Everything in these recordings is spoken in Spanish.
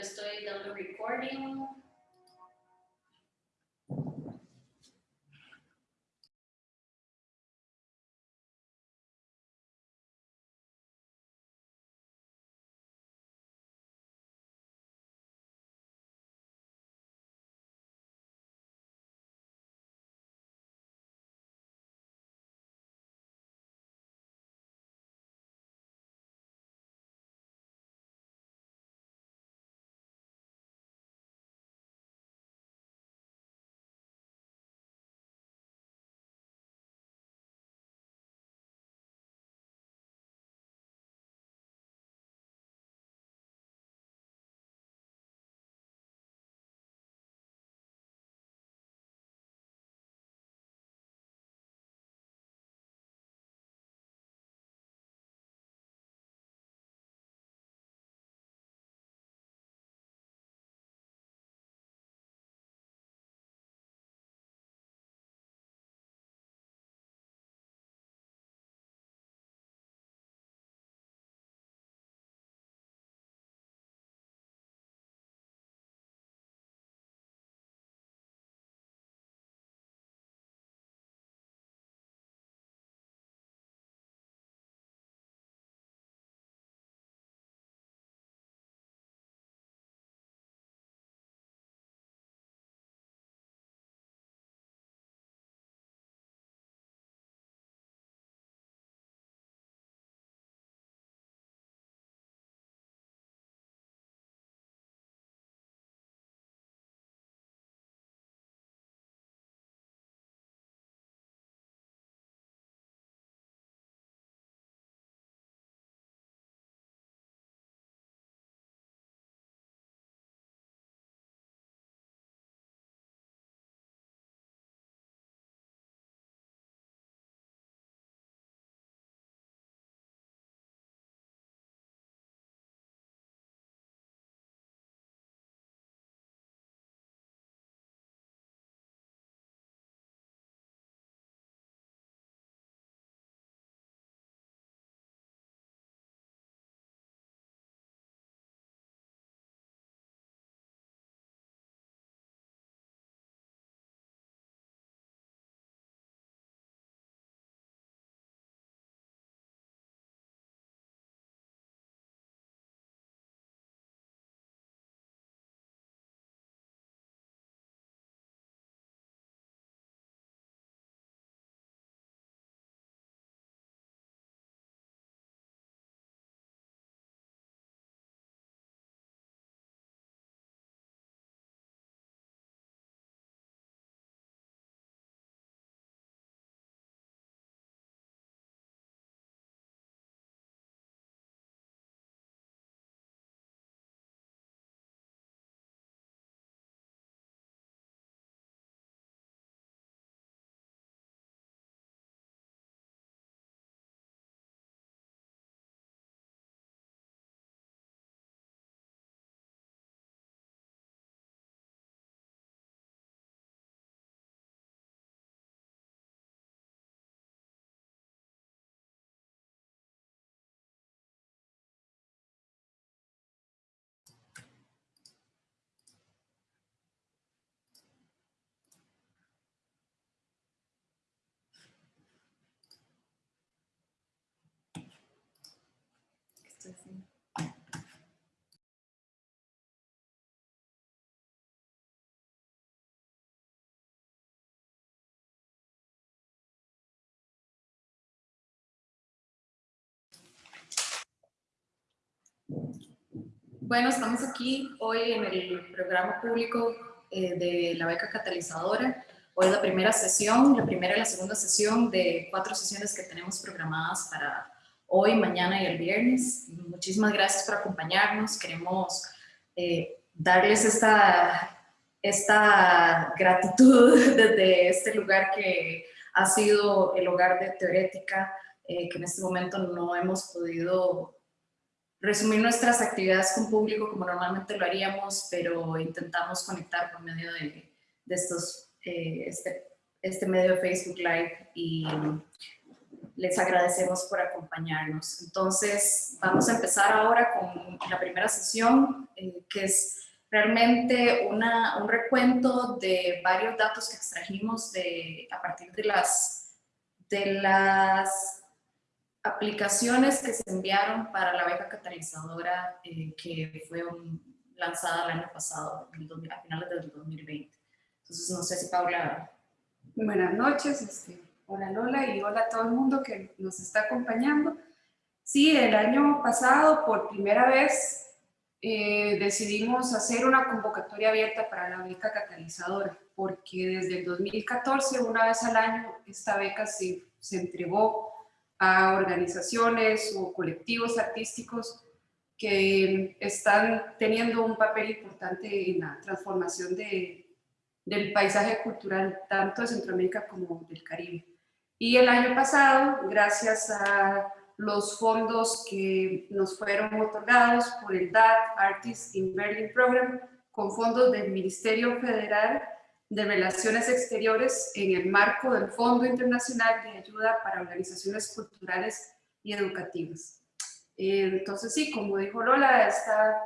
Estoy dando recording. Bueno, estamos aquí hoy en el programa público eh, de la beca catalizadora. Hoy es la primera sesión, la primera y la segunda sesión de cuatro sesiones que tenemos programadas para hoy, mañana y el viernes. Muchísimas gracias por acompañarnos. Queremos eh, darles esta, esta gratitud desde este lugar que ha sido el hogar de Teorética, eh, que en este momento no hemos podido resumir nuestras actividades con público como normalmente lo haríamos, pero intentamos conectar por medio de, de estos, eh, este, este medio de Facebook Live y les agradecemos por acompañarnos. Entonces, vamos a empezar ahora con la primera sesión, eh, que es realmente una, un recuento de varios datos que extrajimos de, a partir de las, de las aplicaciones que se enviaron para la beca catalizadora eh, que fue lanzada el año pasado, a finales del 2020. Entonces, no sé si Paula... Buenas noches, este, hola Lola y hola a todo el mundo que nos está acompañando. Sí, el año pasado, por primera vez, eh, decidimos hacer una convocatoria abierta para la beca catalizadora, porque desde el 2014, una vez al año, esta beca se, se entregó a organizaciones o colectivos artísticos que están teniendo un papel importante en la transformación de, del paisaje cultural tanto de Centroamérica como del Caribe. Y el año pasado, gracias a los fondos que nos fueron otorgados por el DAT Artist in Berlin Program con fondos del Ministerio Federal de Relaciones Exteriores en el marco del Fondo Internacional de Ayuda para Organizaciones Culturales y Educativas. Eh, entonces sí, como dijo Lola, esta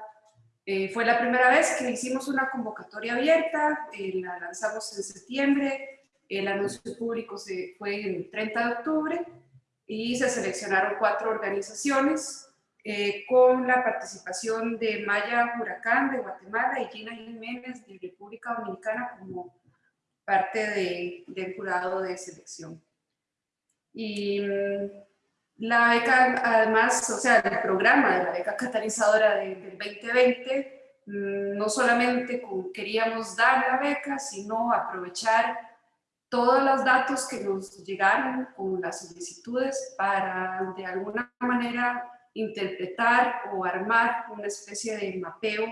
eh, fue la primera vez que hicimos una convocatoria abierta, eh, la lanzamos en septiembre, el anuncio público se fue el 30 de octubre y se seleccionaron cuatro organizaciones eh, con la participación de Maya Huracán de Guatemala y Gina Jiménez de República Dominicana como parte de, del jurado de selección. Y mm, la beca, además, o sea, el programa de la beca catalizadora del 2020, mm, no solamente queríamos dar la beca, sino aprovechar todos los datos que nos llegaron con las solicitudes para de alguna manera interpretar o armar una especie de mapeo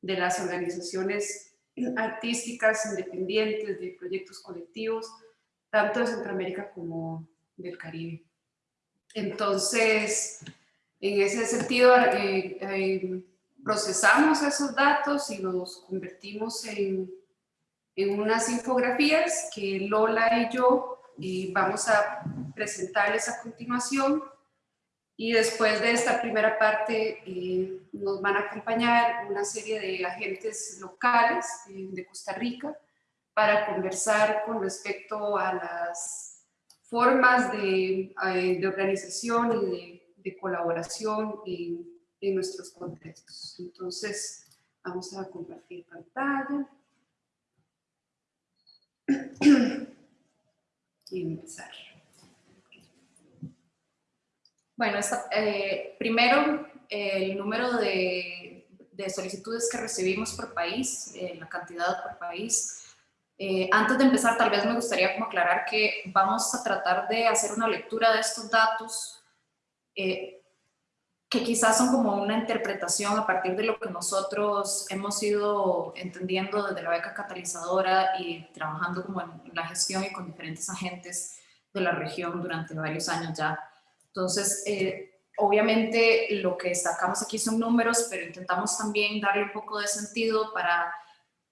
de las organizaciones artísticas independientes, de proyectos colectivos, tanto de Centroamérica como del Caribe. Entonces, en ese sentido, eh, eh, procesamos esos datos y los convertimos en en unas infografías que Lola y yo eh, vamos a presentarles a continuación y después de esta primera parte eh, nos van a acompañar una serie de agentes locales eh, de Costa Rica para conversar con respecto a las formas de, de organización y de, de colaboración en, en nuestros contextos. Entonces, vamos a compartir pantalla. y empezar. Bueno, eh, primero el número de, de, solicitudes que recibimos por país, eh, la cantidad por país. Eh, antes de empezar, tal vez me gustaría como aclarar que vamos a tratar de hacer una lectura de estos datos que quizás son como una interpretación a partir de lo que nosotros hemos ido entendiendo desde la beca catalizadora y trabajando como en la gestión y con diferentes agentes de la región durante varios años ya. Entonces, eh, obviamente lo que sacamos aquí son números, pero intentamos también darle un poco de sentido para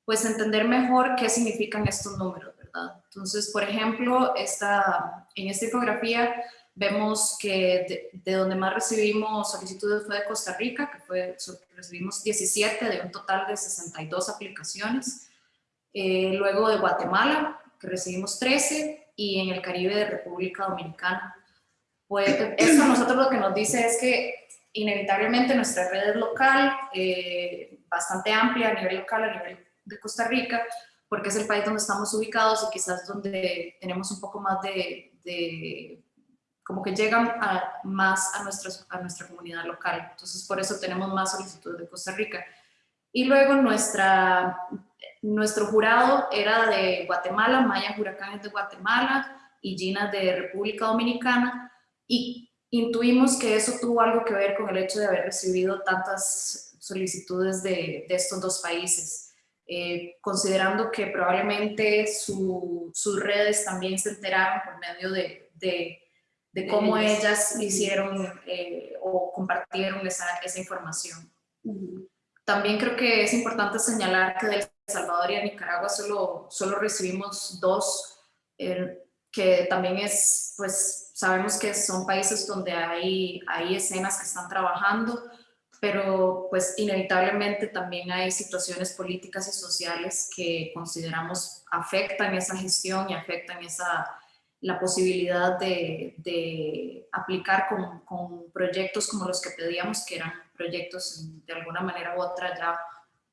pues entender mejor qué significan estos números, ¿verdad? Entonces, por ejemplo, esta, en esta infografía Vemos que de, donde más recibimos solicitudes fue de Costa Rica, que fue, recibimos 17 de un total de 62 aplicaciones. Eh, luego de Guatemala, que recibimos 13, y en el Caribe de República Dominicana. Pues eso a nosotros lo que nos dice es que inevitablemente nuestra red es local, eh, bastante amplia a nivel local, a nivel de Costa Rica, porque es el país donde estamos ubicados y quizás donde tenemos un poco más de, de como que llegan más a, a nuestra comunidad local. Entonces, por eso tenemos más solicitudes de Costa Rica. Y luego nuestra, nuestro jurado era de Guatemala, Maya Huracán es de Guatemala y Gina de República Dominicana. Y intuimos que eso tuvo algo que ver con el hecho de haber recibido tantas solicitudes de, de estos dos países. Eh, considerando que probablemente sus redes también se enteraron por medio de de cómo ellas hicieron eh, o compartieron esa, esa información. También creo que es importante señalar que de El Salvador y de Nicaragua solo, solo recibimos dos, eh, que también es, pues, sabemos que son países donde hay, hay escenas que están trabajando, pero pues inevitablemente también hay situaciones políticas y sociales que consideramos afectan esa gestión y afectan esa, la posibilidad de, de aplicar con, con, proyectos como los que pedíamos, que eran proyectos de alguna manera u otra ya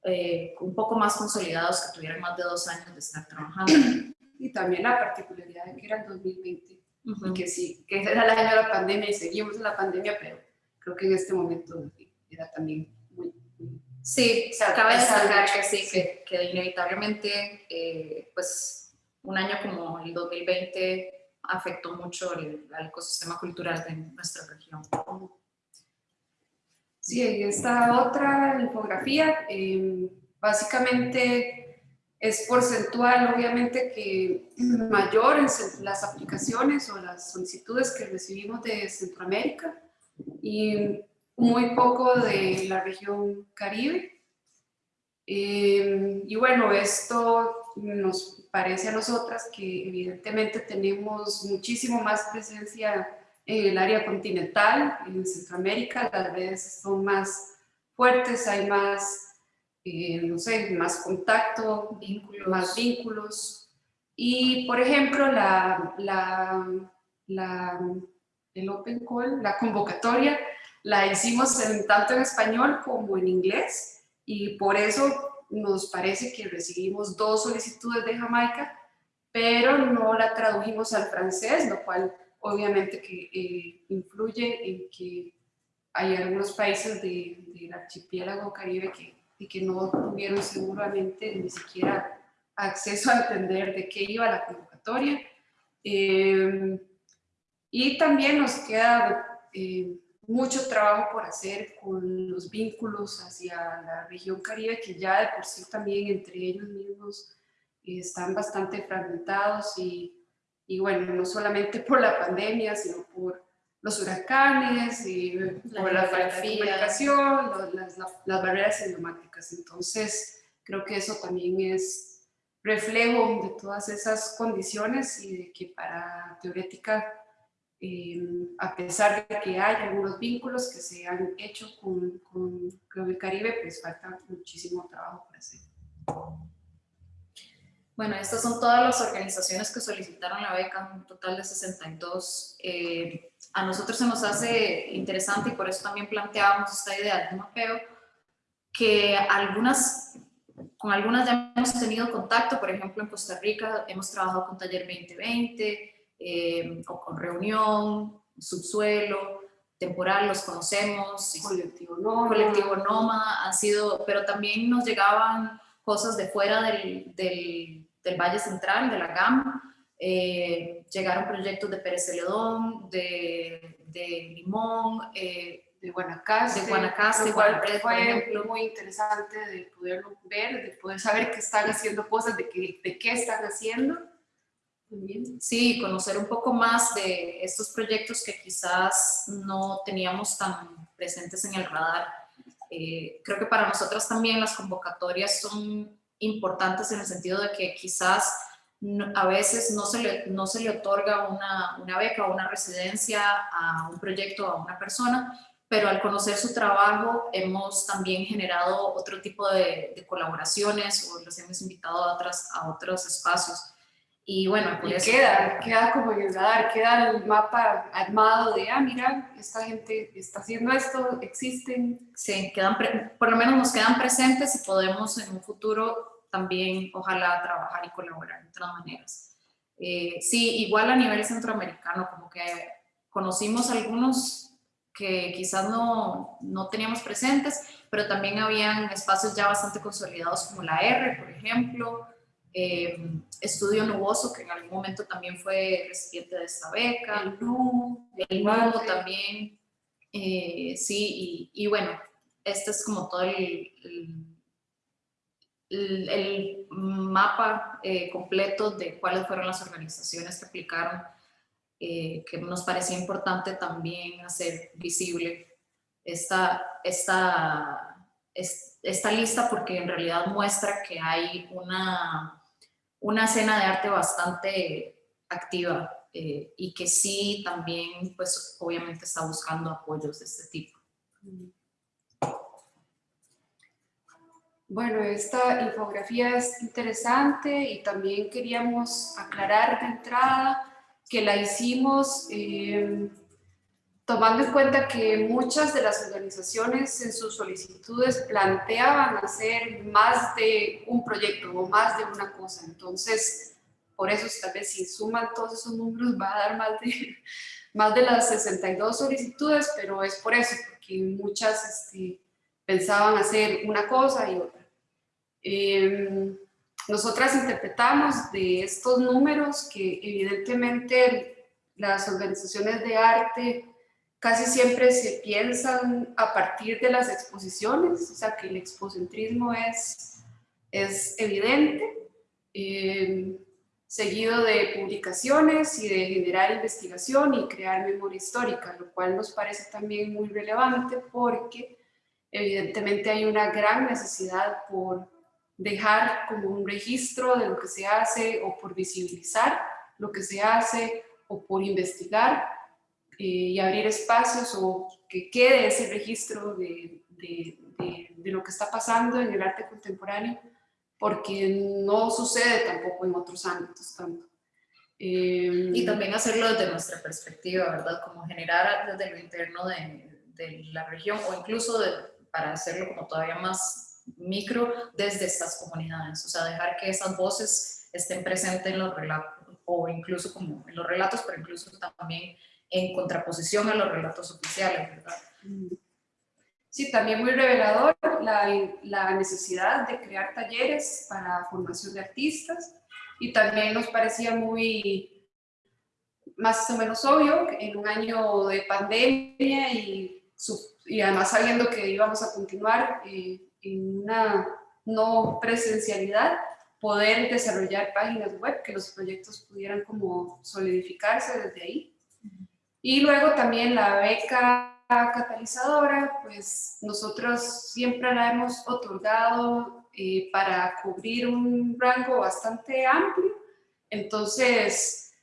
eh, un poco más consolidados, que tuvieran más de dos años de estar trabajando. Y también la particularidad de que era el 2020, uh -huh. que sí, que era el año de la pandemia y seguimos en la pandemia, pero creo que en este momento era también muy... muy sí, o sea, cabe destacar que sí, sí. Que, que, inevitablemente, eh, pues, un año como el 2020 afectó mucho el, al ecosistema cultural de nuestra región. Sí, esta otra infografía, eh, básicamente es porcentual, obviamente, que mayor en las aplicaciones o las solicitudes que recibimos de Centroamérica y muy poco de la región Caribe. Eh, y bueno, esto nos parece a nosotras que evidentemente tenemos muchísimo más presencia en el área continental, en Centroamérica, las redes son más fuertes, hay más, eh, no sé, más contacto, vínculos. más vínculos. Y, por ejemplo, la, la, la, el Open Call, la convocatoria, la hicimos en, tanto en español como en inglés, y por eso nos parece que recibimos dos solicitudes de Jamaica, pero no la tradujimos al francés, lo cual obviamente que eh, influye en que hay algunos países de, del archipiélago caribe que, que no tuvieron seguramente ni siquiera acceso a entender de qué iba la convocatoria. Eh, y también nos queda eh, mucho trabajo por hacer con los vínculos hacia la región caribe, que ya de por sí también entre ellos mismos están bastante fragmentados y y bueno, no solamente por la pandemia, sino por los huracanes, y la por la falta de comunicación, las, las, las, barreras idiomáticas. Entonces, creo que eso también es reflejo de todas esas condiciones y de que para Teorética, eh, a pesar de que hay algunos vínculos que se han hecho con, con, el Caribe, pues falta muchísimo trabajo para hacer. Bueno, estas son todas las organizaciones que solicitaron la beca, un total de 62. Eh, a nosotros se nos hace interesante y por eso también planteábamos esta idea de mapeo, que algunas, con algunas ya hemos tenido contacto, por ejemplo en Costa Rica hemos trabajado con Taller 2020, eh, o con Reunión, Subsuelo, Temporal, los conocemos, Colectivo Nómada, Colectivo Nómada, han sido, pero también nos llegaban cosas de fuera del, del, del Valle Central, de la GAM. Eh, llegaron proyectos de Pérez Celedón, de, de Limón, eh, de Guanacaste, de Guanacaste, lo cual Guanacaste, fue ejemplo. muy interesante de poderlo ver, de poder saber que están haciendo cosas, de, que, de qué están haciendo. Sí, conocer un poco más de estos proyectos que quizás no teníamos tan presentes en el radar. Eh, creo que para nosotros también las convocatorias son importantes en el sentido de que quizás a veces no se, le, otorga una, una beca o una residencia a un proyecto, a una persona, pero al conocer su trabajo hemos también generado otro tipo de, de colaboraciones o los hemos invitado a, otras, a otros espacios. Y bueno, por Y eso- queda, queda como en el radar, queda el mapa armado de, ah, mira, esta gente está haciendo esto, existen. Sí, quedan por lo menos nos quedan presentes y podemos en un futuro también, ojalá, trabajar y colaborar de otras maneras. Eh, sí, igual a nivel centroamericano, como que conocimos algunos que quizás no, no teníamos presentes, pero también habían espacios ya bastante consolidados como la R, por ejemplo, eh, Estudio Nuboso, que en algún momento también fue recipiente de esta beca, El NU, el nuevo también, eh, sí, y, y bueno, este es como todo el, el, el- mapa eh, completo de cuáles fueron las organizaciones que aplicaron, eh, que nos parecía importante también hacer visible esta, esta, es- esta lista porque en realidad muestra que hay una, una escena de arte bastante activa eh, y que sí también, pues obviamente está buscando apoyos de este tipo. Bueno, esta infografía es interesante y también queríamos aclarar de entrada que la hicimos eh, tomando en cuenta que muchas de las organizaciones en sus solicitudes planteaban hacer más de un proyecto o más de una cosa. Entonces, por eso tal vez si suman todos esos números va a dar más de, más de las 62 solicitudes, pero es por eso, porque muchas este, pensaban hacer una cosa y otra. Eh, nosotras interpretamos de estos números que evidentemente las organizaciones de arte casi siempre se piensan a partir de las exposiciones, o sea que el expocentrismo es, es evidente, eh, seguido de publicaciones y de generar investigación y crear memoria histórica, lo cual nos parece también muy relevante porque evidentemente hay una gran necesidad por dejar como un registro de lo que se hace o por visibilizar lo que se hace o por investigar y abrir espacios o que quede ese registro de, de, de, lo que está pasando en el arte contemporáneo porque no sucede tampoco en otros ámbitos tanto. Eh, y también hacerlo desde nuestra perspectiva, ¿verdad? Como generar desde lo interno de, de la región o incluso para hacerlo como todavía más micro desde estas comunidades, o sea, dejar que esas voces estén presentes en los relatos, o incluso como en los relatos, pero incluso también en contraposición a los relatos oficiales, ¿verdad? Sí, también muy revelador la, la necesidad de crear talleres para formación de artistas y también nos parecía muy más o menos obvio en un año de pandemia y, y además sabiendo que íbamos a continuar eh, en una no presencialidad, poder desarrollar páginas web, que los proyectos pudieran como solidificarse desde ahí. Y luego también la beca catalizadora, pues nosotros siempre la hemos otorgado eh, para cubrir un rango bastante amplio. Entonces,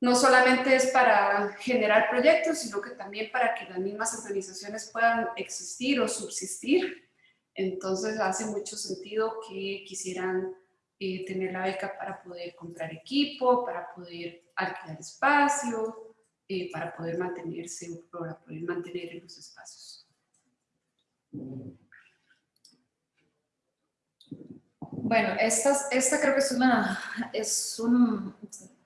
no solamente es para generar proyectos, sino que también para que las mismas organizaciones puedan existir o subsistir entonces hace mucho sentido que quisieran eh, tener la beca para poder comprar equipo, para poder alquilar espacio, eh, para poder mantenerse para poder mantener en los espacios. Bueno, esta, esta creo que es una, es un,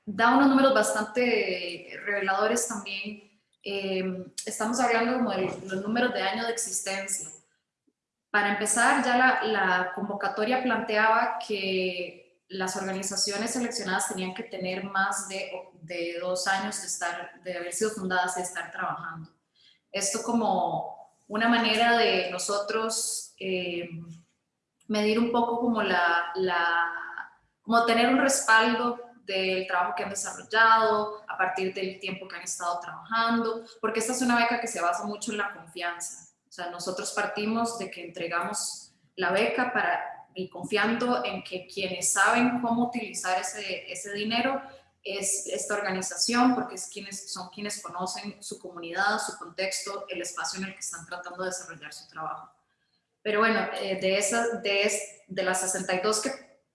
da unos números bastante reveladores también. Eh, estamos hablando como de los números de años de existencia. Para empezar, ya la, convocatoria planteaba que las organizaciones seleccionadas tenían que tener más de, dos años de, estar, de haber sido fundadas y de estar trabajando. Esto como una manera de nosotros eh, medir un poco como la, la, como tener un respaldo del trabajo que han desarrollado, a partir del tiempo que han estado trabajando, porque esta es una beca que se basa mucho en la confianza. O sea, nosotros partimos de que entregamos la beca para, y confiando en que quienes saben cómo utilizar ese, ese dinero es esta organización, porque es quienes, son quienes conocen su comunidad, su contexto, el espacio en el que están tratando de desarrollar su trabajo. Pero bueno, eh, de, esas, de, de las 62 que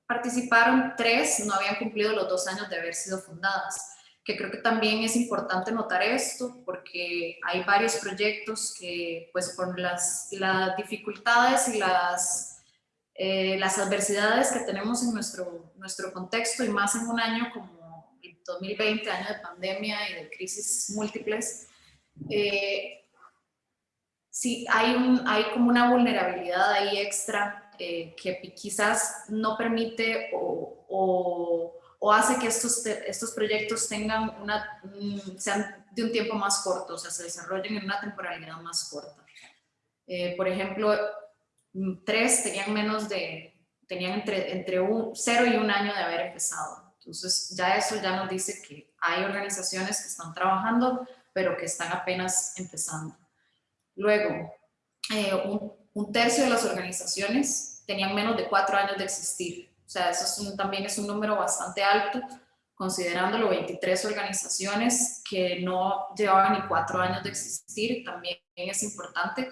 participaron, tres no habían cumplido los dos años de haber sido fundadas que creo que también es importante notar esto porque hay varios proyectos que pues por las, las dificultades y las, eh, las adversidades que tenemos en nuestro, nuestro contexto y más en un año como el 2020, año de pandemia y de crisis múltiples, eh, sí hay, un, hay como una vulnerabilidad ahí extra eh, que quizás no permite o o hace que estos, estos proyectos tengan una, sean de un tiempo más corto, o sea, se desarrollen en una temporalidad más corta. Eh, por ejemplo, mm, tres tenían menos de, tenían entre, entre un, cero y un año de haber empezado. Entonces, ya eso ya nos dice que hay organizaciones que están trabajando, pero que están apenas empezando. Luego, eh, un, tercio de las organizaciones tenían menos de cuatro años de existir. O sea, eso también es un número bastante alto, considerándolo 23 organizaciones que no llevaban ni cuatro años de existir, también es importante.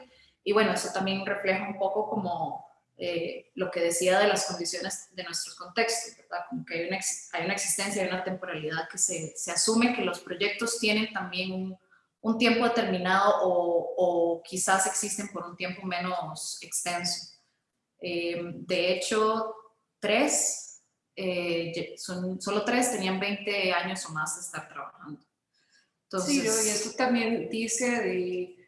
Y bueno, eso también refleja un poco como eh, lo que decía de las condiciones de nuestros contextos, ¿verdad? Como que hay una, hay una existencia, hay una temporalidad que se, se asume que los proyectos tienen también un, un tiempo determinado o, o, quizás existen por un tiempo menos extenso. Eh, de hecho, tres eh, son, solo tres tenían 20 años o más de estar trabajando. Entonces, sí, y esto también dice de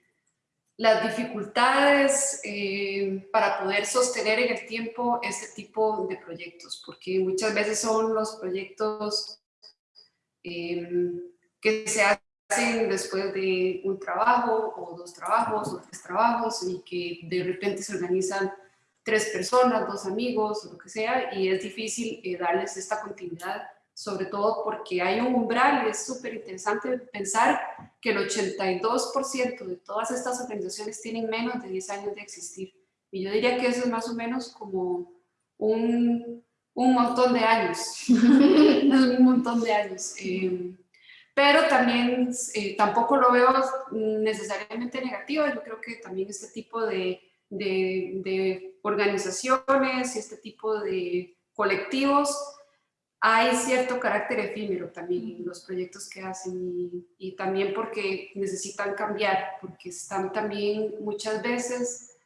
las dificultades eh, para poder sostener en el tiempo este tipo de proyectos, porque muchas veces son los proyectos eh, que se hacen después de un trabajo o dos trabajos o tres trabajos y que de repente se organizan tres personas, dos amigos, o lo que sea, y es difícil eh, darles esta continuidad, sobre todo porque hay un umbral y es súper interesante pensar que el 82% de todas estas organizaciones tienen menos de 10 años de existir. Y yo diría que eso es más o menos como un, un montón de años, un montón de años. Eh, pero también eh, tampoco lo veo necesariamente negativo, yo creo que también este tipo de de, organizaciones y este tipo de colectivos, hay cierto carácter efímero también en los proyectos que hacen y, también porque necesitan cambiar, porque están también muchas veces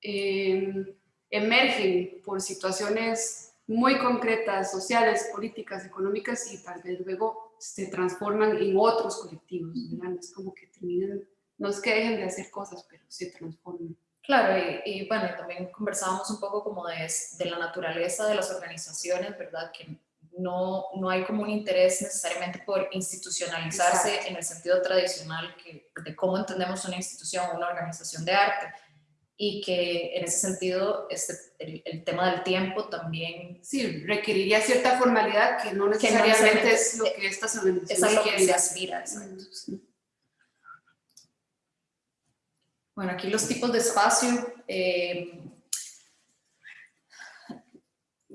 em, emergen por situaciones muy concretas, sociales, políticas, económicas y tal vez luego se transforman en otros colectivos, Es como que terminan, no es que dejen de hacer cosas, pero se transforman. Claro, y, bueno, también conversábamos un poco como de, de, la naturaleza de las organizaciones, ¿verdad? Que no, no hay como un interés necesariamente por institucionalizarse en el sentido tradicional que, de cómo entendemos una institución o una organización de arte. Y que en ese sentido este, el, tema del tiempo también... Sí, requeriría cierta formalidad que no necesariamente, es lo que estas organizaciones Es lo que se aspira, exacto. Bueno, aquí los tipos de espacio. Eh,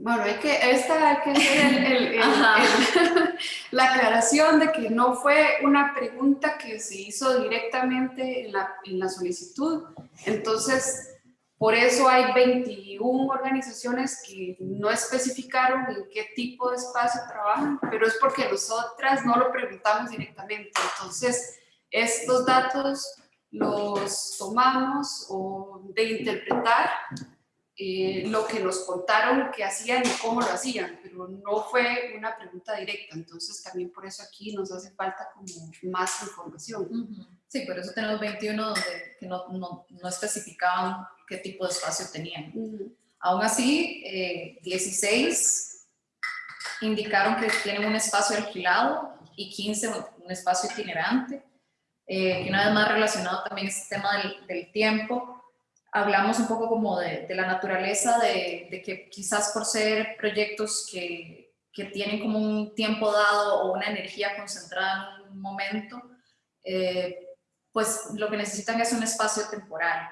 bueno, hay que, esta hay que hacer la aclaración de que no fue una pregunta que se hizo directamente en la, en la solicitud. Entonces, por eso hay 21 organizaciones que no especificaron en qué tipo de espacio trabajan, pero es porque nosotras no lo preguntamos directamente. Entonces, estos datos los tomamos o de interpretar eh, lo que nos contaron que hacían y cómo lo hacían, pero no fue una pregunta directa, entonces también por eso aquí nos hace falta como más información. Sí, por eso tenemos 21 donde que no, no, no especificaban qué tipo de espacio tenían. Aún así, 16 eh, indicaron que tienen un espacio alquilado y 15 un espacio itinerante eh, que una vez más relacionado también este tema del, tiempo, hablamos un poco como de, la naturaleza de, que quizás por ser proyectos que, que, tienen como un tiempo dado o una energía concentrada en un momento, eh, pues lo que necesitan es un espacio temporal.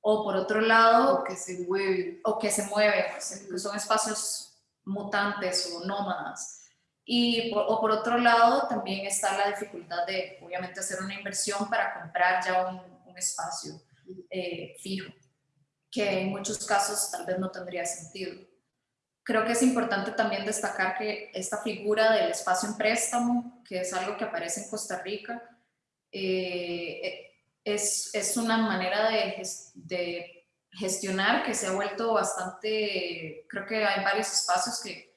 O por otro lado... O que se mueve. O que se mueve, que son espacios mutantes o nómadas. Y o por otro lado, también está la dificultad de, obviamente, hacer una inversión para comprar ya un, un espacio eh, fijo, que en muchos casos tal vez no tendría sentido. Creo que es importante también destacar que esta figura del espacio en préstamo, que es algo que aparece en Costa Rica, eh, es, es, una manera de, de gestionar que se ha vuelto bastante, creo que hay varios espacios que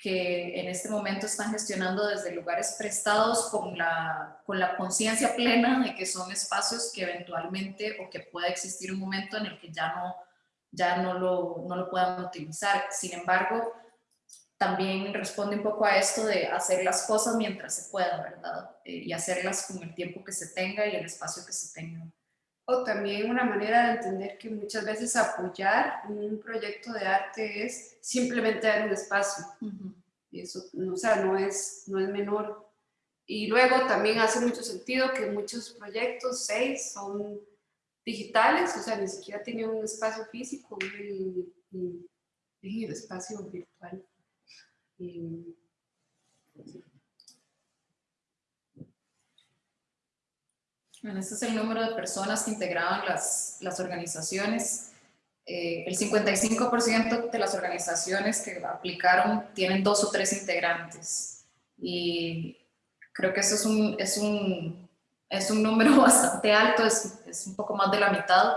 que en este momento están gestionando desde lugares prestados con la, con la conciencia plena de que son espacios que eventualmente o que pueda existir un momento en el que ya no, ya no, lo, no lo puedan utilizar. Sin embargo, también responde un poco a esto de hacer las cosas mientras se pueda, ¿verdad? Eh, y hacerlas con el tiempo que se tenga y el espacio que se tenga. O también una manera de entender que muchas veces apoyar un proyecto de arte es simplemente dar un espacio. y eso, o sea, no es, no es menor. Y luego también hace mucho sentido que muchos proyectos, seis, son digitales, o sea, ni siquiera tienen un espacio físico en, el espacio virtual. Bueno, este es el número de personas que integraban las, las organizaciones. Eh, el 55% de las organizaciones que aplicaron tienen dos o tres integrantes. Y creo que eso es un, es un, es un número bastante alto, es, es un poco más de la mitad,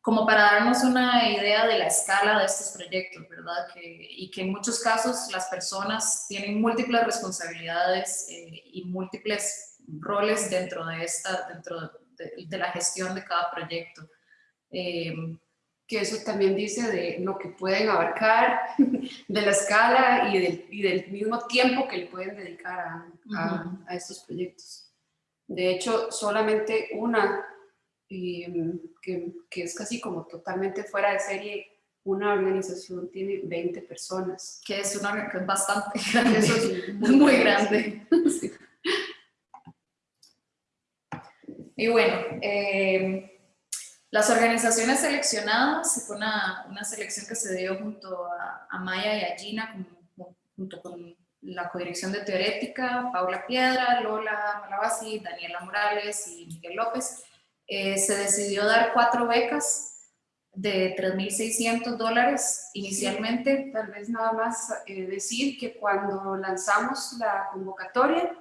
como para darnos una idea de la escala de estos proyectos, ¿verdad? Que, y que en muchos casos las personas tienen múltiples responsabilidades eh, y múltiples roles dentro de, esta, dentro de, de la gestión de cada proyecto. Eh, que eso también dice de lo que pueden abarcar, de la escala y del, y del mismo tiempo que le pueden dedicar a, a, a estos proyectos. De hecho, solamente una, eh, que, que, es casi como totalmente fuera de serie, una organización tiene 20 personas. Que es, una, que es bastante grande. Eso es muy, muy grande. Sí. Y bueno, eh, las organizaciones seleccionadas, fue una, una, selección que se dio junto a, a Maya y a Gina, junto con la codirección de Teorética, Paula Piedra, Lola Malabasi, Daniela Morales y Miguel López. Eh, se decidió dar cuatro becas de 3.600 dólares inicialmente. Tal vez nada más eh, decir que cuando lanzamos la convocatoria,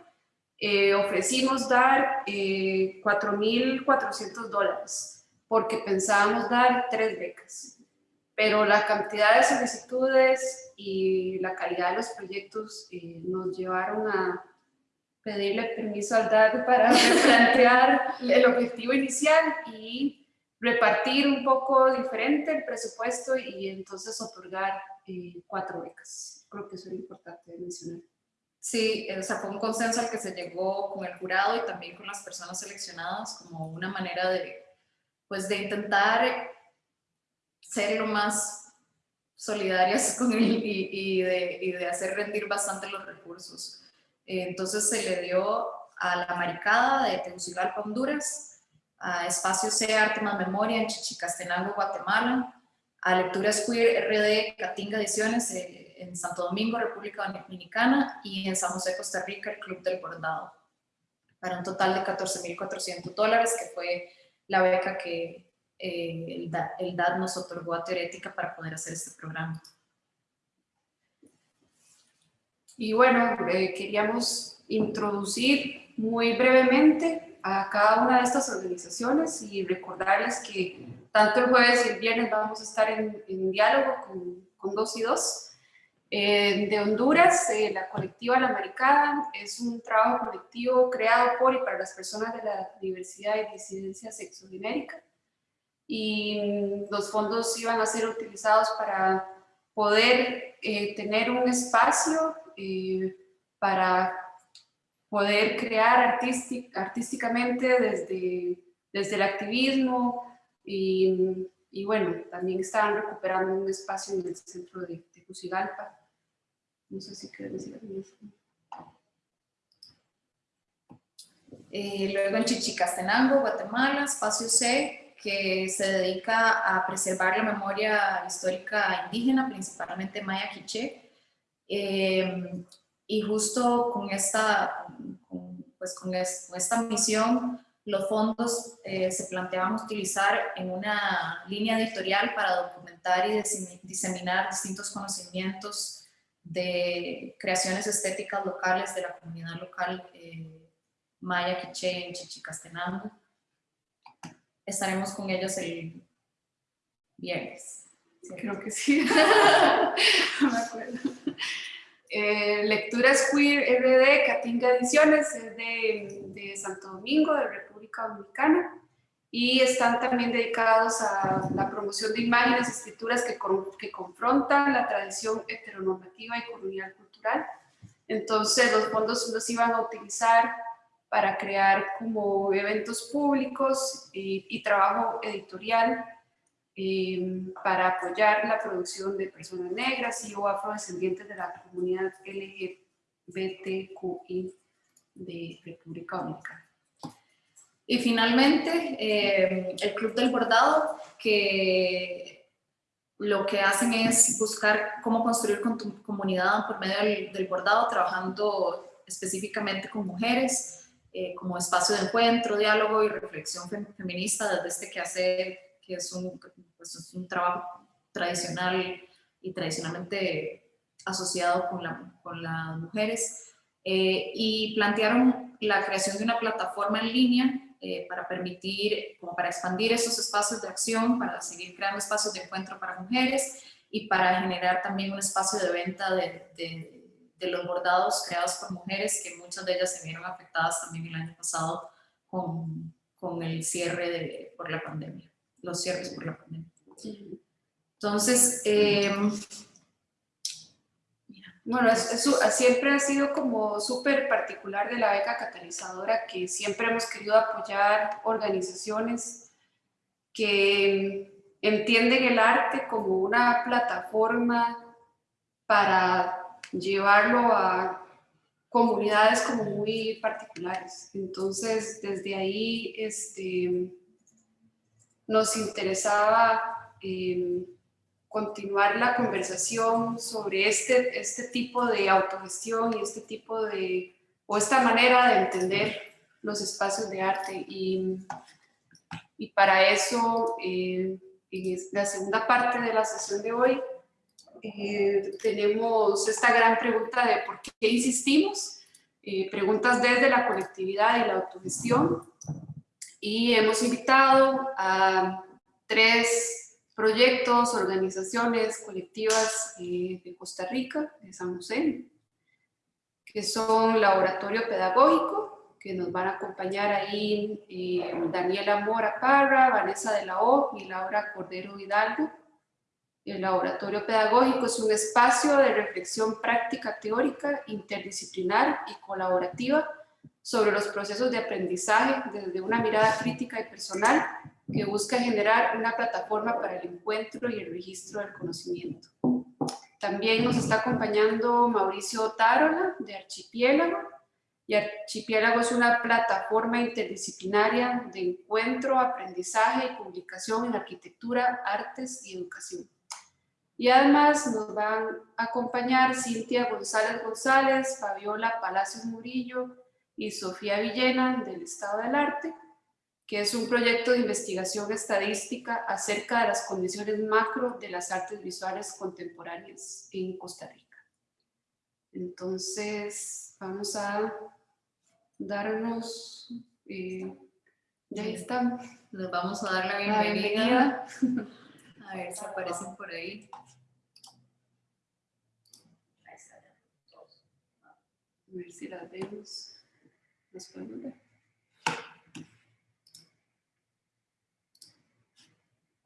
eh, ofrecimos dar 4.400 dólares porque pensábamos dar tres becas, pero la cantidad de solicitudes y la calidad de los proyectos eh, nos llevaron a pedirle permiso al DAD para replantear el objetivo inicial y repartir un poco diferente el presupuesto y entonces otorgar eh, cuatro becas. Creo que eso era importante mencionar. Sí, o sea, fue un consenso al que se llegó con el jurado y también con las personas seleccionadas como una manera de pues de intentar ser lo más solidarias con él y, y, de, y de, hacer rendir bastante los recursos. Eh, entonces se le dio a la Maricada de Tegucigalpa, Honduras, a Espacio C, Arte más Memoria en Chichicastenango, Guatemala, a Lecturas Queer RD Catinga Ediciones eh, en Santo Domingo, República Dominicana, y en San José, Costa Rica, el Club del Bordado, para un total de 14.400 dólares, que fue la beca que eh, el, DAD, el, DAD, nos otorgó a Teorética para poder hacer este programa. Y bueno, eh, queríamos introducir muy brevemente a cada una de estas organizaciones y recordarles que tanto el jueves y el viernes vamos a estar en, en diálogo con, con dos y dos. Eh, de Honduras, eh, la colectiva La Americana es un trabajo colectivo creado por y para las personas de la diversidad y disidencia sexogenérica y mm, los fondos iban a ser utilizados para poder eh, tener un espacio para poder crear artístic, artísticamente desde, desde el activismo y, y, bueno, también estaban recuperando un espacio en el centro de Tegucigalpa. No sé si decir algo eh, luego en Chichicastenango, Guatemala, Espacio C, que se dedica a preservar la memoria histórica indígena, principalmente maya quiché. Eh, y justo con esta, pues es, con esta misión, los fondos eh, se planteaban utilizar en una línea editorial para documentar y diseminar distintos conocimientos de creaciones estéticas locales de la comunidad local eh, maya, quiché, en Chichicastenango. Estaremos con ellos el viernes. ¿sí? Creo que sí. no me acuerdo. Eh, Lecturas Queer RD, Catinga Ediciones, es de, de Santo Domingo, de República Dominicana y están también dedicados a la promoción de imágenes y escrituras que, que confrontan la tradición heteronormativa y colonial cultural. Entonces los fondos los iban a utilizar para crear como eventos públicos y, y trabajo editorial eh, para apoyar la producción de personas negras y o afrodescendientes de la comunidad LGBTQI de República Dominicana. Y finalmente, eh, el Club del Bordado, que lo que hacen es buscar cómo construir con tu comunidad por medio del, del bordado, trabajando específicamente con mujeres. eh, como espacio de encuentro, diálogo y reflexión fem- feminista desde este quehacer, que es un, pues, es un trabajo tradicional y tradicionalmente asociado con, la, con las mujeres, eh, y plantearon la creación de una plataforma en línea eh, para permitir, como para expandir esos espacios de acción, para seguir creando espacios de encuentro para mujeres y para generar también un espacio de venta de, de- de los bordados creados por mujeres, que muchas de ellas se vieron afectadas también el año pasado con, con el cierre de, por la pandemia, los cierres por la pandemia. Entonces, eh, Bueno, siempre ha sido como súper particular de la beca catalizadora, que siempre hemos querido apoyar organizaciones que entienden el arte como una plataforma para llevarlo a comunidades como muy particulares. Entonces, desde ahí este, nos interesaba eh, continuar la conversación sobre este, este tipo de autogestión y este tipo de, o esta manera de entender los espacios de arte. Y, y para eso, eh, en la segunda parte de la sesión de hoy, eh, tenemos esta gran pregunta de por qué insistimos, eh, preguntas desde la colectividad y la autogestión. Y hemos invitado a tres proyectos, organizaciones colectivas eh, de Costa Rica, de San José, que son Laboratorio Pedagógico, que nos van a acompañar ahí eh, Daniela Mora Parra, Vanessa de la O y Laura Cordero Hidalgo. El laboratorio pedagógico es un espacio de reflexión práctica teórica, interdisciplinar y colaborativa sobre los procesos de aprendizaje desde una mirada crítica y personal que busca generar una plataforma para el encuentro y el registro del conocimiento. También nos está acompañando Mauricio Tarola de Archipiélago, y Archipiélago es una plataforma interdisciplinaria de encuentro, aprendizaje y publicación en arquitectura, artes y educación. Y además nos van a acompañar Cintia González González, Fabiola Palacios Murillo y Sofía Villena del Estado del Arte, que es un proyecto de investigación estadística acerca de las condiciones macro de las artes visuales contemporáneas en Costa Rica. Entonces, vamos a darnos, eh, ya están, les vamos a dar la bienvenida. A ver si aparecen por ahí. A ver si las vemos. ¿Las podemos ver? No nos aparecen. Nos-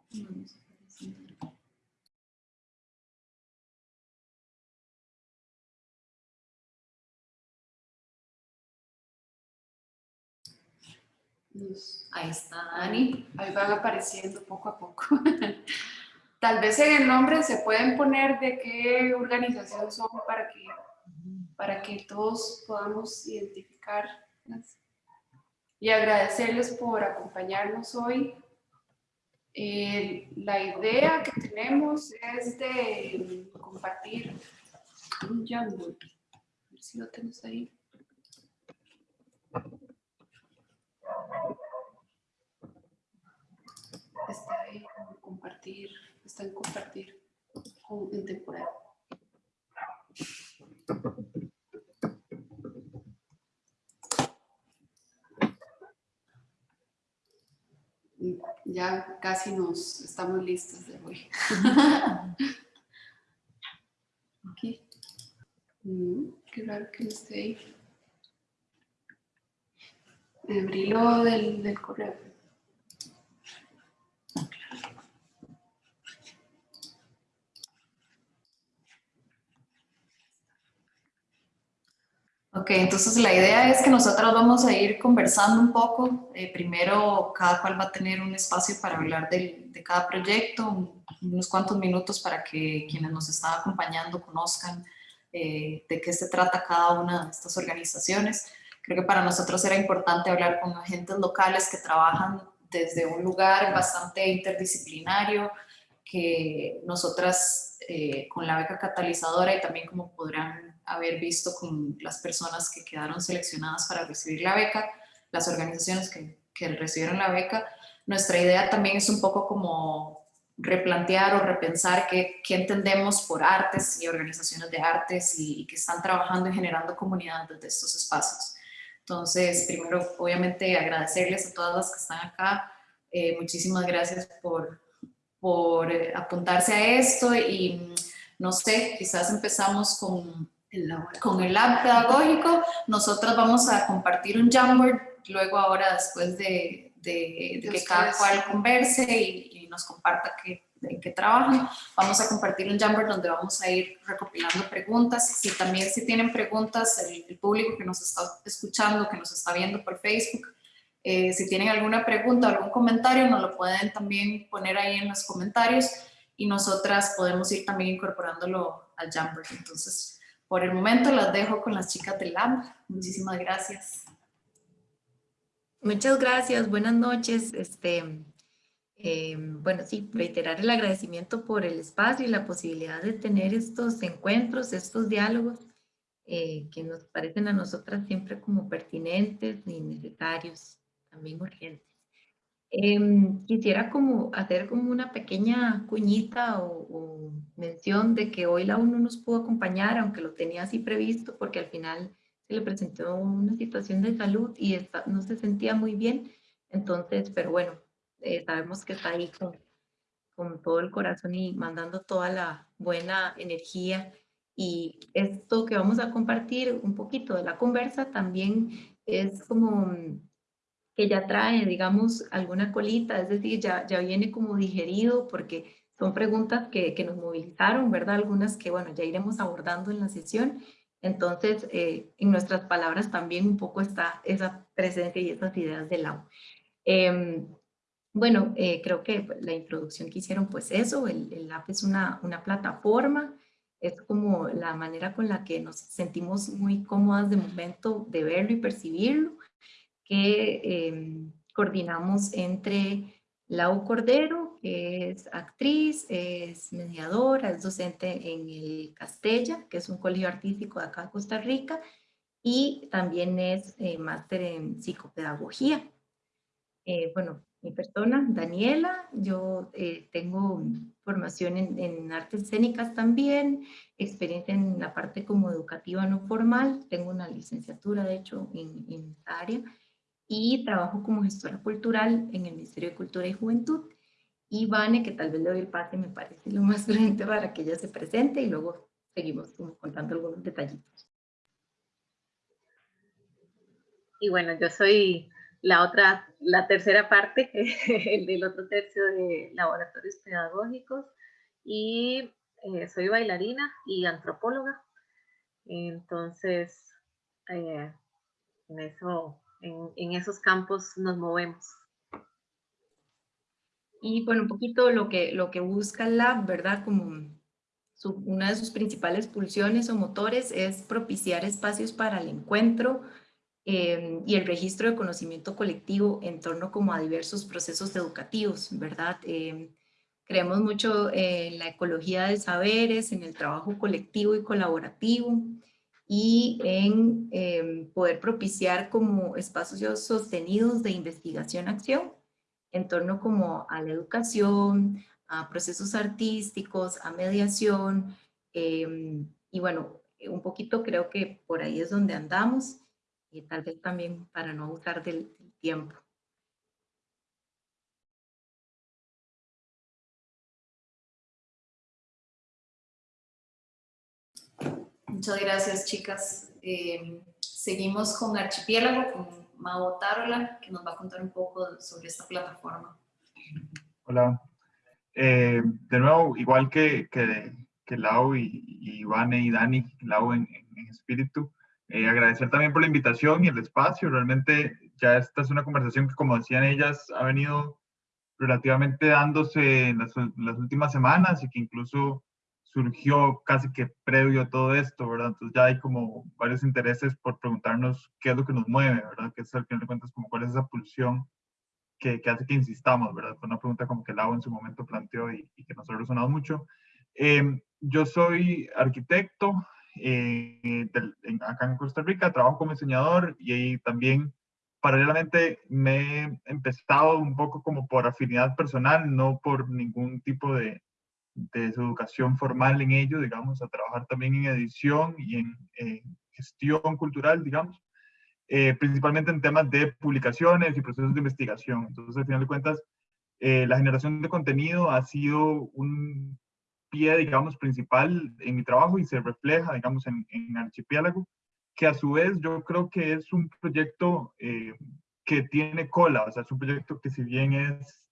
Ahí está Dani. Ahí van apareciendo poco a poco. Tal vez en el nombre se pueden poner de qué organización son para que, para que todos podamos identificarlas. Y agradecerles por acompañarnos hoy. Eh, la idea que tenemos es de compartir un Jamboard. A ver si lo tenemos ahí. está ahí compartir, está en compartir en temporal. Mm, Ya casi nos estamos listos de hoy. Aquí. Mm, qué raro que no esté ahí. Abrilo del, del correo. Ok, entonces la idea es que nosotros vamos a ir conversando un poco. Eh, primero, cada cual va a tener un espacio para hablar de cada proyecto, un- unos cuantos minutos para que quienes nos están acompañando conozcan eh, de qué se trata cada una de estas organizaciones. Creo que para nosotros era importante hablar con agentes locales que trabajan desde un lugar bastante interdisciplinario, que nosotras eh, con la beca catalizadora y también como podrán haber visto con las personas que quedaron seleccionadas para recibir la beca, las organizaciones que, que recibieron la beca, nuestra idea también es un poco como replantear o repensar qué, qué entendemos por artes y organizaciones de artes y, y, que están trabajando y generando comunidad desde estos espacios. Entonces, primero, obviamente, agradecerles a todas las que están acá. Eh, muchísimas gracias por, por eh, apuntarse a esto y no sé, quizás empezamos con el, con el lab pedagógico. Nosotras vamos a compartir un Jamboard luego ahora después de, de, de que cada cual converse y, y nos comparta qué, en qué trabajan. Vamos a compartir un Jamboard donde vamos a ir recopilando preguntas. Si también si tienen preguntas, el, el público que nos está escuchando, que nos está viendo por Facebook, eh, si tienen alguna pregunta o algún comentario, nos lo pueden también poner ahí en los comentarios y nosotras podemos ir también incorporándolo al Jamboard. Entonces, por el momento las dejo con las chicas del LAB. Muchísimas gracias. Muchas gracias, buenas noches. Este, eh, bueno, sí, reiterar el agradecimiento por el espacio y la posibilidad de tener estos encuentros, estos diálogos eh, que nos parecen a nosotras siempre como pertinentes y necesarios, también urgentes. Eh, quisiera como hacer como una pequeña cuñita o, o, mención de que hoy la UNO nos pudo acompañar, aunque lo tenía así previsto, porque al final se le presentó una situación de salud y está, no se sentía muy bien. Entonces, pero bueno, eh, sabemos que está ahí con, con todo el corazón y mandando toda la buena energía. Y esto que vamos a compartir un poquito de la conversa también es como que ya trae, digamos, alguna colita, es decir, ya, ya viene como digerido porque son preguntas que, que nos movilizaron, ¿verdad? Algunas que, bueno, ya iremos abordando en la sesión. Entonces, eh, en nuestras palabras también un poco está esa presencia y esas ideas del lado. Eh, bueno, eh, creo que la introducción que hicieron, pues eso, el, el app es una, una plataforma, es como la manera con la que nos sentimos muy cómodas de momento de verlo y percibirlo, que eh, coordinamos entre Lau Cordero, que es actriz, es mediadora, es docente en el Castella, que es un colegio artístico de acá de Costa Rica, y también es eh, máster en psicopedagogía. Eh, bueno, mi persona, Daniela, yo eh, tengo formación en, en, artes escénicas también, experiencia en la parte como educativa no formal, tengo una licenciatura de hecho en, en esta área y trabajo como gestora cultural en el Ministerio de Cultura y Juventud. Y Vane, que tal vez le doy el pase, me parece lo más prudente para que ella se presente y luego seguimos como contando algunos detallitos. Y bueno, yo soy la otra, la tercera parte, el otro tercio de laboratorios pedagógicos y eh, soy bailarina y antropóloga. Entonces, eh, en, eso, en, en, esos campos nos movemos. Y bueno, un poquito lo que, lo que busca el Lab, ¿verdad? Como su, una de sus principales pulsiones o motores es propiciar espacios para el encuentro, eh, y el registro de conocimiento colectivo en torno como a diversos procesos educativos, ¿verdad? Eh, creemos mucho en la ecología de saberes, en el trabajo colectivo y colaborativo y en eh, poder propiciar como espacios sostenidos de investigación-acción en torno como a la educación, a procesos artísticos, a mediación, y bueno, un poquito creo que por ahí es donde andamos y tal vez también para no abusar del, del tiempo. Muchas gracias, chicas. Eh, seguimos con Archipiélago, con Mau Tarola, que nos va a contar un poco sobre esta plataforma. Hola. Eh, de nuevo, igual que, que, Lau y, y Ivane y Dani, Lau en, espíritu, eh, agradecer también por la invitación y el espacio. Realmente ya esta es una conversación que, como decían ellas, ha venido relativamente dándose en las, últimas semanas y que incluso surgió casi que previo a todo esto, ¿verdad? Entonces ya hay como varios intereses por preguntarnos qué es lo que nos mueve, ¿verdad? Que es al final de cuentas como cuál es esa pulsión que, que hace que insistamos, ¿verdad? Fue una pregunta como que Lau en su momento planteó y, y que nos ha resonado mucho. Eh, yo soy arquitecto, eh, del, en, acá en Costa Rica, trabajo como diseñador y ahí también paralelamente me he empezado un poco como por afinidad personal, no por ningún tipo de, de su educación formal en ello, digamos, a trabajar también en edición y en, gestión cultural, digamos, eh, principalmente en temas de publicaciones y procesos de investigación. Entonces, al final de cuentas, eh, la generación de contenido ha sido un pie, digamos, principal en mi trabajo y se refleja, digamos, en, en Archipiélago, que a su vez yo creo que es un proyecto eh, que tiene cola, o sea, es un proyecto que si bien es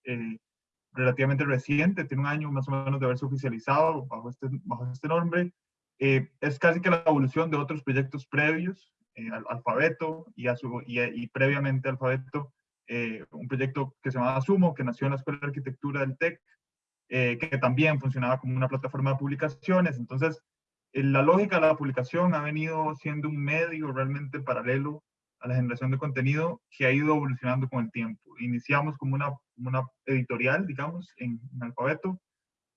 relativamente reciente, tiene un año más o menos de haberse oficializado bajo este, bajo este nombre. Eh, es casi que la evolución de otros proyectos previos, eh, al, Alfabeto y, a su, y, previamente Alfabeto, eh, un proyecto que se llamaba Sumo, que nació en la Escuela de Arquitectura del TEC, que también funcionaba como una plataforma de publicaciones. Entonces, la lógica de la publicación ha venido siendo un medio realmente paralelo a la generación de contenido que ha ido evolucionando con el tiempo. Iniciamos como una, una editorial, digamos, en, Alfabeto,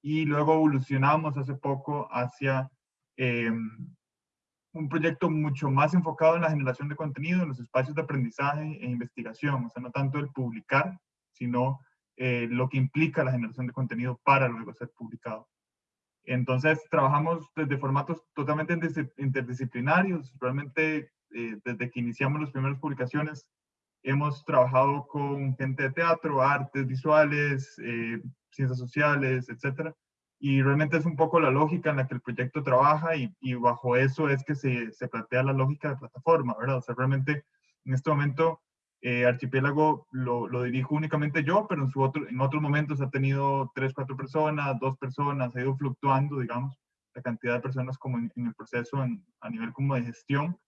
y luego evolucionamos hace poco hacia em, un proyecto mucho más enfocado en la generación de contenido, en los espacios de aprendizaje e investigación, o sea, no tanto el publicar, sino eh, lo que implica la generación de contenido para luego ser publicado. Entonces, trabajamos desde formatos totalmente interdisciplinarios, realmente eh, desde que iniciamos las primeras publicaciones, hemos trabajado con gente de teatro, artes visuales, eh, ciencias sociales, etcétera. Y realmente es un poco la lógica en la que el proyecto trabaja y, y bajo eso es que se, se, plantea la lógica de plataforma, ¿verdad? O sea, realmente en este momento eh, Archipiélago lo, lo, dirijo únicamente yo, pero en, su otro, en otros momentos ha tenido tres, cuatro personas, dos personas, ha ido fluctuando, digamos, la cantidad de personas como en, en el proceso a nivel como de gestión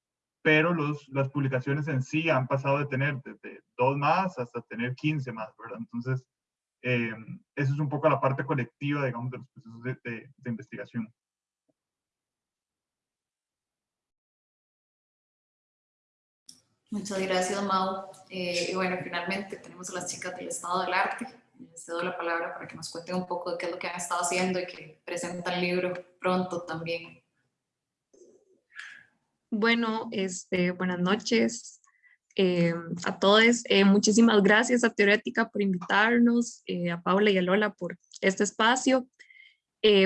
pero los, las publicaciones en sí han pasado de tener desde dos más hasta tener 15 más, ¿verdad? Entonces, eh, eso es un poco la parte colectiva, digamos, de los procesos de, de, investigación. Muchas gracias, Mau. Eh, y bueno, finalmente tenemos a las chicas del Estado del Arte. Les cedo la palabra para que nos cuenten un poco de qué es lo que han estado haciendo y que presentan el libro pronto también. Bueno, este, buenas noches eh, a todos. Eh, muchísimas gracias a Teorética por invitarnos, eh, a Paula y a Lola por este espacio.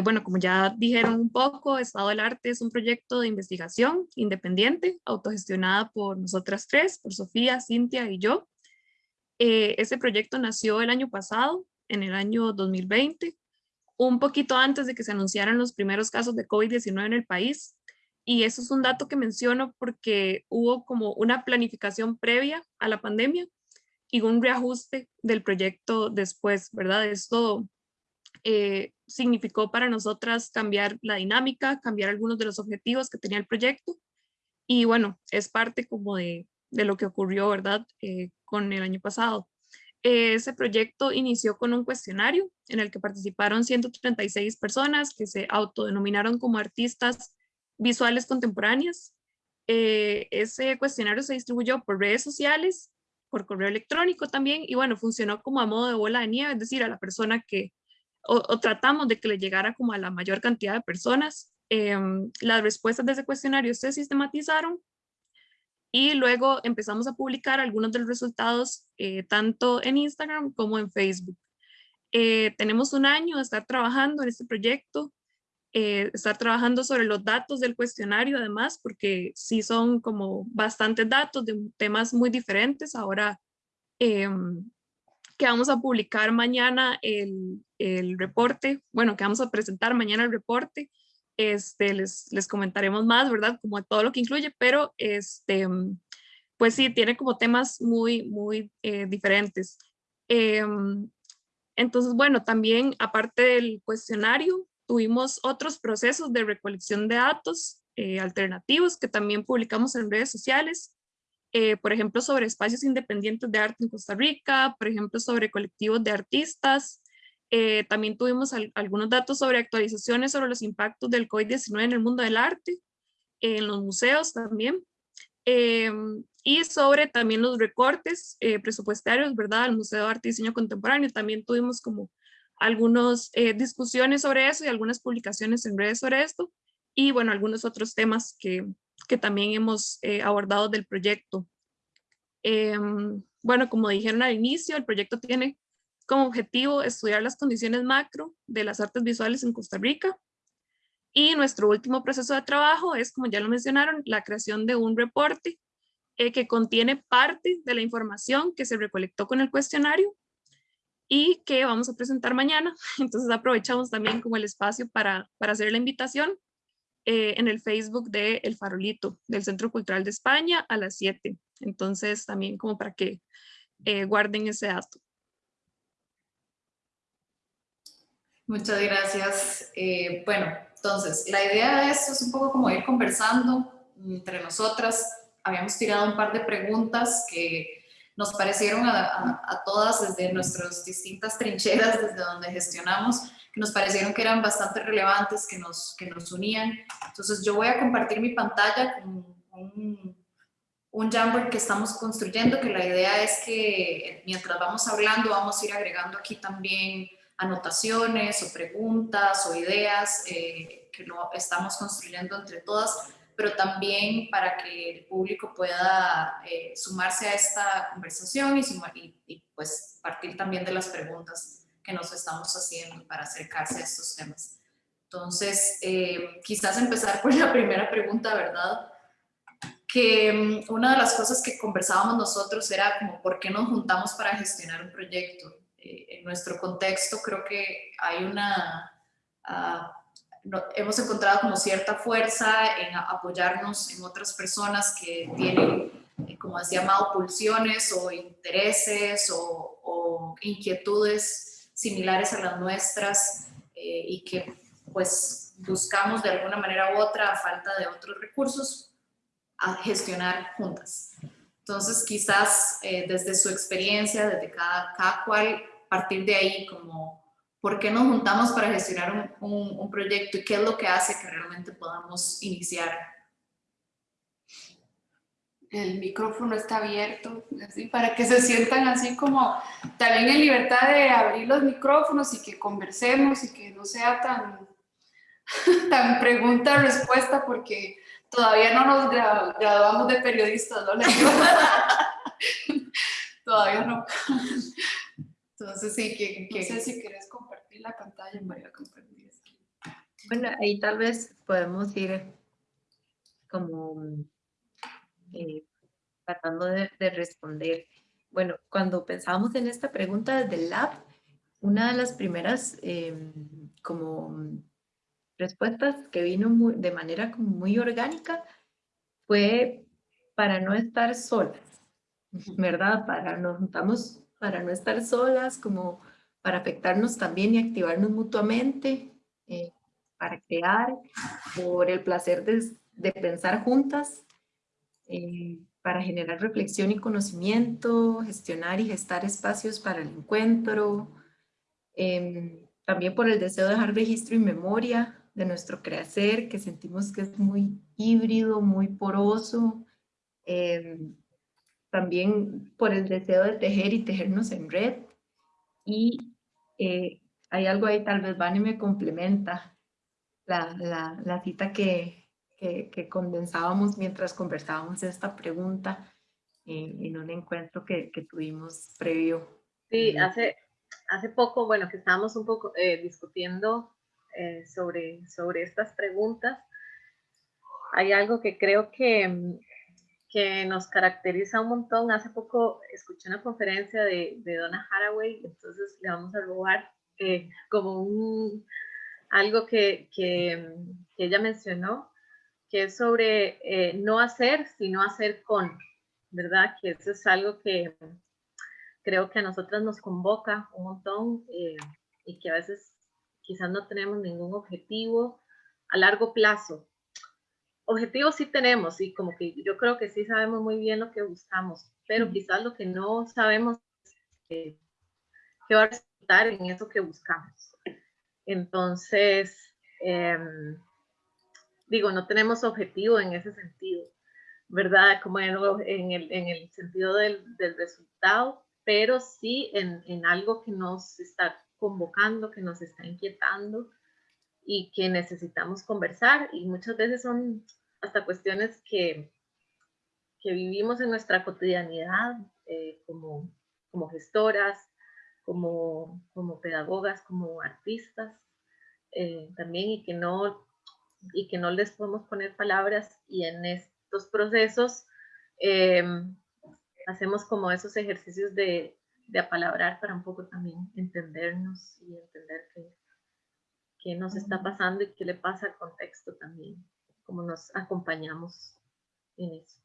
bueno, como ya dijeron un poco, Estado del Arte es un proyecto de investigación independiente, autogestionada por nosotras tres, por Sofía, Cintia y yo. ese proyecto nació el año pasado, en el año 2020, un poquito antes de que se anunciaran los primeros casos de COVID-19 en el país. Y eso es un dato que menciono porque hubo como una planificación previa a la pandemia y un reajuste del proyecto después, ¿verdad? Esto eh, significó para nosotras cambiar la dinámica, cambiar algunos de los objetivos que tenía el proyecto. Y bueno, es parte como de, de lo que ocurrió, ¿verdad? Eh, con el año pasado. ese proyecto inició con un cuestionario en el que participaron 136 personas que se autodenominaron como artistas visuales contemporáneas. Eh, ese cuestionario se distribuyó por redes sociales, por correo electrónico también, y bueno, funcionó como a modo de bola de nieve, es decir, a la persona que, o, tratamos de que le llegara como a la mayor cantidad de personas. Em, las respuestas de ese cuestionario se sistematizaron y luego empezamos a publicar algunos de los resultados eh, tanto en Instagram como en Facebook. Eh, tenemos un año de estar trabajando en este proyecto, eh, estar trabajando sobre los datos del cuestionario además, porque sí son como bastantes datos de temas muy diferentes. Ahora em, que vamos a publicar mañana el, el, reporte, bueno, que vamos a presentar mañana el reporte, este, les, les comentaremos más, ¿verdad? Como todo lo que incluye, pero este, pues sí, tiene como temas muy, muy eh, diferentes. Em, entonces, bueno, también aparte del cuestionario, Tuvimos otros procesos de recolección de datos eh, alternativos que también publicamos en redes sociales, eh, por ejemplo, sobre espacios independientes de arte en Costa Rica, por ejemplo, sobre colectivos de artistas. Eh, también tuvimos algunos datos sobre actualizaciones sobre los impactos del COVID-19 en el mundo del arte, en los museos también, y sobre también los recortes presupuestarios, ¿verdad? El Museo de Arte y Diseño Contemporáneo también tuvimos como algunas eh, discusiones sobre eso y algunas publicaciones en redes sobre esto y bueno, algunos otros temas que, que también hemos eh, abordado del proyecto. Em, bueno, como dijeron al inicio, el proyecto tiene como objetivo estudiar las condiciones macro de las artes visuales en Costa Rica. Y nuestro último proceso de trabajo es, como ya lo mencionaron, la creación de un reporte eh, que contiene parte de la información que se recolectó con el cuestionario y que vamos a presentar mañana. Entonces aprovechamos también como el espacio para, para hacer la invitación eh, en el Facebook de El Farolito, del Centro Cultural de España a las 7. Entonces también como para que eh, guarden ese dato. Muchas gracias. Eh, bueno, entonces, la idea de esto es un poco como ir conversando entre nosotras. Habíamos tirado un par de preguntas que nos parecieron a, todas desde nuestras distintas trincheras, desde donde gestionamos, que nos parecieron que eran bastante relevantes, que nos, que nos unían. Entonces yo voy a compartir mi pantalla con un, un Jamboard que estamos construyendo, que la idea es que mientras vamos hablando vamos a ir agregando aquí también anotaciones o preguntas o ideas eh, que lo estamos construyendo entre todas pero también para que el público pueda eh, sumarse a esta conversación y, y, pues partir también de las preguntas que nos estamos haciendo para acercarse a estos temas. Entonces, eh, quizás empezar por la primera pregunta, ¿verdad? Que mm, una de las cosas que conversábamos nosotros era como, ¿por qué nos juntamos para gestionar un proyecto? Eh, en nuestro contexto creo que hay una... Uh, hemos encontrado como cierta fuerza en apoyarnos en otras personas que tienen, eh, como decía Mao, pulsiones o intereses o, inquietudes similares a las nuestras eh, y que pues buscamos de alguna manera u otra, a falta de otros recursos, a gestionar juntas. Entonces quizás eh, desde su experiencia, desde cada, cada cual, partir de ahí como ¿Por qué nos juntamos para gestionar un, proyecto y qué es lo que hace que realmente podamos iniciar? El micrófono está abierto, así, para que se sientan así como también en libertad de abrir los micrófonos y que conversemos y que no sea tan, tan pregunta-respuesta porque todavía no nos graduamos de periodistas, ¿no? todavía no. Entonces sí, que, no sé si quieres compartir la pantalla, María, compartir. Bueno, ahí tal vez podemos ir como eh, tratando de, responder. Bueno, cuando pensábamos en esta pregunta desde el lab, una de las primeras em, como respuestas que vino de manera como muy orgánica fue para no estar solas, ¿verdad? Para nos juntamos para no estar solas, como para afectarnos también y activarnos mutuamente, eh, para crear, por el placer de, pensar juntas, eh, para generar reflexión y conocimiento, gestionar y gestar espacios para el encuentro, em, también por el deseo de dejar registro y memoria de nuestro crecer, que sentimos que es muy híbrido, muy poroso, em, también por el deseo de tejer y tejernos en red. Y eh, hay algo ahí, tal vez Vani me complementa, la, la, la cita que, que, que, condensábamos mientras conversábamos esta pregunta en un encuentro que, que, tuvimos previo. Sí, hace, hace poco, bueno, que estábamos un poco eh, discutiendo eh, sobre, sobre estas preguntas, hay algo que creo que mm, que nos caracteriza un montón. Hace poco escuché una conferencia de, de Donna Haraway, entonces le vamos a robar eh, como un, algo que, que, ella mencionó, que es sobre eh, no hacer, sino hacer con, ¿verdad? Que eso es algo que creo que a nosotras nos convoca un montón eh, y que a veces quizás no tenemos ningún objetivo a largo plazo, objetivos sí tenemos y como que yo creo que sí sabemos muy bien lo que buscamos, pero quizás lo que no sabemos es qué va a resultar en eso que buscamos. Entonces, em, digo, no tenemos objetivo en ese sentido, ¿verdad? Como en, el, en el, sentido del, del, resultado, pero sí en, en algo que nos está convocando, que nos está inquietando y que necesitamos conversar y muchas veces son hasta cuestiones que, que vivimos en nuestra cotidianidad eh, como, como gestoras, como, como pedagogas, como artistas, eh, también y que, no, y que no les podemos poner palabras y en estos procesos em, hacemos como esos ejercicios de, de apalabrar para un poco también entendernos y entender qué, qué nos está pasando y qué le pasa al contexto también, cómo nos acompañamos en eso.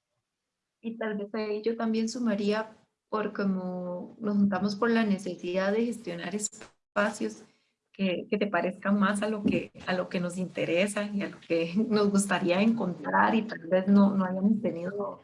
Y tal vez ahí yo también sumaría por como nos juntamos por la necesidad de gestionar espacios que, que, te parezcan más a lo, que, a lo que nos interesa y a lo que nos gustaría encontrar y tal vez no, no hayamos tenido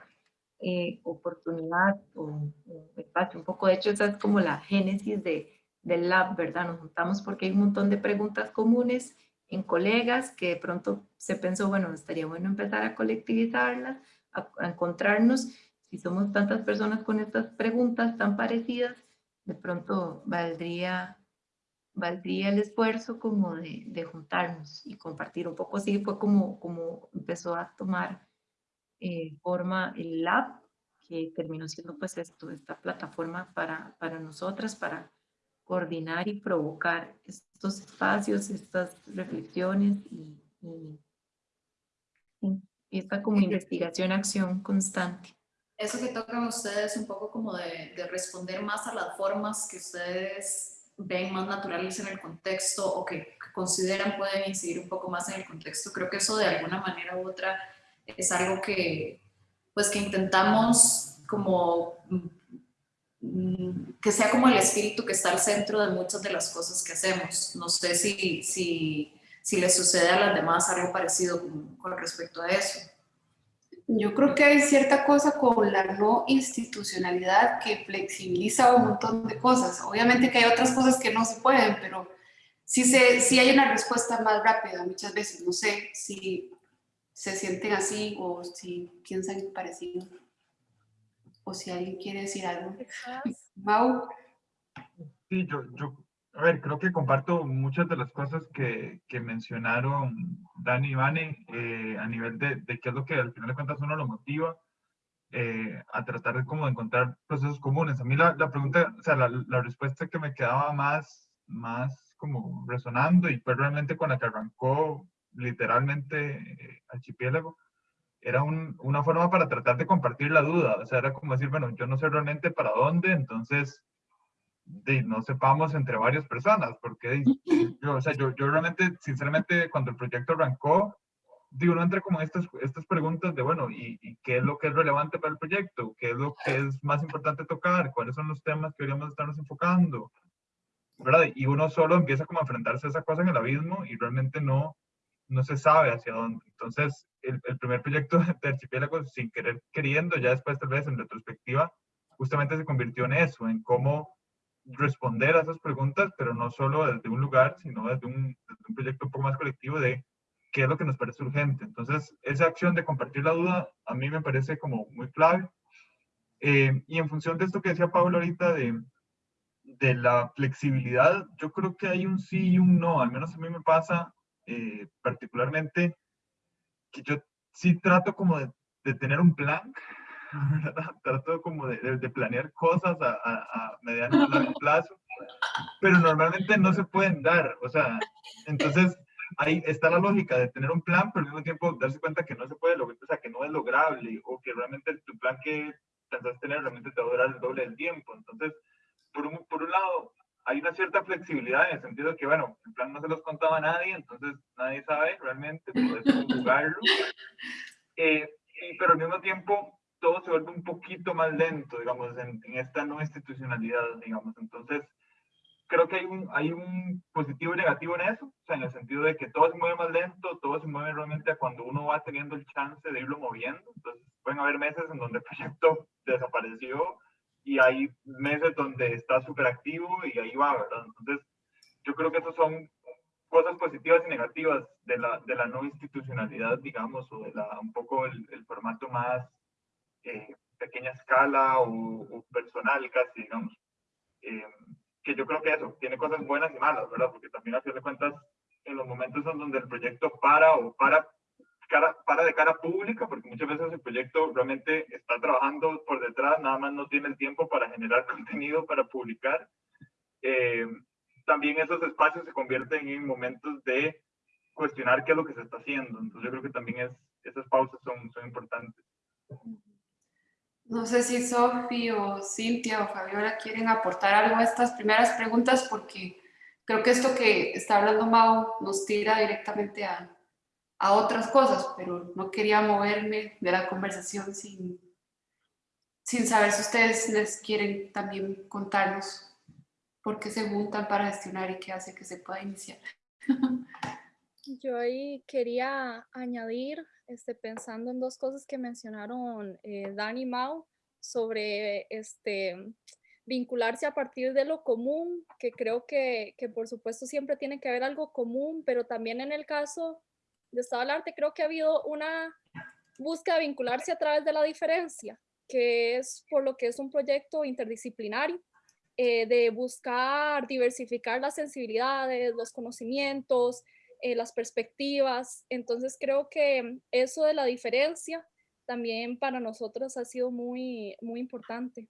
eh, oportunidad o, o, espacio. Un poco, de hecho, esa es como la génesis de, del lab, ¿verdad? Nos juntamos porque hay un montón de preguntas comunes en colegas que de pronto se pensó, bueno, estaría bueno empezar a colectivizarlas, a, a encontrarnos si somos tantas personas con estas preguntas tan parecidas, de pronto valdría, valdría el esfuerzo como de, de juntarnos y compartir un poco. Así fue como, como empezó a tomar eh, forma el lab, que terminó siendo pues esto, esta plataforma para, para nosotras, para coordinar y provocar estos espacios, estas reflexiones y, y, y esta como investigación, acción constante eso que tocan ustedes un poco como de, de, responder más a las formas que ustedes ven más naturales en el contexto o que, que, consideran pueden incidir un poco más en el contexto. Creo que eso de alguna manera u otra es algo que, pues que intentamos como que sea como el espíritu que está al centro de muchas de las cosas que hacemos. No sé si, si, le sucede a las demás algo parecido con, con respecto a eso. Yo creo que hay cierta cosa con la no institucionalidad que flexibiliza un montón de cosas. Obviamente que hay otras cosas que no se pueden, pero sí, se, sí hay una respuesta más rápida muchas veces. No sé si se sienten así o si piensan parecido. O si alguien quiere decir algo. Mau. Sí, yo, yo a ver, creo que comparto muchas de las cosas que, que mencionaron Dani y Vane eh, a nivel de, de, qué es lo que al final de cuentas uno lo motiva eh, a tratar de como de encontrar procesos comunes. A mí la, la pregunta, o sea, la, la, respuesta que me quedaba más, más como resonando y fue realmente con la que arrancó literalmente eh, Archipiélago, era un, una forma para tratar de compartir la duda. O sea, era como decir, bueno, yo no sé realmente para dónde, entonces de, no sepamos entre varias personas, porque yo, o sea, yo, yo realmente, sinceramente, cuando el proyecto arrancó, digo, no entra como estas, estas preguntas de, bueno, ¿y, ¿y, qué es lo que es relevante para el proyecto? ¿Qué es lo que es más importante tocar? ¿Cuáles son los temas que deberíamos estarnos enfocando? ¿Verdad? Y uno solo empieza como a enfrentarse a esa cosa en el abismo y realmente no, no se sabe hacia dónde. Entonces, el, el primer proyecto de Archipiélago, sin querer queriendo, ya después tal vez en retrospectiva, justamente se convirtió en eso, en cómo responder a esas preguntas, pero no solo desde un lugar, sino desde un, proyecto un poco más colectivo de qué es lo que nos parece urgente. Entonces, esa acción de compartir la duda a mí me parece como muy clave. Eh, y en función de esto que decía Pablo ahorita de, de la flexibilidad, yo creo que hay un sí y un no, al menos a mí me pasa eh, particularmente que yo sí trato como de, de tener un plan, trato como de, de, de, planear cosas a, a, a mediano y largo plazo, pero normalmente no se pueden dar, o sea, entonces ahí está la lógica de tener un plan, pero al mismo tiempo darse cuenta que no se puede lograr, o sea, que no es lograble, o que realmente tu plan que pensás tener realmente te va a durar el doble del tiempo, entonces, por un, por un lado, hay una cierta flexibilidad en el sentido de que, bueno, el plan no se los contaba a nadie, entonces nadie sabe realmente, puedes jugarlo, eh, pero al mismo tiempo todo se vuelve un poquito más lento, digamos, en, en, esta no institucionalidad, digamos. Entonces, creo que hay un, hay un positivo y negativo en eso, o sea, en el sentido de que todo se mueve más lento, todo se mueve realmente cuando uno va teniendo el chance de irlo moviendo. Entonces, pueden haber meses en donde el proyecto desapareció y hay meses donde está súper activo y ahí va, ¿verdad? Entonces, yo creo que esas son cosas positivas y negativas de la, de la no institucionalidad, digamos, o de la, un poco el, el formato más eh, pequeña escala o, o, personal casi, digamos. Eh, que yo creo que eso tiene cosas buenas y malas, ¿verdad? Porque también a fin de cuentas, en los momentos en donde el proyecto para o para cara, para de cara pública, porque muchas veces el proyecto realmente está trabajando por detrás, nada más no tiene el tiempo para generar contenido para publicar. Eh, también esos espacios se convierten en momentos de cuestionar qué es lo que se está haciendo. Entonces yo creo que también es, esas pausas son, son importantes. No sé si Sofi o Cintia o Fabiola quieren aportar algo a estas primeras preguntas porque creo que esto que está hablando Mau nos tira directamente a, a otras cosas, pero no quería moverme de la conversación sin, sin saber si ustedes les quieren también contarnos por qué se juntan para gestionar y qué hace que se pueda iniciar. Yo ahí quería añadir, este, pensando en dos cosas que mencionaron eh, Dani y sobre este, vincularse a partir de lo común, que creo que, que, por supuesto siempre tiene que haber algo común, pero también en el caso de Estado del Arte creo que ha habido una búsqueda de vincularse a través de la diferencia, que es por lo que es un proyecto interdisciplinario, eh, de buscar diversificar las sensibilidades, los conocimientos, eh, las perspectivas. Entonces creo que eso de la diferencia también para nosotros ha sido muy, muy importante.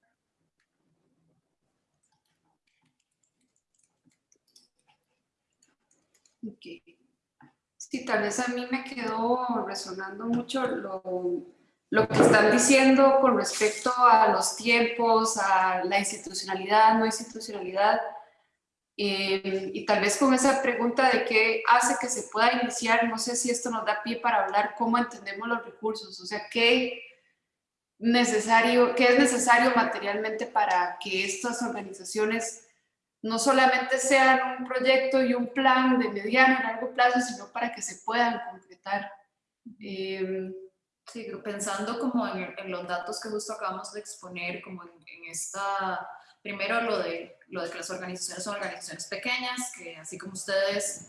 Okay. Sí, tal vez a mí me quedó resonando mucho lo, lo, que están diciendo con respecto a los tiempos, a la institucionalidad, no institucionalidad, eh, y tal vez con esa pregunta de qué hace que se pueda iniciar, no sé si esto nos da pie para hablar cómo entendemos los recursos, o sea, qué, necesario, qué es necesario materialmente para que estas organizaciones no solamente sean un proyecto y un plan de mediano y largo plazo, sino para que se puedan concretar. Eh, sí, pensando como en, en, los datos que justo acabamos de exponer, como en, en, esta, primero lo de, lo de que las organizaciones son organizaciones pequeñas, que así como ustedes,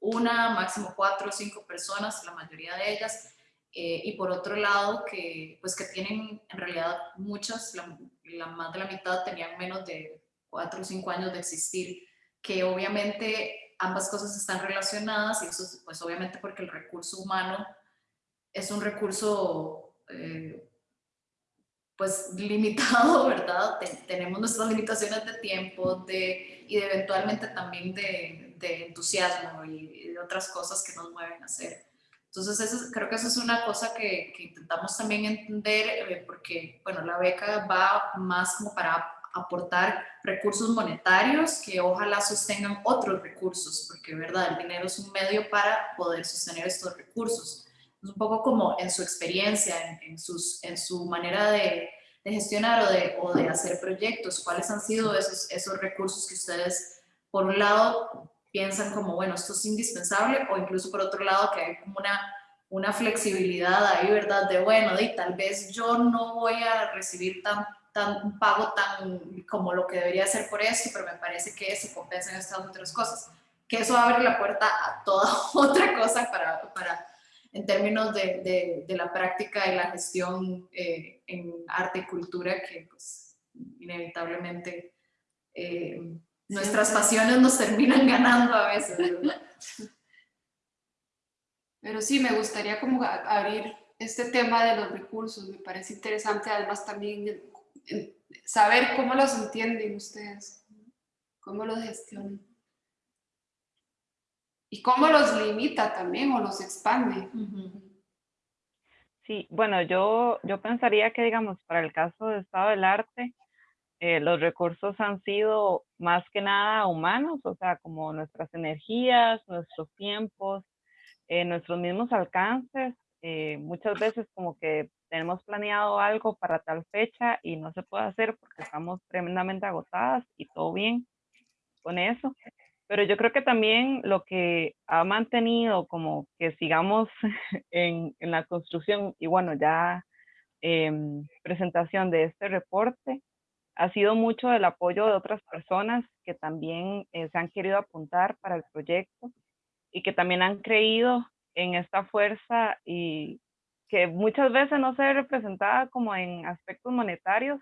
una, máximo cuatro o cinco personas, la mayoría de ellas, eh, y por otro lado que pues que tienen en realidad muchas, la, la más de la mitad tenían menos de cuatro o cinco años de existir, que obviamente ambas cosas están relacionadas y eso pues obviamente porque el recurso humano es un recurso eh, pues limitado, ¿verdad? tenemos nuestras limitaciones de tiempo de, y eventualmente también de, de entusiasmo y, de otras cosas que nos mueven a hacer. Entonces eso, creo que eso es una cosa que, que intentamos también entender eh, porque, bueno, la beca va más como para aportar recursos monetarios que ojalá sostengan otros recursos, porque verdad, el dinero es un medio para poder sostener estos recursos. Es un poco como en su experiencia, en, sus, en su manera de, de gestionar o de, o de, hacer proyectos, cuáles han sido esos, esos recursos que ustedes, por un lado, piensan como, bueno, esto es indispensable, o incluso por otro lado, que hay como una, una flexibilidad ahí, ¿verdad? De, bueno, de, tal vez yo no voy a recibir tan tan, un pago tan como lo que debería ser por esto, pero me parece que se compensan estas otras cosas. Que eso abre la puerta a toda otra cosa para, para en términos de, de, de, la práctica y la gestión eh, en arte y cultura, que pues inevitablemente eh, nuestras pasiones nos terminan ganando a veces. ¿verdad? Pero sí, me gustaría como abrir este tema de los recursos, me parece interesante, además también saber cómo los entienden ustedes, cómo los gestionan. Y cómo los limita también o los expande. Sí, bueno, yo, yo pensaría que, digamos, para el caso de Estado del Arte, eh, los recursos han sido más que nada humanos, o sea, como nuestras energías, nuestros tiempos, eh, nuestros mismos alcances. Eh, muchas veces como que tenemos planeado algo para tal fecha y no se puede hacer porque estamos tremendamente agotadas y todo bien con eso. Pero yo creo que también lo que ha mantenido como que sigamos en, en la construcción y bueno, ya eh, presentación de este reporte, ha sido mucho el apoyo de otras personas que también eh, se han querido apuntar para el proyecto y que también han creído en esta fuerza y que muchas veces no se ve representada como en aspectos monetarios,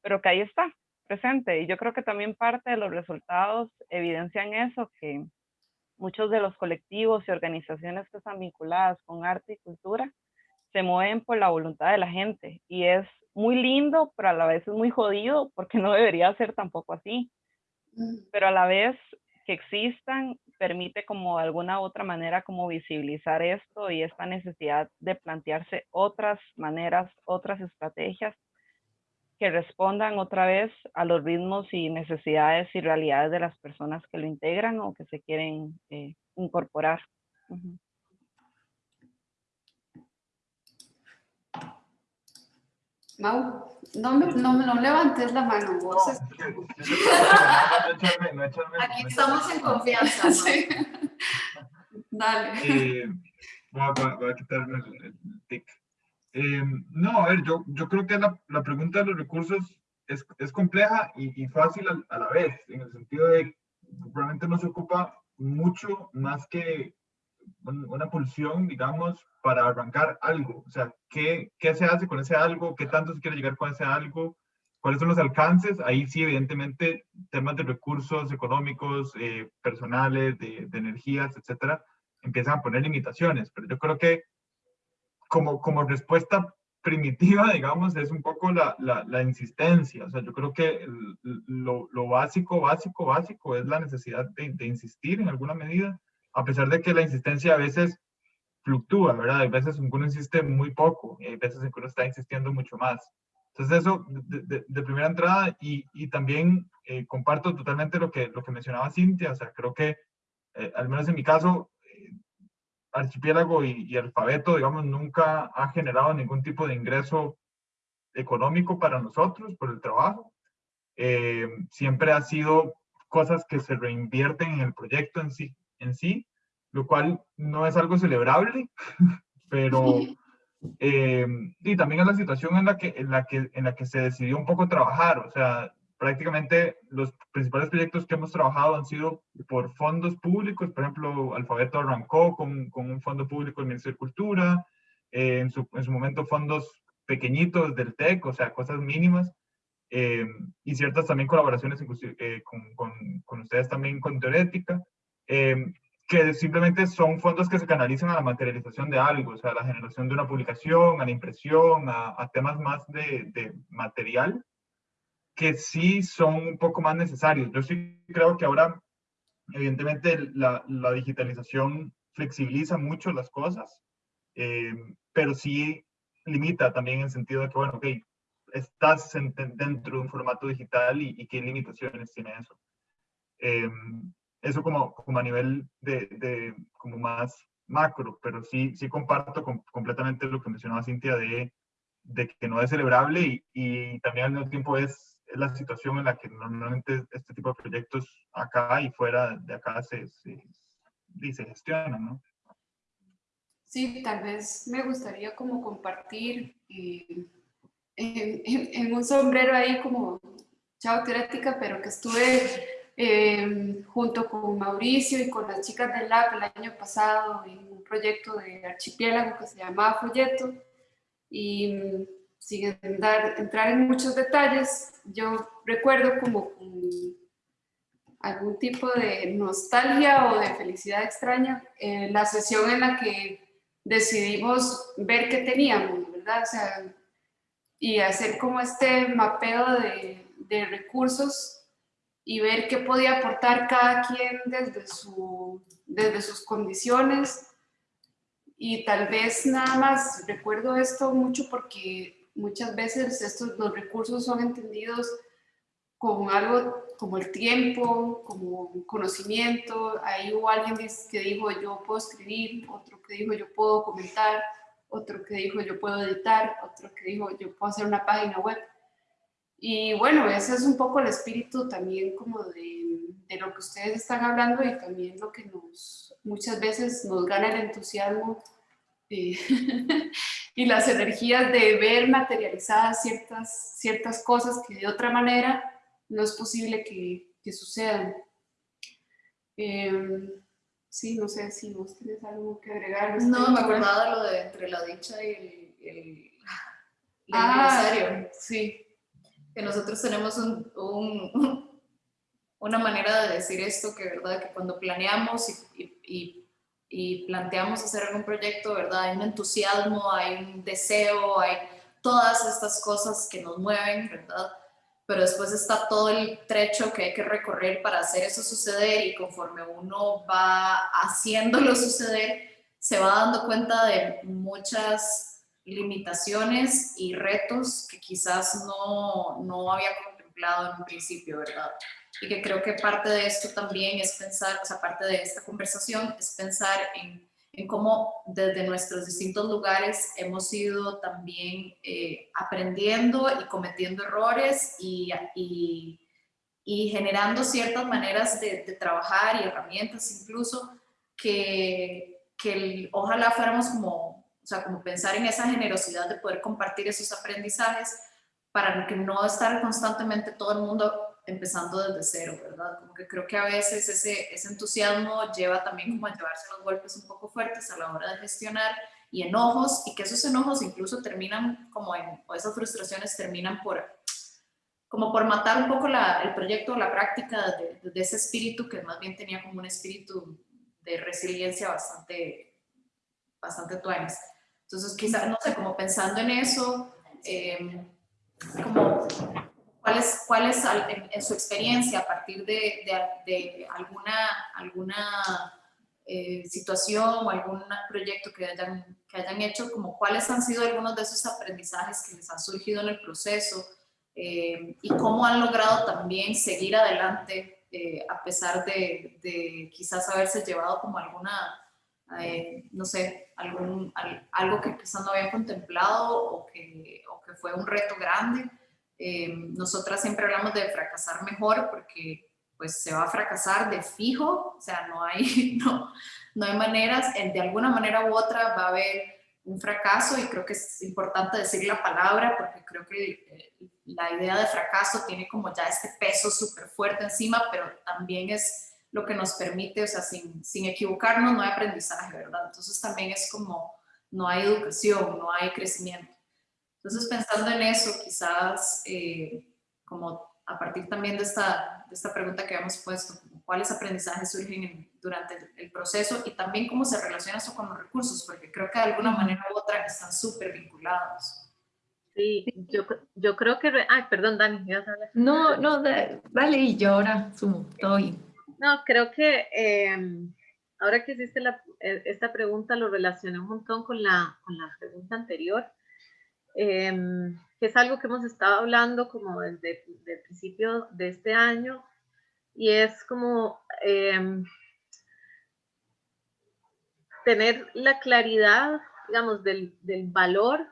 pero que ahí está presente. Y yo creo que también parte de los resultados evidencian eso, que muchos de los colectivos y organizaciones que están vinculadas con arte y cultura se mueven por la voluntad de la gente y es muy lindo, pero a la vez es muy jodido porque no debería ser tampoco así. Pero a la vez que existan permite como de alguna otra manera como visibilizar esto y esta necesidad de plantearse otras maneras, otras estrategias que respondan otra vez a los ritmos y necesidades y realidades de las personas que lo integran o que se quieren eh, incorporar. Mau, no, me, no, no levantes la mano, vos. No, no echarme- no echarme- Aquí no estamos en confianza. ¿no? Sí. Dale. Eh, voy, a, voy a- quitarme el, el tic. Eh, no, a ver, yo, yo creo que la, la pregunta de los recursos es, es compleja y, y fácil a, a la vez, en el sentido de que realmente nos ocupa mucho más que un- una pulsión, digamos, para arrancar algo. O sea, ¿qué, ¿qué se hace con ese algo? ¿Qué tanto se quiere llegar con ese algo? ¿Cuáles son los alcances? Ahí sí, evidentemente, temas de recursos económicos, eh, personales, de, energías, etcétera, empiezan a poner limitaciones. Pero yo creo que como, como respuesta primitiva, digamos, es un poco la, la, insistencia. O sea, yo creo que lo, básico, básico, básico es la necesidad de insistir en alguna medida, a pesar de que la insistencia a veces fluctúa, ¿verdad? Hay veces en que uno insiste muy poco y hay veces en que uno está insistiendo mucho más. Entonces eso de, primera entrada y, y también eh, comparto totalmente lo que, lo que mencionaba Cintia, o sea, creo que eh, al menos en mi caso, eh, Archipiélago y, y Alfabeto, digamos, nunca ha generado ningún tipo de ingreso económico para nosotros por el trabajo. Siempre ha sido cosas que se reinvierten en el proyecto en sí, en sí lo cual no es algo celebrable, pero eh, y también es la situación en la, que, en, la que, en la que se decidió un poco trabajar, o sea, prácticamente los principales proyectos que hemos trabajado han sido por fondos públicos, por ejemplo, Alfabeto arrancó con, con un fondo público del Ministerio de Cultura, eh, en, su, en su momento fondos pequeñitos del TEC, o sea, cosas mínimas, eh, y ciertas también colaboraciones inclusive, eh, con, con, con, ustedes también con Teorética, eh, que simplemente son fondos que se canalizan a la materialización de algo, o sea, a la generación de una publicación, a la impresión, a, a temas más de, de, material, que sí son un poco más necesarios. Yo sí creo que ahora, evidentemente, la, la digitalización flexibiliza mucho las cosas, eh, pero sí limita también en el sentido de que, bueno, ok, estás en, dentro de un formato digital y, y qué limitaciones tiene eso. Eh, eso como, como a nivel de, de, como más macro, pero sí, sí comparto con, completamente lo que mencionaba Cintia de, de que no es celebrable y, y, también al mismo tiempo es, es, la situación en la que normalmente este tipo de proyectos acá y fuera de acá se, se, se gestionan, ¿no? Sí, tal vez me gustaría como compartir eh, en, en, en, un sombrero ahí como chao teorética, pero que estuve eh, junto con Mauricio y con las chicas del LAB el año pasado en un proyecto de archipiélago que se llamaba Folleto y mm, sin dar, entrar en muchos detalles, yo recuerdo como algún tipo de nostalgia o de felicidad extraña eh, la sesión en la que decidimos ver qué teníamos, ¿verdad? Y hacer como este mapeo de recursos y ver qué podía aportar cada quien desde, su, desde sus condiciones. Y tal vez nada más recuerdo esto mucho porque muchas veces estos, los recursos son entendidos como algo como el tiempo, como conocimiento. Ahí hubo alguien que dijo yo puedo escribir, otro que dijo yo puedo comentar, otro que dijo yo puedo editar, otro que dijo yo puedo hacer una página web. Y bueno, ese es un poco el espíritu también como de, de, lo que ustedes están hablando y también lo que nos muchas veces nos gana el entusiasmo eh, y las energías de ver materializadas ciertas, ciertas cosas que de otra manera no es posible que, que sucedan. Eh, sí, no sé si vos tienes algo que agregar. No, me acordaba de lo de entre la dicha y el, el, el ah, aniversario. Sí que nosotros tenemos un, un, una manera de decir esto, que verdad, que cuando planeamos y, y, y, planteamos hacer algún proyecto, ¿verdad? Hay un entusiasmo, hay un deseo, hay todas estas cosas que nos mueven, ¿verdad? Pero después está todo el trecho que hay que recorrer para hacer eso suceder y conforme uno va haciéndolo suceder, se va dando cuenta de muchas limitaciones y retos que quizás no, no había contemplado en un principio, ¿verdad? Y que creo que parte de esto también es pensar, o sea, parte de esta conversación es pensar en, en cómo desde nuestros distintos lugares hemos ido también eh, aprendiendo y cometiendo errores y, y, generando ciertas maneras de, de, trabajar y herramientas incluso que, que ojalá fuéramos como, o sea, como pensar en esa generosidad de poder compartir esos aprendizajes para que no estar constantemente todo el mundo empezando desde cero, ¿verdad? Como que creo que a veces ese, ese entusiasmo lleva también como a llevarse los golpes un poco fuertes a la hora de gestionar y enojos, y que esos enojos incluso terminan como en, o esas frustraciones terminan por, como por matar un poco la, el proyecto o la práctica de, de, ese espíritu que más bien tenía como un espíritu de resiliencia bastante, bastante tuanes. Entonces quizás, no sé, como pensando en eso, eh, como ¿Cuál es, cuál es en, su experiencia a partir de, de, de alguna, alguna eh, situación o algún proyecto que hayan, que hayan hecho, como cuáles han sido algunos de esos aprendizajes que les han surgido en el proceso eh, y cómo han logrado también seguir adelante eh, a pesar de, de, quizás haberse llevado como alguna, eh, no sé, algo que quizás no habían contemplado o que, o que fue un reto grande. Eh, nosotras siempre hablamos de fracasar mejor porque pues se va a fracasar de fijo, o sea, no hay, no, no hay maneras, de alguna manera u otra va a haber un fracaso y creo que es importante decir la palabra porque creo que eh, la idea de fracaso tiene como ya este peso súper fuerte encima, pero también es lo que nos permite, o sea, sin, sin equivocarnos no hay aprendizaje, ¿verdad? Entonces también es como no hay educación, no hay crecimiento. Entonces, pensando en eso, quizás, eh, como a partir también de esta, de esta pregunta que habíamos puesto, cuáles aprendizajes surgen en, durante el, el, proceso y también cómo se relaciona eso con los recursos, porque creo que de alguna manera u otra están súper vinculados. Sí, yo, yo creo que... Ay, perdón, Dani, ¿ibas a hablar? No, no, vale, y yo ahora sumo, todo bien. No, creo que eh, ahora que hiciste eh, esta pregunta lo relacioné un montón con la, con la pregunta anterior, eh, que es algo que hemos estado hablando como desde, el principio de este año, y es como eh, tener la claridad, digamos, del, del, valor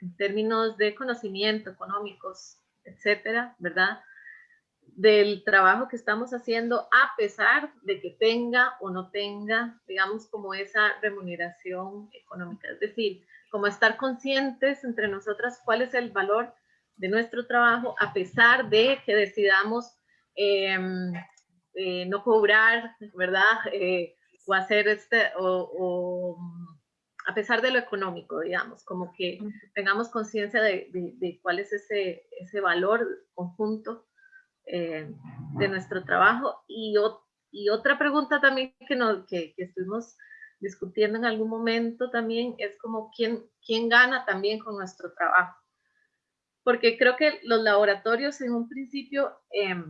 en términos de conocimiento económicos, etcétera, ¿verdad? Del trabajo que estamos haciendo a pesar de que tenga o no tenga, digamos, como esa remuneración económica. Es decir, como estar conscientes entre nosotras cuál es el valor de nuestro trabajo a pesar de que decidamos eh, eh, no cobrar, ¿verdad? Eh, o hacer este, o, o, a pesar de lo económico, digamos, como que tengamos conciencia de, de, de, cuál es ese, ese valor conjunto eh, de nuestro trabajo. Y, otra pregunta también que, nos, que, estuvimos discutiendo en algún momento también es como quién, gana también con nuestro trabajo. Porque creo que los laboratorios en un principio eh,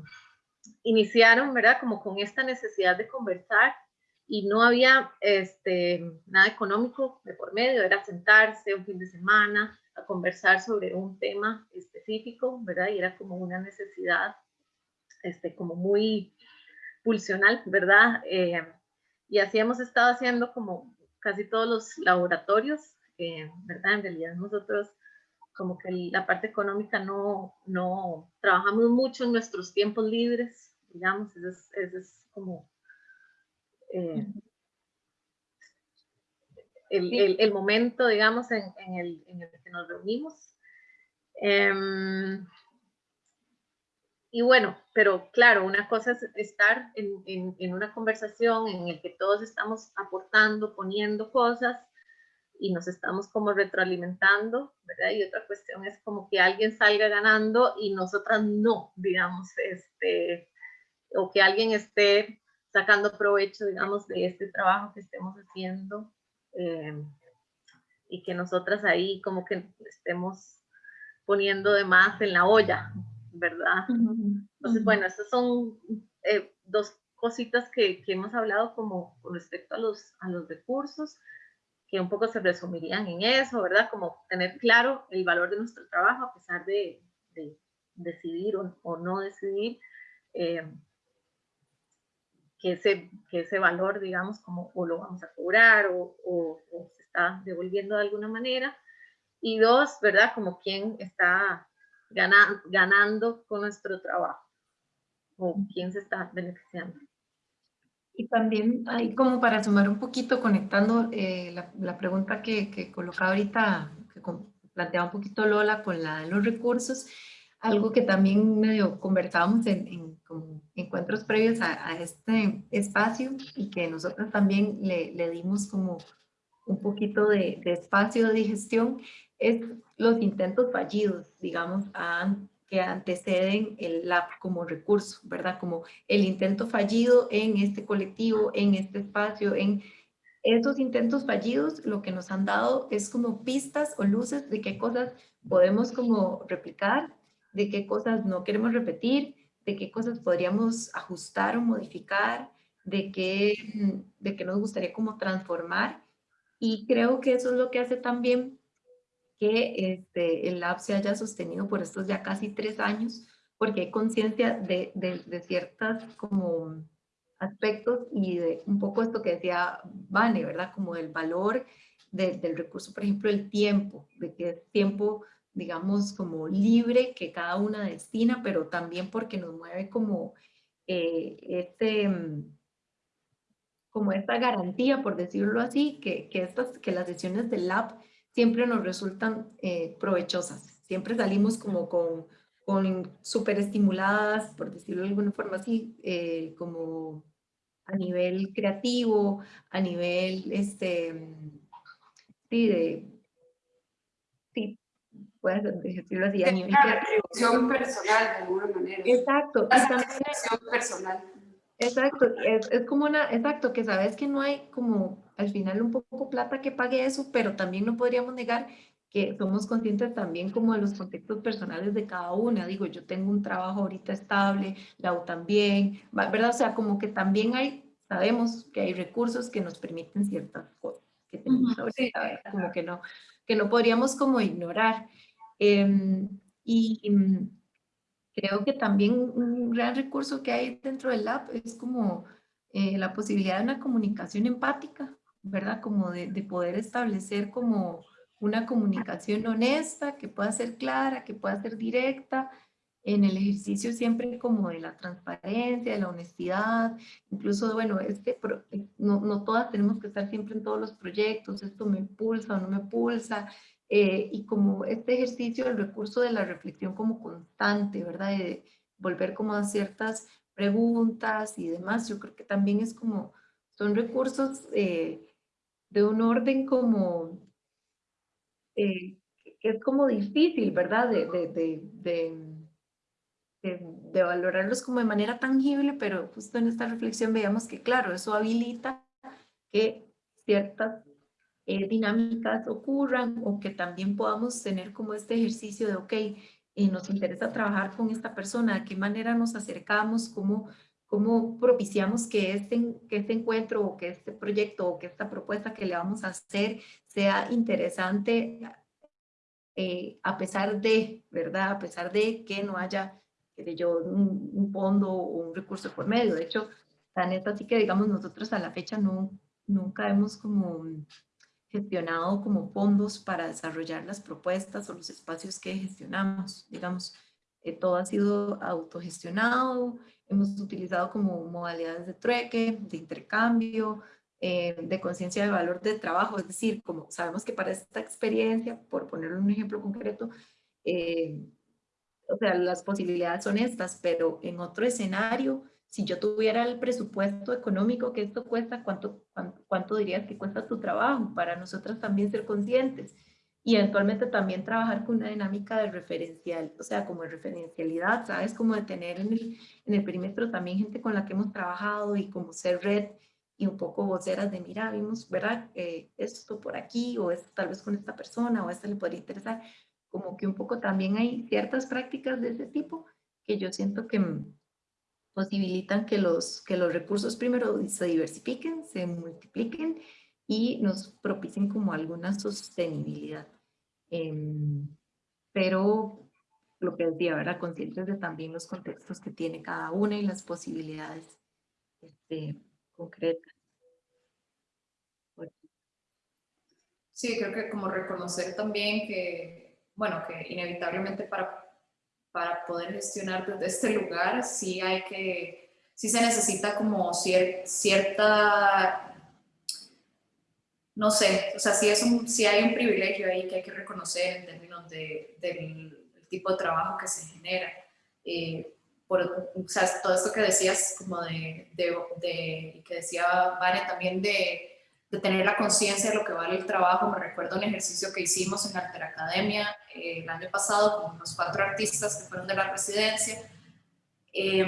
iniciaron, ¿verdad? Como con esta necesidad de conversar y no había este, nada económico de por medio, era sentarse un fin de semana a conversar sobre un tema específico, ¿verdad? Y era como una necesidad, este, como muy pulsional, ¿verdad? Eh, y así hemos estado haciendo como casi todos los laboratorios, eh, ¿verdad? En realidad nosotros como que la parte económica no, no trabajamos mucho en nuestros tiempos libres, digamos, ese es, es como eh, el, el, el, momento, digamos, en, en, el, en, el, que nos reunimos. Eh, y bueno, pero claro, una cosa es estar en, en, una conversación en el que todos estamos aportando, poniendo cosas y nos estamos como retroalimentando, ¿verdad? Y otra cuestión es como que alguien salga ganando y nosotras no, digamos, este, o que alguien esté sacando provecho, digamos, de este trabajo que estemos haciendo eh, y que nosotras ahí como que estemos poniendo de más en la olla, ¿verdad? Entonces, bueno, esas son eh, dos cositas que, que, hemos hablado como con respecto a los, a los recursos, que un poco se resumirían en eso, ¿verdad? Como tener claro el valor de nuestro trabajo a pesar de, de decidir o, o, no decidir, eh, que, ese, que ese valor, digamos, como o lo vamos a cobrar o, o, o se está devolviendo de alguna manera. Y dos, ¿verdad? Como quién está ganando, ganando con nuestro trabajo o quién se está beneficiando. Y también ahí como para sumar un poquito, conectando eh, la, la, pregunta que, que colocaba ahorita, que planteaba un poquito Lola con la de los recursos, algo que también medio conversábamos en, en como encuentros previos a, a, este espacio y que nosotros también le, le dimos como un poquito de, de, espacio de digestión, es los intentos fallidos, digamos, a, que anteceden el lab como recurso, ¿verdad? Como el intento fallido en este colectivo, en este espacio, en esos intentos fallidos, lo que nos han dado es como pistas o luces de qué cosas podemos como replicar, de qué cosas no queremos repetir, de qué cosas podríamos ajustar o modificar, de qué, de qué nos gustaría como transformar. Y creo que eso es lo que hace también que este, el lab se haya sostenido por estos ya casi tres años, porque hay conciencia de, de, de ciertas como aspectos y de un poco esto que decía Vane, ¿verdad? Como el valor de, del recurso, por ejemplo, el tiempo, de que es tiempo, digamos, como libre que cada una destina, pero también porque nos mueve como eh, este como esta garantía, por decirlo así, que, que, estas, que las sesiones del lab siempre nos resultan eh, provechosas. Siempre salimos como con, con súper estimuladas, por decirlo de alguna forma así, eh, como a nivel creativo, a nivel, este, sí, de, sí, puedes decirlo así, a nivel creativo. personal, de alguna manera. Exacto. La personal. Exacto, es, es, como una, exacto, que sabes que no hay como al final un poco plata que pague eso, pero también no podríamos negar que somos conscientes también como de los contextos personales de cada una. Digo, yo tengo un trabajo ahorita estable, Lau también, ¿verdad? O sea, como que también hay, sabemos que hay recursos que nos permiten ciertas cosas que tenemos ahorita, como que no, que no podríamos como ignorar. Eh, y Creo que también un gran recurso que hay dentro del lab es como eh, la posibilidad de una comunicación empática, ¿verdad? Como de, de, poder establecer como una comunicación honesta, que pueda ser clara, que pueda ser directa, en el ejercicio siempre como de la transparencia, de la honestidad, incluso, bueno, este, no, no todas tenemos que estar siempre en todos los proyectos, esto me pulsa o no me pulsa, eh, y como este ejercicio del recurso de la reflexión como constante, ¿verdad? De volver como a ciertas preguntas y demás, yo creo que también es como, son recursos eh, de un orden como, eh, que es como difícil, ¿verdad? De, de, de, de, valorarlos como de manera tangible, pero justo en esta reflexión veíamos que, claro, eso habilita que ciertas eh, dinámicas ocurran o que también podamos tener como este ejercicio de, ok, eh, nos interesa trabajar con esta persona, de qué manera nos acercamos, cómo, cómo propiciamos que este, que este encuentro o que este proyecto o que esta propuesta que le vamos a hacer sea interesante eh, a pesar de, ¿verdad? A pesar de que no haya, que yo, un, un, fondo o un recurso por medio. De hecho, tan es así que, digamos, nosotros a la fecha no, nunca hemos como gestionado como fondos para desarrollar las propuestas o los espacios que gestionamos. Digamos, eh, todo ha sido autogestionado, hemos utilizado como modalidades de trueque, de intercambio, eh, de conciencia de valor de trabajo, es decir, como sabemos que para esta experiencia, por poner un ejemplo concreto, eh, o sea, las posibilidades son estas, pero en otro escenario si yo tuviera el presupuesto económico que esto cuesta, ¿cuánto, cuánto, cuánto dirías que cuesta tu trabajo? Para nosotros también ser conscientes. Y eventualmente también trabajar con una dinámica de referencial, o sea, como de referencialidad, ¿sabes? Como de tener en el, en el perímetro también gente con la que hemos trabajado y como ser red y un poco voceras de, mira, vimos, ¿verdad? Eh, esto por aquí o esto tal vez con esta persona o esto le podría interesar. Como que un poco también hay ciertas prácticas de ese tipo que yo siento que posibilitan que los, que los recursos primero se diversifiquen, se multipliquen y nos propicien como alguna sostenibilidad. Em, pero lo que decía, ¿verdad? Conscientes de también los contextos que tiene cada una y las posibilidades este, concretas. Sí, creo que como reconocer también que, bueno, que inevitablemente para, para poder gestionar desde este lugar sí hay que, sí se necesita como cierta, no sé, o sea, sí, es un, sí hay un privilegio ahí que hay que reconocer en términos de, del tipo de trabajo que se genera. Eh, por, o sea, todo esto que decías, como de, de, de que decía Vane también de, de tener la conciencia de lo que vale el trabajo, me recuerdo un ejercicio que hicimos en Alter Academia eh, el año pasado con unos cuatro artistas que fueron de la residencia. Eh,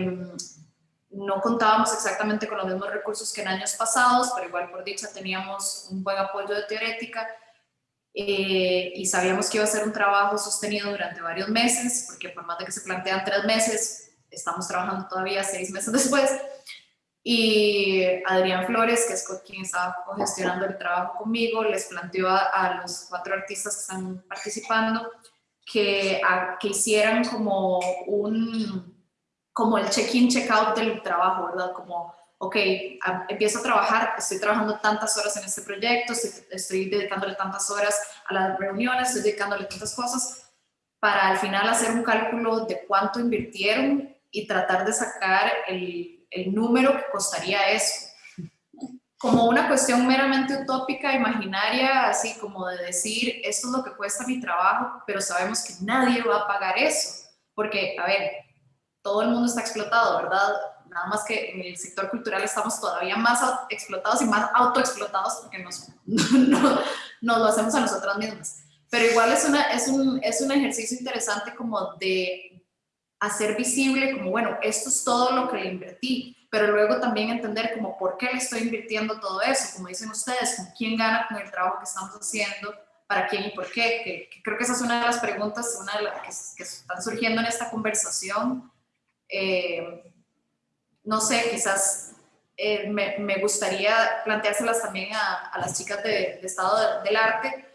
no contábamos exactamente con los mismos recursos que en años pasados, pero igual por dicha teníamos un buen apoyo de teorética eh, y sabíamos que iba a ser un trabajo sostenido durante varios meses, porque por más de que se plantean tres meses, estamos trabajando todavía seis meses después. Y Adrián Flores, que es quien estaba gestionando el trabajo conmigo, les planteó a, los cuatro artistas que están participando que, que hicieran como un como el check-in, check-out del trabajo, ¿verdad? Como, ok, empiezo a trabajar, estoy trabajando tantas horas en este proyecto, estoy, estoy dedicándole tantas horas a las reuniones, estoy dedicándole tantas cosas, para al final hacer un cálculo de cuánto invirtieron y tratar de sacar el, el número que costaría eso. Como una cuestión meramente utópica, imaginaria, así como de decir, esto es lo que cuesta mi trabajo, pero sabemos que nadie va a pagar eso. Porque, a ver, todo el mundo está explotado, ¿verdad? Nada más que en el sector cultural estamos todavía más explotados y más autoexplotados porque nos, no, nos lo hacemos a nosotras mismas. Pero igual es, una, es, un, es un ejercicio interesante como de hacer visible como, bueno, esto es todo lo que le invertí, pero luego también entender como por qué le estoy invirtiendo todo eso, como dicen ustedes, con quién gana con el trabajo que estamos haciendo, para quién y por qué, que, creo que esa es una de las preguntas una de las que, están surgiendo en esta conversación. Eh, no sé, quizás eh, me, me, gustaría planteárselas también a, a las chicas de, de Estado del Arte,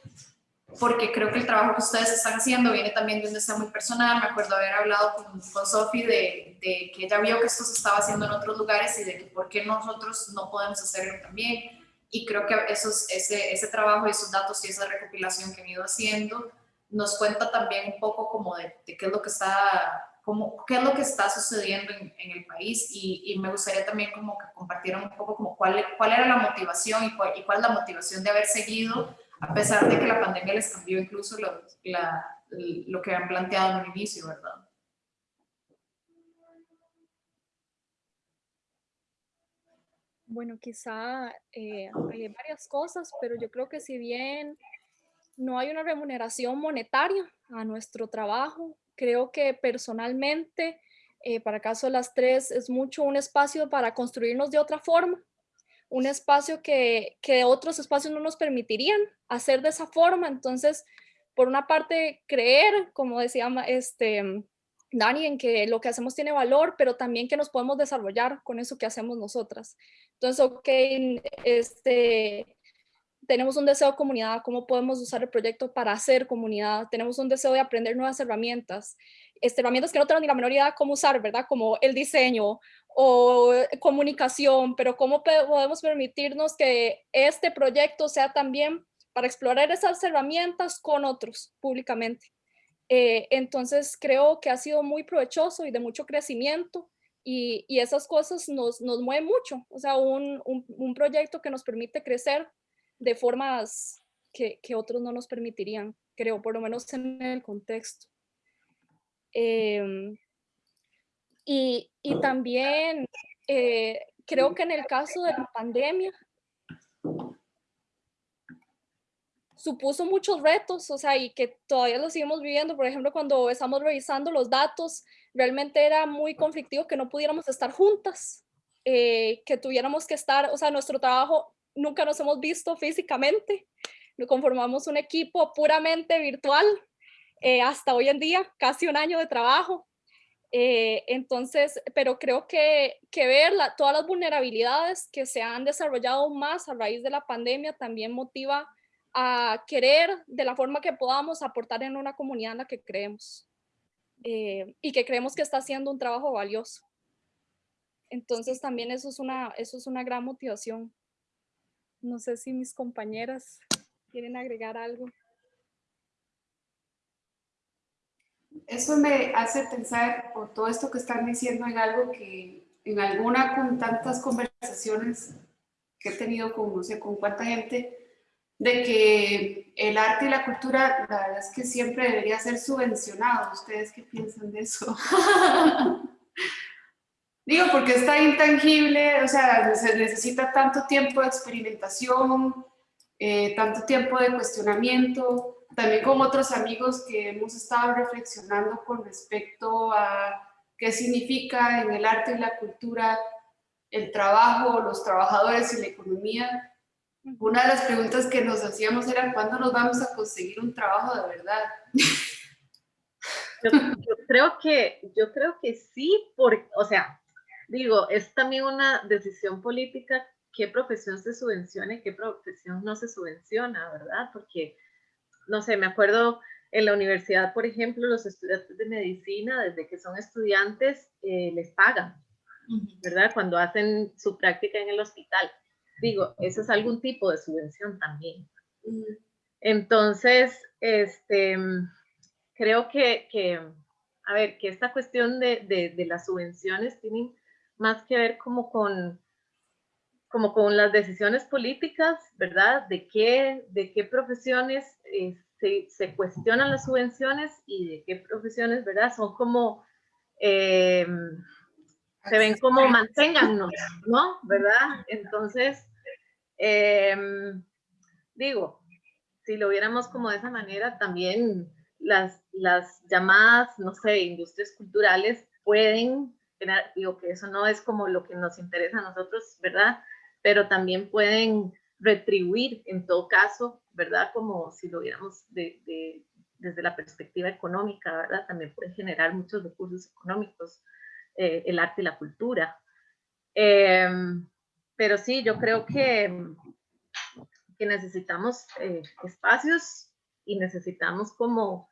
porque creo que el trabajo que ustedes están haciendo viene también de un deseo muy personal. Me acuerdo haber hablado con, con Sofi de, de, que ella vio que esto se estaba haciendo en otros lugares y de que por qué nosotros no podemos hacerlo también. Y creo que esos, ese, ese trabajo y esos datos y esa recopilación que han ido haciendo nos cuenta también un poco como de, de qué es lo que está como, qué es lo que está sucediendo en, en el país y, y, me gustaría también como que compartieran un poco como cuál, cuál era la motivación y cuál, y cuál es la motivación de haber seguido a pesar de que la pandemia les cambió incluso lo, lo que han planteado en el inicio, ¿verdad? Bueno, quizá eh, hay varias cosas, pero yo creo que si bien no hay una remuneración monetaria a nuestro trabajo, creo que personalmente, eh, para caso de las tres, es mucho un espacio para construirnos de otra forma, un espacio que, que otros espacios no nos permitirían hacer de esa forma. Entonces, por una parte, creer, como decía este, Dani, en que lo que hacemos tiene valor, pero también que nos podemos desarrollar con eso que hacemos nosotras. Entonces, ok, este, tenemos un deseo de comunidad, cómo podemos usar el proyecto para hacer comunidad, tenemos un deseo de aprender nuevas herramientas, este, herramientas que no tenemos ni la menor idea cómo usar, ¿verdad? Como el diseño o comunicación, pero cómo podemos permitirnos que este proyecto sea también para explorar esas herramientas con otros públicamente. Eh, entonces creo que ha sido muy provechoso y de mucho crecimiento y, y esas cosas nos, nos mueven mucho, o sea, un, un, un, proyecto que nos permite crecer de formas que, que, otros no nos permitirían, creo, por lo menos en el contexto. Eh, y, y también eh, creo que en el caso de la pandemia, supuso muchos retos, o sea, y que todavía lo seguimos viviendo. Por ejemplo, cuando estamos revisando los datos, realmente era muy conflictivo que no pudiéramos estar juntas, eh, que tuviéramos que estar, o sea, nuestro trabajo nunca nos hemos visto físicamente, conformamos un equipo puramente virtual eh, hasta hoy en día, casi un año de trabajo. Eh, entonces, pero creo que, que ver todas las vulnerabilidades que se han desarrollado más a raíz de la pandemia también motiva a querer de la forma que podamos aportar en una comunidad en la que creemos eh, y que creemos que está haciendo un trabajo valioso. Entonces también eso es una, eso es una gran motivación. No sé si mis compañeras quieren agregar algo. Eso me hace pensar, por todo esto que están diciendo, en algo que en alguna con tantas conversaciones que he tenido con no sé con cuánta gente, de que el arte y la cultura, la verdad es que siempre debería ser subvencionado. ¿Ustedes qué piensan de eso? Digo, porque está intangible, o sea, se necesita tanto tiempo de experimentación, eh, tanto tiempo de cuestionamiento, también con otros amigos que hemos estado reflexionando con respecto a qué significa en el arte y la cultura el trabajo, los trabajadores y la economía. Una de las preguntas que nos hacíamos era ¿cuándo nos vamos a conseguir un trabajo de verdad? Yo, creo que, yo creo que sí, porque, o sea, digo, es también una decisión política qué profesión se subvenciona y qué profesión no se subvenciona, ¿verdad? Porque no sé, me acuerdo en la universidad, por ejemplo, los estudiantes de medicina, desde que son estudiantes, eh, les pagan, ¿verdad? Cuando hacen su práctica en el hospital. Digo, eso es algún tipo de subvención también. Entonces, este, creo que, que, a ver, que esta cuestión de, de, de las subvenciones tiene más que ver como con como con las decisiones políticas, ¿verdad? De qué, de qué profesiones eh, se, se, cuestionan las subvenciones y de qué profesiones, ¿verdad? Son como, eh, se ven como manténgannos, ¿no? ¿Verdad? Entonces, eh, digo, si lo viéramos como de esa manera, también las, las llamadas, no sé, industrias culturales pueden, digo que eso no es como lo que nos interesa a nosotros, ¿verdad? pero también pueden retribuir en todo caso, ¿verdad? Como si lo viéramos de, desde la perspectiva económica, ¿verdad? También puede generar muchos recursos económicos, eh, el arte y la cultura. Em, pero sí, yo creo que, que necesitamos eh, espacios y necesitamos como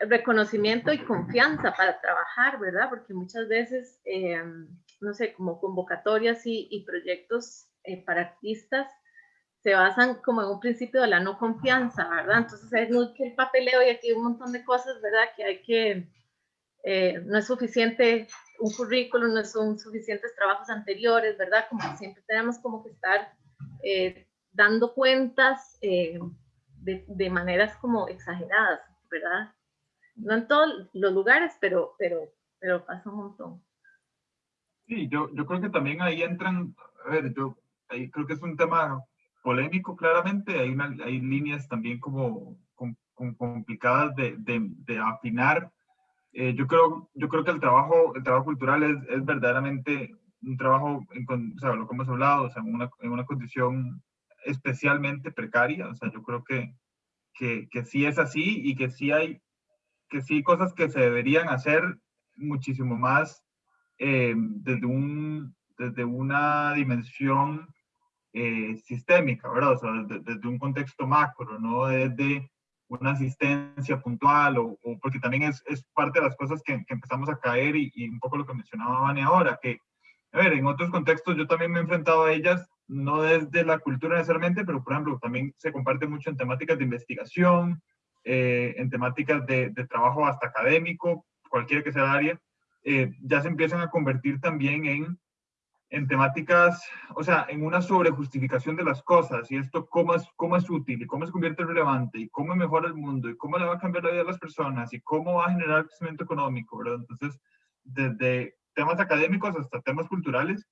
reconocimiento y confianza para trabajar, ¿verdad? Porque muchas veces em, no sé, como convocatorias y, proyectos eh, para artistas se basan como en un principio de la no confianza, ¿verdad? Entonces es muy que el papeleo y aquí hay un montón de cosas, ¿verdad? Que hay que, eh, no es suficiente un currículum, no son suficientes trabajos anteriores, ¿verdad? Como siempre tenemos como que estar eh, dando cuentas de, de, maneras como exageradas, ¿verdad? No en todos los lugares, pero, pero, pero pasa un montón. Sí, yo, yo creo que también ahí entran, a ver, yo ahí creo que es un tema polémico claramente, hay, una, hay líneas también como, complicadas de, de, de afinar. Eh, yo, creo, yo creo que el trabajo, el trabajo cultural es, es verdaderamente un trabajo, en, o sea, lo que hemos hablado, o sea, en una, en una condición especialmente precaria, o sea, yo creo que, que, que sí es así y que sí hay, que sí cosas que se deberían hacer muchísimo más eh, desde, un, desde una dimensión eh, sistémica, ¿verdad? O sea, desde, un contexto macro, no desde una asistencia puntual, o, porque también es, es, parte de las cosas que, que empezamos a caer y, y, un poco lo que mencionaba Vane ahora, que, a ver, en otros contextos yo también me he enfrentado a ellas, no desde la cultura necesariamente, pero por ejemplo, también se comparte mucho en temáticas de investigación, eh, en temáticas de, de, trabajo hasta académico, cualquiera que sea el área, eh, ya se empiezan a convertir también en, en temáticas, o sea, en una sobrejustificación de las cosas y esto cómo es, cómo es útil y cómo se convierte en relevante y cómo mejora el mundo y cómo le va a cambiar la vida a las personas y cómo va a generar crecimiento económico, ¿verdad? Entonces, desde temas académicos hasta temas culturales,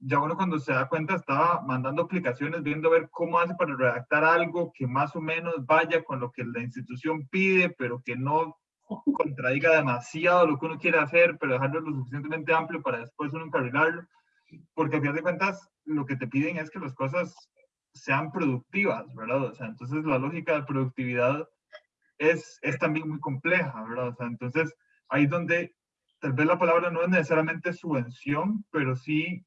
ya uno cuando se da cuenta estaba mandando aplicaciones, viendo a ver cómo hace para redactar algo que más o menos vaya con lo que la institución pide, pero que no contradiga demasiado lo que uno quiere hacer, pero dejarlo lo suficientemente amplio para después uno encarrilarlo. Porque a fin de cuentas, lo que te piden es que las cosas sean productivas, ¿verdad? O sea, entonces la lógica de productividad es, es también muy compleja, ¿verdad? O sea, entonces ahí donde tal vez la palabra no es necesariamente subvención, pero sí,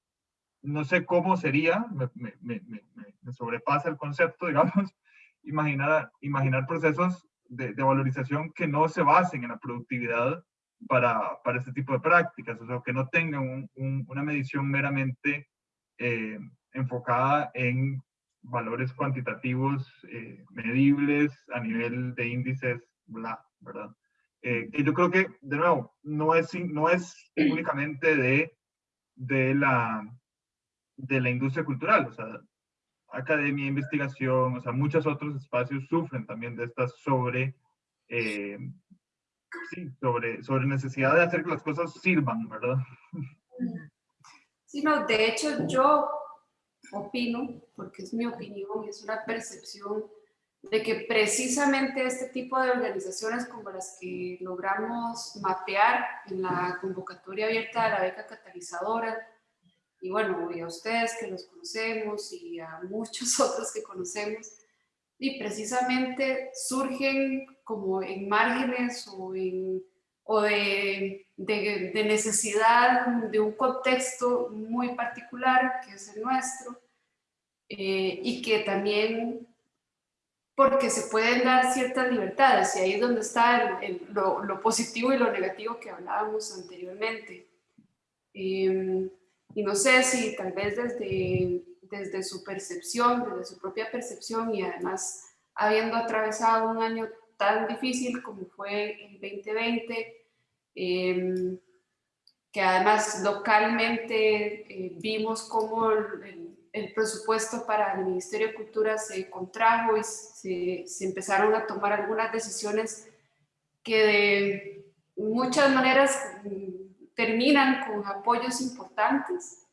no sé cómo sería, me, me, me, me sobrepasa el concepto, digamos, imaginar, imaginar procesos de, de, valorización que no se basen en la productividad para, para este tipo de prácticas, o sea, que no tengan un, un, una medición meramente eh, enfocada en valores cuantitativos eh, medibles a nivel de índices, bla, ¿verdad? Eh, yo creo que, de nuevo, no es, no es únicamente de, de, la, de la industria cultural, o sea, academia, investigación, o sea, muchos otros espacios sufren también de estas sobre, eh, sí, sobre, sobre necesidad de hacer que las cosas sirvan, ¿verdad? Sí, no, de hecho yo opino, porque es mi opinión, es una percepción de que precisamente este tipo de organizaciones como las que logramos mapear en la convocatoria abierta de la beca catalizadora, y bueno, y a ustedes que los conocemos y a muchos otros que conocemos, y precisamente surgen como en márgenes o, en, o de, de, de, necesidad de un contexto muy particular que es el nuestro, eh, y que también porque se pueden dar ciertas libertades, y ahí es donde está el, el, lo, lo, positivo y lo negativo que hablábamos anteriormente. Eh, y no sé si tal vez desde, desde su percepción, desde su propia percepción y además habiendo atravesado un año tan difícil como fue el 2020, eh, que además localmente eh, vimos cómo el, el, presupuesto para el Ministerio de Cultura se contrajo y se, se empezaron a tomar algunas decisiones que de muchas maneras terminan con apoyos importantes.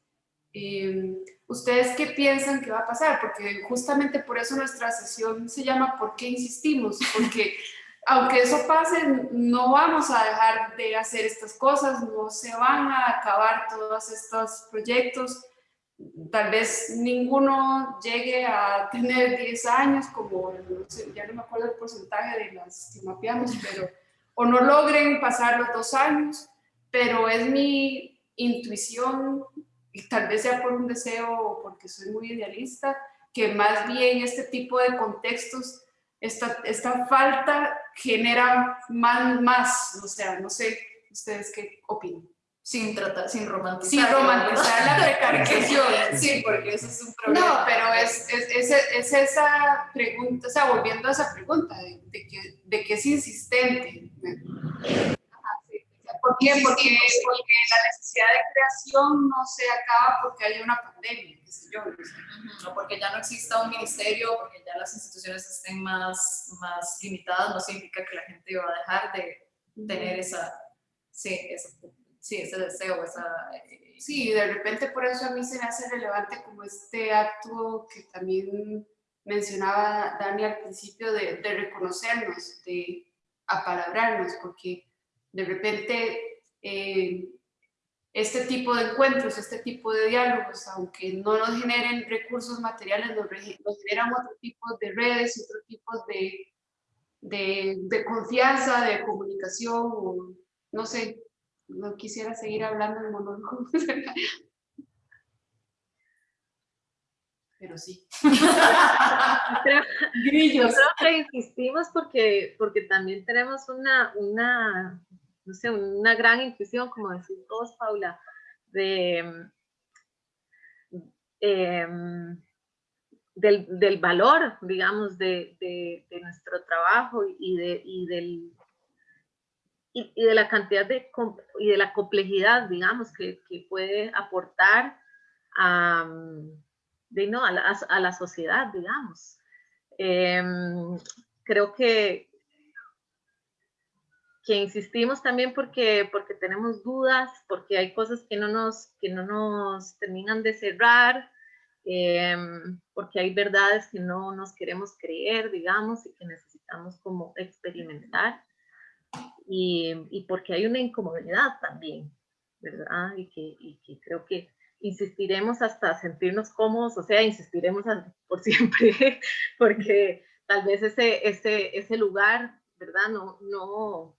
Eh, ¿Ustedes qué piensan que va a pasar? Porque justamente por eso nuestra sesión se llama ¿Por qué insistimos? Porque aunque eso pase, no vamos a dejar de hacer estas cosas, no se van a acabar todos estos proyectos. Tal vez ninguno llegue a tener 10 años, como no sé, ya no me acuerdo el porcentaje de las que mapeamos, pero o no logren pasar los dos años pero es mi intuición, y tal vez sea por un deseo o porque soy muy idealista, que más bien este tipo de contextos, esta, esta falta genera más, más, o sea, no sé ustedes qué opinan. Sin tratar, sin romantizar. Sin romantizar la precarización. sí, porque eso es un problema. No, pero es, es, es, es esa pregunta, o sea, volviendo a esa pregunta, de, de, que, de que es insistente. ¿Por qué? Porque, porque la necesidad de creación no se acaba porque haya una pandemia, qué sé yo. O porque ya no exista un ministerio, porque ya las instituciones estén más, más limitadas, no significa que la gente va a dejar de tener esa, sí, esa, sí, ese deseo, esa... Eh, sí, de repente por eso a mí se me hace relevante como este acto que también mencionaba Dani al principio de, de reconocernos, de apalabrarnos, porque de repente eh, este tipo de encuentros, este tipo de diálogos, aunque no nos generen recursos materiales, nos, nos generan otro tipo de redes, otro tipo de, de, de, confianza, de comunicación, o, no sé, no quisiera seguir hablando en monólogo. Pero sí. Grillos. Que insistimos porque, porque también tenemos una, una una gran intuición, como decís vos, Paula, de, eh, del, valor, digamos, de, de, nuestro trabajo y de, y del, y, de la cantidad de, y de la complejidad, digamos, que, que puede aportar a, de, no, a, la, a la sociedad, digamos. Eh, creo que, que insistimos también porque, porque tenemos dudas, porque hay cosas que no nos, que no nos terminan de cerrar, em, porque hay verdades que no nos queremos creer, digamos, y que necesitamos como experimentar, y, y porque hay una incomodidad también, ¿verdad? Y que, y que creo que insistiremos hasta sentirnos cómodos, o sea, insistiremos por siempre, porque tal vez ese, ese, ese lugar, ¿verdad? No, no,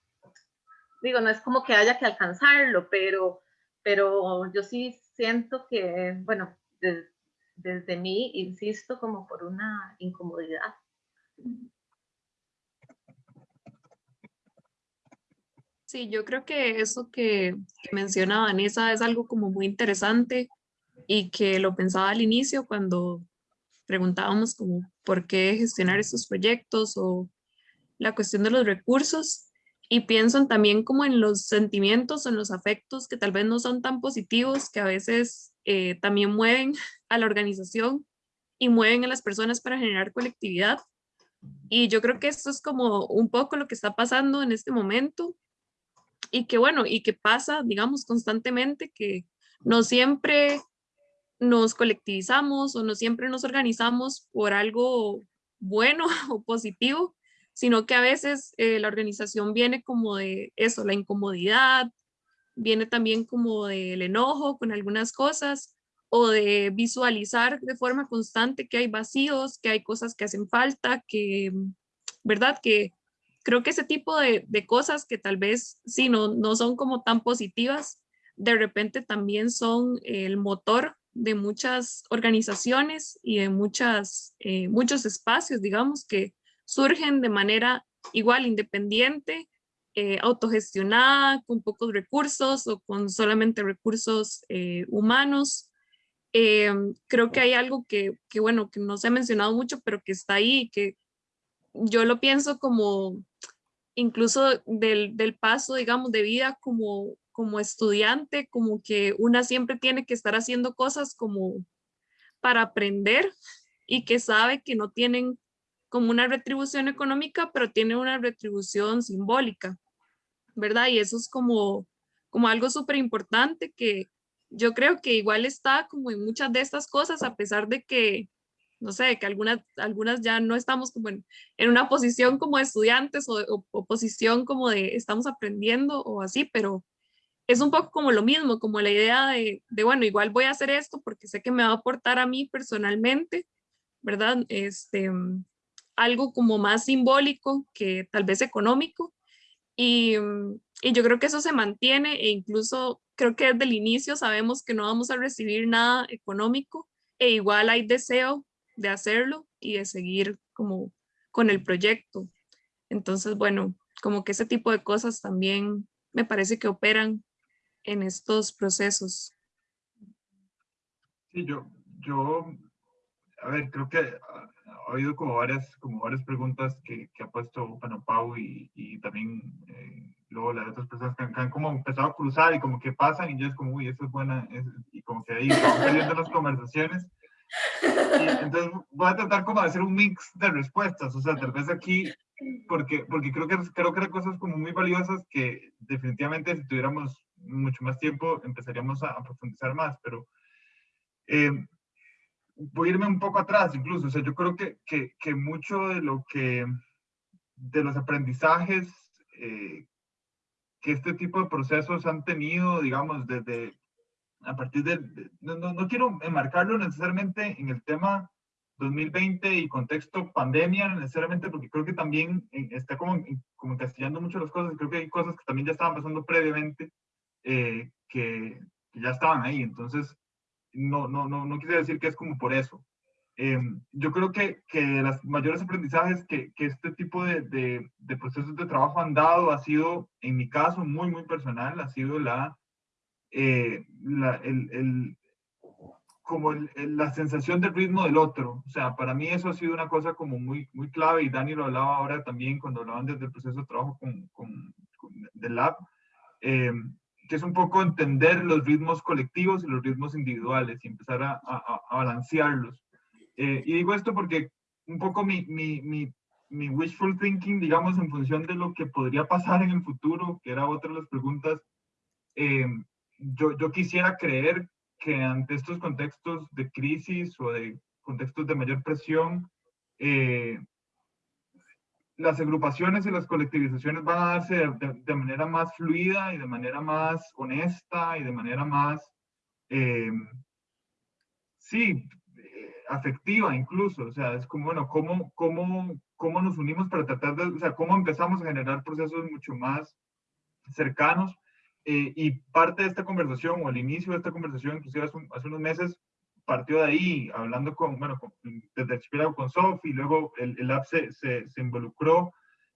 digo, no es como que haya que alcanzarlo, pero, pero yo sí siento que, bueno, desde mí, insisto, como por una incomodidad. Sí, yo creo que eso que, que menciona Vanessa es algo como muy interesante y que lo pensaba al inicio cuando preguntábamos como por qué gestionar estos proyectos o la cuestión de los recursos y pienso también como en los sentimientos, en los afectos que tal vez no son tan positivos, que a veces eh, también mueven a la organización y mueven a las personas para generar colectividad. Y yo creo que esto es como un poco lo que está pasando en este momento y que bueno, y que pasa, digamos, constantemente, que no siempre nos colectivizamos o no siempre nos organizamos por algo bueno o positivo, sino que a veces eh, la organización viene como de eso, la incomodidad, viene también como del enojo con algunas cosas o de visualizar de forma constante que hay vacíos, que hay cosas que hacen falta, que, ¿verdad? Que creo que ese tipo de, de cosas que tal vez sí no, no son como tan positivas, de repente también son el motor de muchas organizaciones y de muchas, eh, muchos espacios, digamos, que surgen de manera igual independiente, eh, autogestionada, con pocos recursos o con solamente recursos eh, humanos. Eh, creo que hay algo que, que, bueno, que no se ha mencionado mucho, pero que está ahí, que yo lo pienso como incluso del, del paso, digamos, de vida como, como estudiante, como que una siempre tiene que estar haciendo cosas como para aprender y que sabe que no tienen como una retribución económica, pero tiene una retribución simbólica, ¿verdad? Y eso es como, como algo súper importante que yo creo que igual está como en muchas de estas cosas, a pesar de que, no sé, que algunas, algunas ya no estamos como en, en una posición como estudiantes o, o, posición como de estamos aprendiendo o así, pero es un poco como lo mismo, como la idea de, de, bueno, igual voy a hacer esto porque sé que me va a aportar a mí personalmente, ¿verdad? Este, algo como más simbólico que tal vez económico. Y, mm, y, yo creo que eso se mantiene e incluso creo que desde el inicio sabemos que no vamos a recibir nada económico e igual hay deseo de hacerlo y de seguir como con el proyecto. Entonces, bueno, como que ese tipo de cosas también me parece que operan en estos procesos. Sí, yo, yo, a ver, creo que ha habido como varias, como varias preguntas que, que ha puesto bueno, Pau y, y también eh, luego las otras personas que, han como empezado a cruzar y como que pasan y yo es como, uy, eso es buena, y como que ahí saliendo las conversaciones. Y entonces voy a tratar como de hacer un mix de respuestas, o sea, tal vez aquí, porque, porque creo, que, creo que hay cosas como muy valiosas que definitivamente si tuviéramos mucho más tiempo empezaríamos a, a profundizar más, pero eh, voy a irme un poco atrás incluso, o sea, yo creo que, que, que mucho de lo que, de los aprendizajes eh, que este tipo de procesos han tenido, digamos, desde, a partir de, de no, no, quiero enmarcarlo necesariamente en el tema 2020 y contexto pandemia necesariamente, porque creo que también está como, como encastillando mucho las cosas, creo que hay cosas que también ya estaban pasando previamente, eh, que, que ya estaban ahí, entonces no, no, no, no quise decir que es como por eso. Eh, yo creo que, que las mayores aprendizajes que, que este tipo de, de, de, procesos de trabajo han dado ha sido, en mi caso, muy, muy personal, ha sido la, eh, la el, el, como el, la sensación del ritmo del otro. O sea, para mí eso ha sido una cosa como muy, muy clave y Dani lo hablaba ahora también cuando hablaban desde el proceso de trabajo con, con, con del lab. Eh, que es un poco entender los ritmos colectivos y los ritmos individuales y empezar a, a, a balancearlos. Eh, y digo esto porque un poco mi, mi, mi, mi wishful thinking, digamos, en función de lo que podría pasar en el futuro, que era otra de las preguntas, eh, yo, yo quisiera creer que ante estos contextos de crisis o de contextos de mayor presión, eh, las agrupaciones y las colectivizaciones van a darse de, de, manera más fluida y de manera más honesta y de manera más, eh, sí, eh, afectiva incluso. O sea, es como, bueno, ¿cómo, cómo, cómo nos unimos para tratar de, o sea, cómo empezamos a generar procesos mucho más cercanos. Eh, y parte de esta conversación, o el inicio de esta conversación, inclusive hace, hace unos meses, partió de ahí, hablando con, bueno, con, desde el con Sofi, luego el, el app se, se, se involucró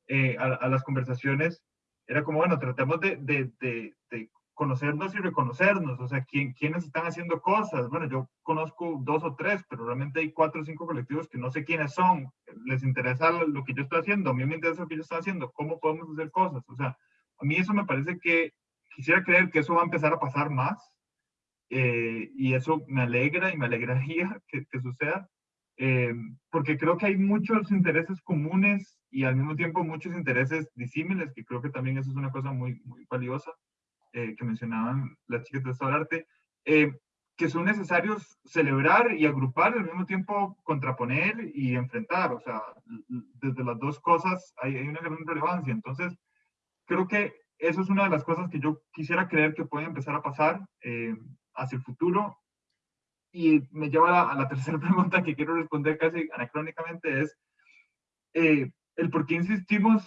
eh, a, a, las conversaciones. Era como, bueno, tratemos de, de, de, de, conocernos y reconocernos, o sea, ¿quién, quiénes están haciendo cosas. Bueno, yo conozco dos o tres, pero realmente hay cuatro o cinco colectivos que no sé quiénes son. Les interesa lo que yo estoy haciendo, a mí me interesa lo que yo estoy haciendo, cómo podemos hacer cosas. O sea, a mí eso me parece que quisiera creer que eso va a empezar a pasar más eh, y eso me alegra y me alegraría que, que suceda, eh, porque creo que hay muchos intereses comunes y al mismo tiempo muchos intereses disímiles, que creo que también eso es una cosa muy, muy valiosa eh, que mencionaban las chicas de Estado del Arte, que son necesarios celebrar y agrupar, al mismo tiempo contraponer y enfrentar, o sea, desde las dos cosas hay, hay una gran relevancia, entonces creo que eso es una de las cosas que yo quisiera creer que puede empezar a pasar eh, hacia el futuro. Y me lleva a la, tercera pregunta que quiero responder casi anacrónicamente, es eh, el por qué insistimos.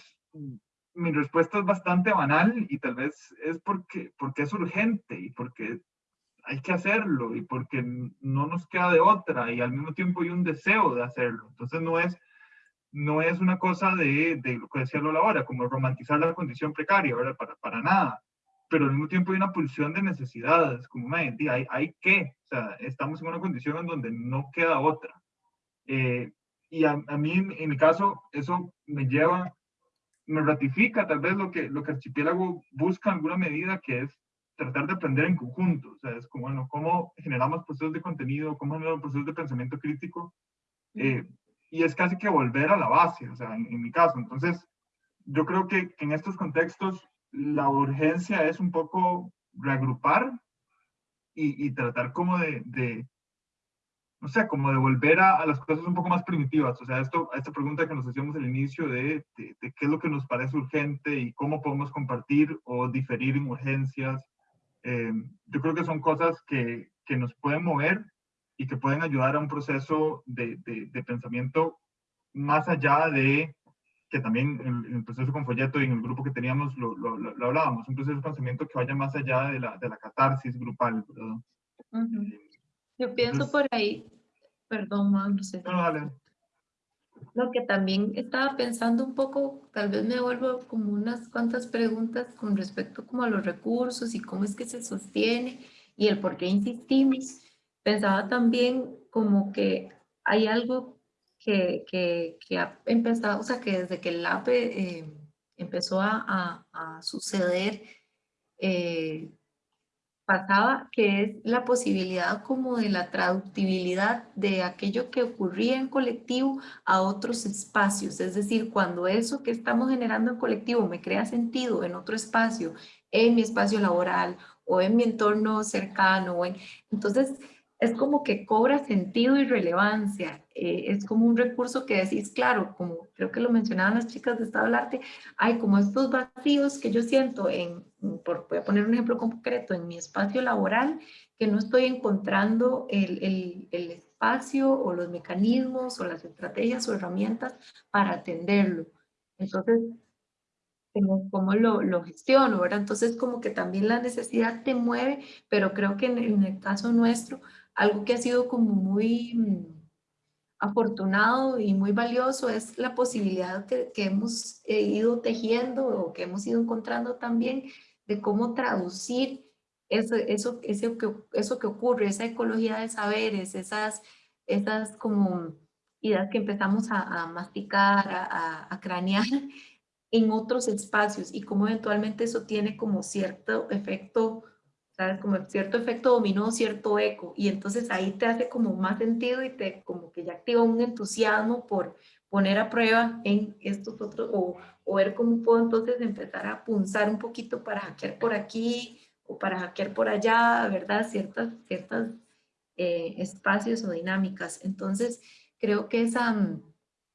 Mi respuesta es bastante banal y tal vez es porque, porque es urgente y porque hay que hacerlo y porque no nos queda de otra y al mismo tiempo hay un deseo de hacerlo. Entonces no es no es una cosa de, de lo que decía Lola ahora, como romantizar la condición precaria, ¿verdad? Para, para nada. Pero al mismo tiempo hay una pulsión de necesidades, como hay, hay que, o sea, estamos en una condición en donde no queda otra. Eh, y a, a, mí, en mi caso, eso me lleva, me ratifica tal vez lo que, lo que Archipiélago busca en alguna medida, que es tratar de aprender en conjunto. O sea, es como, bueno, cómo generamos procesos de contenido, cómo generamos procesos de pensamiento crítico, eh, y es casi que volver a la base, o sea, en, en mi caso. Entonces, yo creo que, que, en estos contextos la urgencia es un poco reagrupar y, tratar como de, no sé, como de volver a, a, las cosas un poco más primitivas. O sea, esto, esta pregunta que nos hacíamos al inicio de, de, qué es lo que nos parece urgente y cómo podemos compartir o diferir en urgencias. Eh, yo creo que son cosas que, que nos pueden mover y que pueden ayudar a un proceso de, de pensamiento más allá de, que también en, el proceso con Folleto y en el grupo que teníamos lo, lo, lo, hablábamos, un proceso de pensamiento que vaya más allá de la, de la catarsis grupal. Uh -huh. Yo pienso Entonces, por ahí, perdón, no sé. No, dale. Lo que también estaba pensando un poco, tal vez me vuelvo como unas cuantas preguntas con respecto como a los recursos y cómo es que se sostiene y el por qué insistimos pensaba también como que hay algo que, que, que, ha empezado, o sea, que desde que el APE eh, empezó a, a, a suceder, eh, pasaba que es la posibilidad como de la traductibilidad de aquello que ocurría en colectivo a otros espacios, es decir, cuando eso que estamos generando en colectivo me crea sentido en otro espacio, en mi espacio laboral o en mi entorno cercano, o en, entonces es como que cobra sentido y relevancia. Eh, es como un recurso que decís, claro, como creo que lo mencionaban las chicas de Estado del Arte, hay como estos vacíos que yo siento en, por, voy a poner un ejemplo concreto, en mi espacio laboral, que no estoy encontrando el, el, el espacio o los mecanismos o las estrategias o herramientas para atenderlo. Entonces, cómo lo, lo gestiono, ¿verdad? Entonces, como que también la necesidad te mueve, pero creo que en, en el caso nuestro, algo que ha sido como muy mm, afortunado y muy valioso es la posibilidad que, hemos eh, ido tejiendo o que hemos ido encontrando también de cómo traducir eso, eso, eso, que, eso que ocurre, esa ecología de saberes, esas, esas como ideas que empezamos a, a masticar, a, a, cranear en otros espacios y cómo eventualmente eso tiene como cierto efecto ¿sabes? Como cierto efecto dominó, cierto eco, y entonces ahí te hace como más sentido y te como que ya activa un entusiasmo por, poner a prueba en estos otros, o, o ver cómo puedo entonces empezar a punzar un poquito para hackear por aquí o para hackear por allá, ¿verdad? Ciertas, ciertas eh, espacios o dinámicas. Entonces, creo que esa,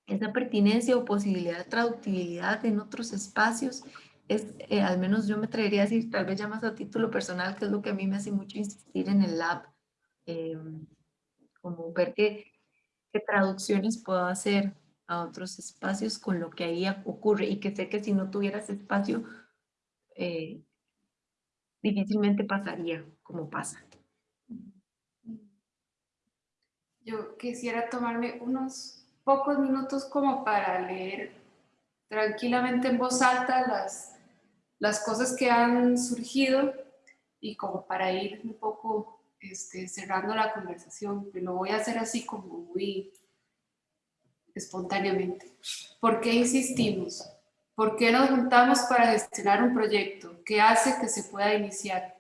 esa pertinencia o posibilidad de traductibilidad en otros espacios es, eh, al menos yo me atrevería a decir, tal vez ya más a título personal, que es lo que a mí me hace mucho insistir en el lab, em, como ver qué, qué traducciones puedo hacer a otros espacios con lo que ahí ocurre y que sé que si no tuvieras espacio, eh, difícilmente pasaría como pasa. Yo quisiera tomarme unos pocos minutos como para leer tranquilamente en voz alta las, las cosas que han surgido y como para ir un poco este, cerrando la conversación. Lo voy a hacer así como muy espontáneamente. ¿Por qué insistimos? ¿Por qué nos juntamos para gestionar un proyecto? ¿Qué hace que se pueda iniciar?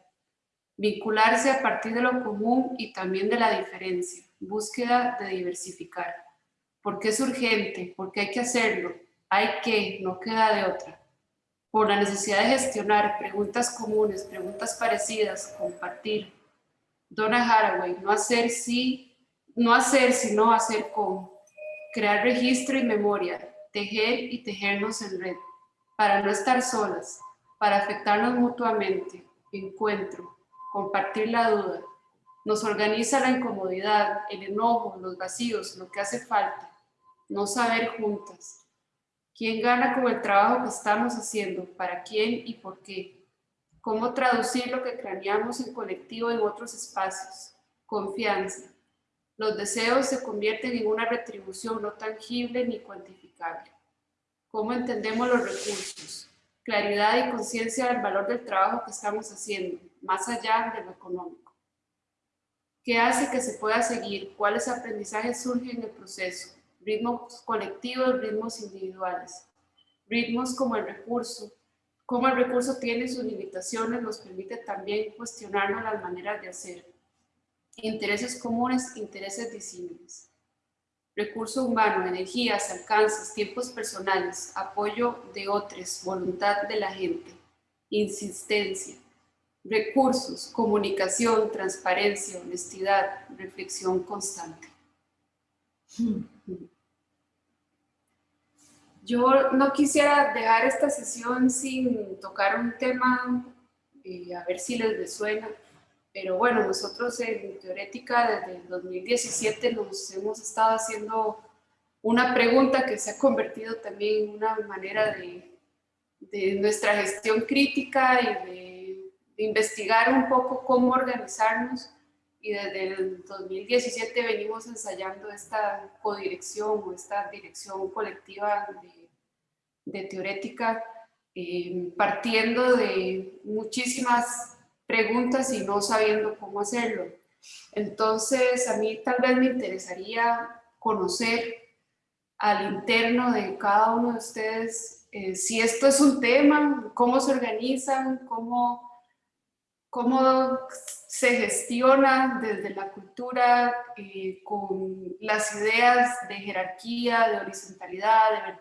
Vincularse a partir de lo común y también de la diferencia. Búsqueda de diversificar. ¿Por qué es urgente? ¿Por qué hay que hacerlo? Hay que, no queda de otra. Por la necesidad de gestionar preguntas comunes, preguntas parecidas, compartir. Donna Haraway, no hacer sí, no hacer sino hacer con crear registro y memoria, tejer y tejernos en red, para no estar solas, para afectarnos mutuamente, encuentro, compartir la duda, nos organiza la incomodidad, el enojo, los vacíos, lo que hace falta, no saber juntas. ¿Quién gana con el trabajo que estamos haciendo? ¿Para quién y por qué? ¿Cómo traducir lo que craneamos en colectivo en otros espacios? Confianza, los deseos se convierten en una retribución no tangible ni cuantificable. ¿Cómo entendemos los recursos? Claridad y conciencia del valor del trabajo que estamos haciendo, más allá de lo económico. ¿Qué hace que se pueda seguir? ¿Cuáles aprendizajes surgen en el proceso? Ritmos colectivos, ritmos individuales. Ritmos como el recurso. Cómo el recurso tiene sus limitaciones nos permite también cuestionarnos las maneras de hacer intereses comunes, intereses disímiles. Recurso humano, energías, alcances, tiempos personales, apoyo de otros, voluntad de la gente, insistencia. Recursos, comunicación, transparencia, honestidad, reflexión constante. Yo no quisiera dejar esta sesión sin tocar un tema, eh, a ver si les resuena, pero bueno, nosotros en Teorética desde el 2017 nos hemos estado haciendo una pregunta que se ha convertido también en una manera de, de nuestra gestión crítica y de, de, investigar un poco cómo organizarnos y desde el 2017 venimos ensayando esta codirección o esta dirección colectiva de, de Teorética eh, partiendo de muchísimas preguntas y no sabiendo cómo hacerlo. Entonces, a mí tal vez me interesaría conocer al interno de cada uno de ustedes eh, si esto es un tema, cómo se organizan, cómo, cómo se gestiona desde la cultura eh, con las ideas de jerarquía, de horizontalidad,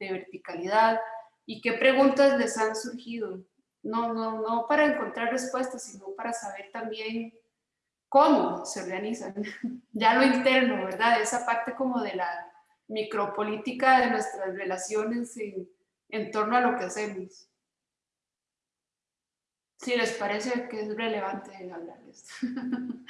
de, verticalidad y qué preguntas les han surgido no, no, no para encontrar respuestas, sino para saber también cómo se organizan, ya lo interno, ¿verdad? Esa parte como de la micropolítica de nuestras relaciones en torno a lo que hacemos. Si les parece que es relevante hablar de esto.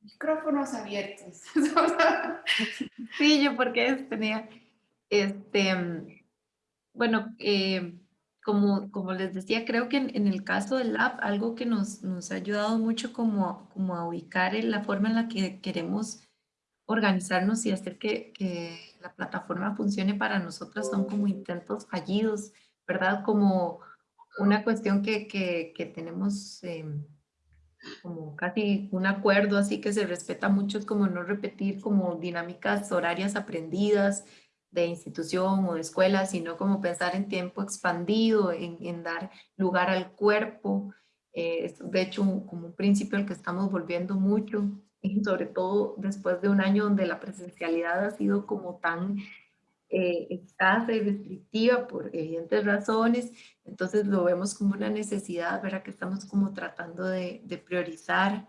Micrófonos abiertos. sí, yo porque tenía este, bueno, eh, como, como les decía, creo que en, el caso del app, algo que nos, nos ha ayudado mucho como, como a ubicar en la forma en la que queremos organizarnos y hacer que la plataforma funcione para nosotras son como intentos fallidos, ¿verdad? Como una cuestión que, que, que tenemos eh, como casi un acuerdo así que se respeta mucho, es como no repetir como dinámicas horarias aprendidas, de institución o de escuela, sino como pensar en tiempo expandido, en, dar lugar al cuerpo, Eh, es de hecho un- como un principio al que estamos volviendo mucho, y sobre todo después de un año donde la presencialidad ha sido como tan eh, escasa y restrictiva por evidentes razones, entonces lo vemos como una necesidad, ¿verdad? Que estamos como tratando de, de priorizar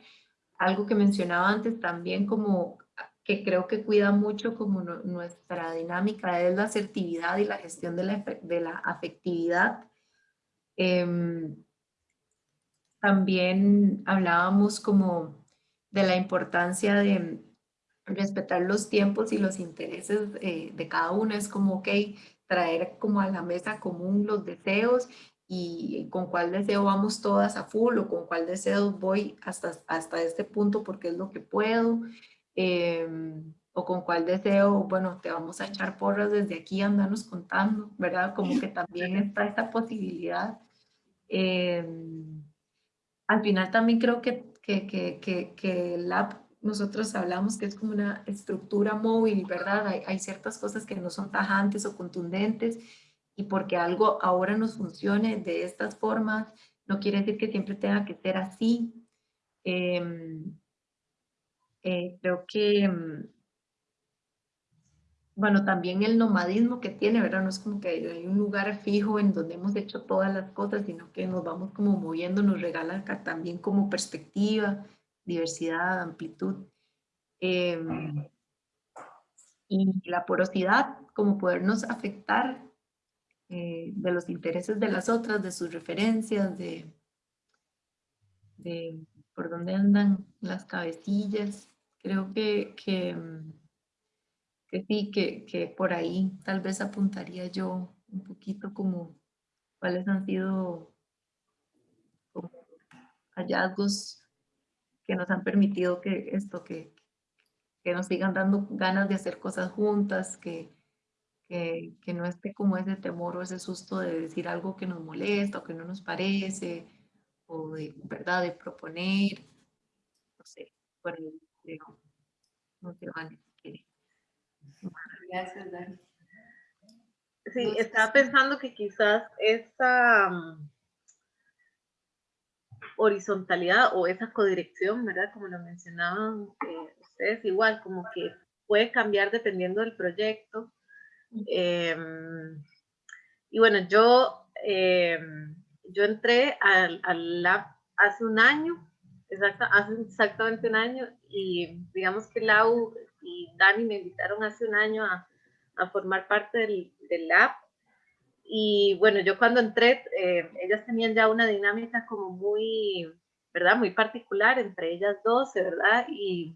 algo que mencionaba antes también como que creo que cuida mucho como nu- nuestra dinámica es la asertividad y la gestión de la, de la afectividad. Em, también hablábamos como de la importancia de respetar los tiempos y los intereses eh, de cada uno. Es como, ok, traer como a la mesa común los deseos y con cuál deseo vamos todas a full o con cuál deseo voy hasta, hasta este punto porque es lo que puedo. em, o con cuál deseo, bueno, te vamos a echar porras desde aquí, andanos contando, ¿verdad? Como que también está esta posibilidad. Em, al final también creo que, que, que, que, el app, nosotros hablamos que es como una estructura móvil, ¿verdad? Hay, hay ciertas cosas que no son tajantes o contundentes y porque algo ahora nos funcione de estas formas, no quiere decir que siempre tenga que ser así. Em, eh, creo que, em, bueno, también el nomadismo que tiene, ¿verdad? No es como que hay un lugar fijo en donde hemos hecho todas las cosas, sino que nos vamos como moviendo, nos regala acá también como perspectiva, diversidad, amplitud. Em, y la porosidad, como podernos afectar eh, de los intereses de las otras, de sus referencias, de, de por dónde andan las cabecillas. Creo que, que, mm, que sí, que, que por ahí tal vez apuntaría yo un poquito como cuáles han sido como hallazgos que nos han permitido que esto, que, que nos sigan dando ganas de hacer cosas juntas, que, que, que no esté como ese temor o ese susto de decir algo que nos molesta o que no nos parece, o de, ¿verdad?, de proponer, no sé, por ahí, creo. no sé, quiere. Gracias, Dani. Sí, estaba pensando que quizás esa mm, horizontalidad o esa codirección, ¿verdad? Como lo mencionaban eh, ustedes, igual, como que puede cambiar dependiendo del proyecto. Em, y bueno, yo, em, yo entré al, al lab hace un año, exacta, hace exactamente un año, y digamos que Lau y Dani me invitaron hace un año a, a formar parte del, del lab. Y bueno, yo cuando entré, eh, ellas tenían ya una dinámica como muy, ¿verdad? Muy particular entre ellas dos, ¿verdad? Y,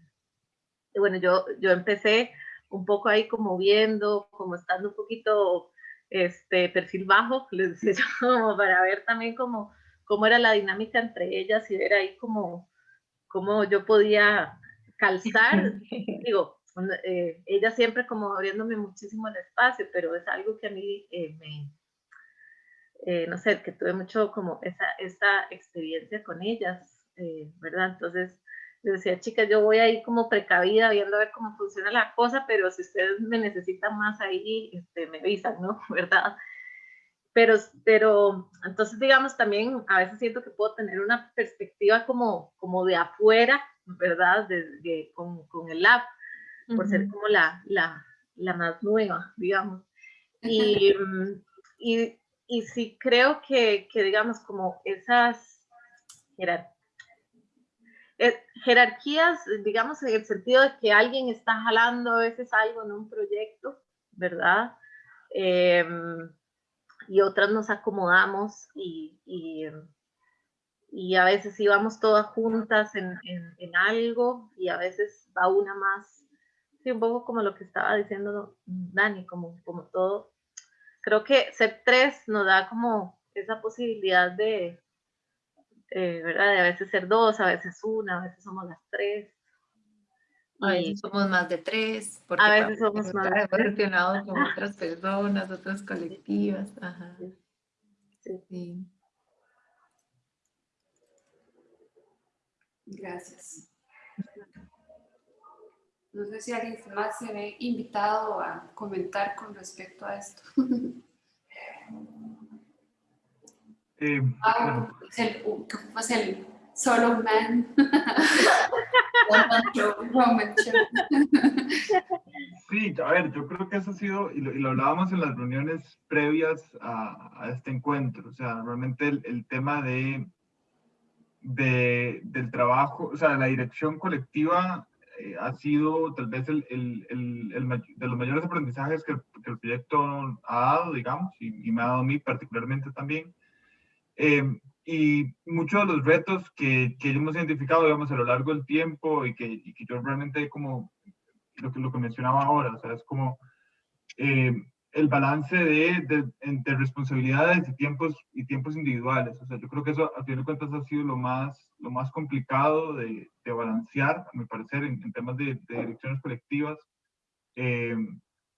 y bueno, yo, yo empecé un poco ahí como viendo, como estando un poquito este perfil bajo, les decía como para ver también cómo, cómo era la dinámica entre ellas y ver ahí como cómo yo podía calzar, digo, eh, ella siempre como abriéndome muchísimo el espacio, pero es algo que a mí eh, me, eh, no sé, que tuve mucho como esa, esa experiencia con ellas, ¿verdad? Entonces, yo decía, chicas, yo voy ahí como precavida, viendo a ver cómo funciona la cosa, pero si ustedes me necesitan más ahí, este, me avisan, ¿no? ¿Verdad? Pero, pero, entonces, digamos, también a veces siento que puedo tener una perspectiva como, como de afuera, ¿verdad? De, de, con, con el lab, por ser como la, la, la más nueva, digamos. Y, y, y sí creo que, que, digamos, como esas jerar, eh, jerarquías, digamos, en el sentido de que alguien está jalando a veces algo en un proyecto, ¿verdad? Eh, y otras nos acomodamos y, y, y, a veces íbamos todas juntas en, en, en, algo y a veces va una más, sí, un poco como lo que estaba diciendo Dani, como, como todo. Creo que ser tres nos da como esa posibilidad de, eh, ¿verdad? De a veces ser dos, a veces una, a veces somos las tres. A veces somos más de tres, porque a veces somos más de tres. relacionado con otras personas, otras colectivas. Ajá. Sí. sí. Gracias. No sé si alguien más se ve invitado a comentar con respecto a esto. Eh, Ah, es el, uh, ¿cómo es el solo man? Sí, a ver, yo creo que eso ha sido, y lo, y lo hablábamos en las reuniones previas a, a este encuentro, o sea, realmente el, el tema de, de, del trabajo, o sea, la dirección colectiva eh, ha sido tal vez el, el, el, de los mayores aprendizajes que, que el proyecto ha dado, digamos, y, y me ha dado a mí particularmente también. Eh, y muchos de los retos que, que hemos identificado, digamos, a lo largo del tiempo y que, y que yo realmente como lo que, lo que mencionaba ahora, o sea, es como eh, el balance de, de, responsabilidades y tiempos, y tiempos individuales. O sea, yo creo que eso, a fin de cuentas, ha sido lo más, lo más complicado de, de balancear, a mi parecer, en, en temas de, direcciones colectivas, eh,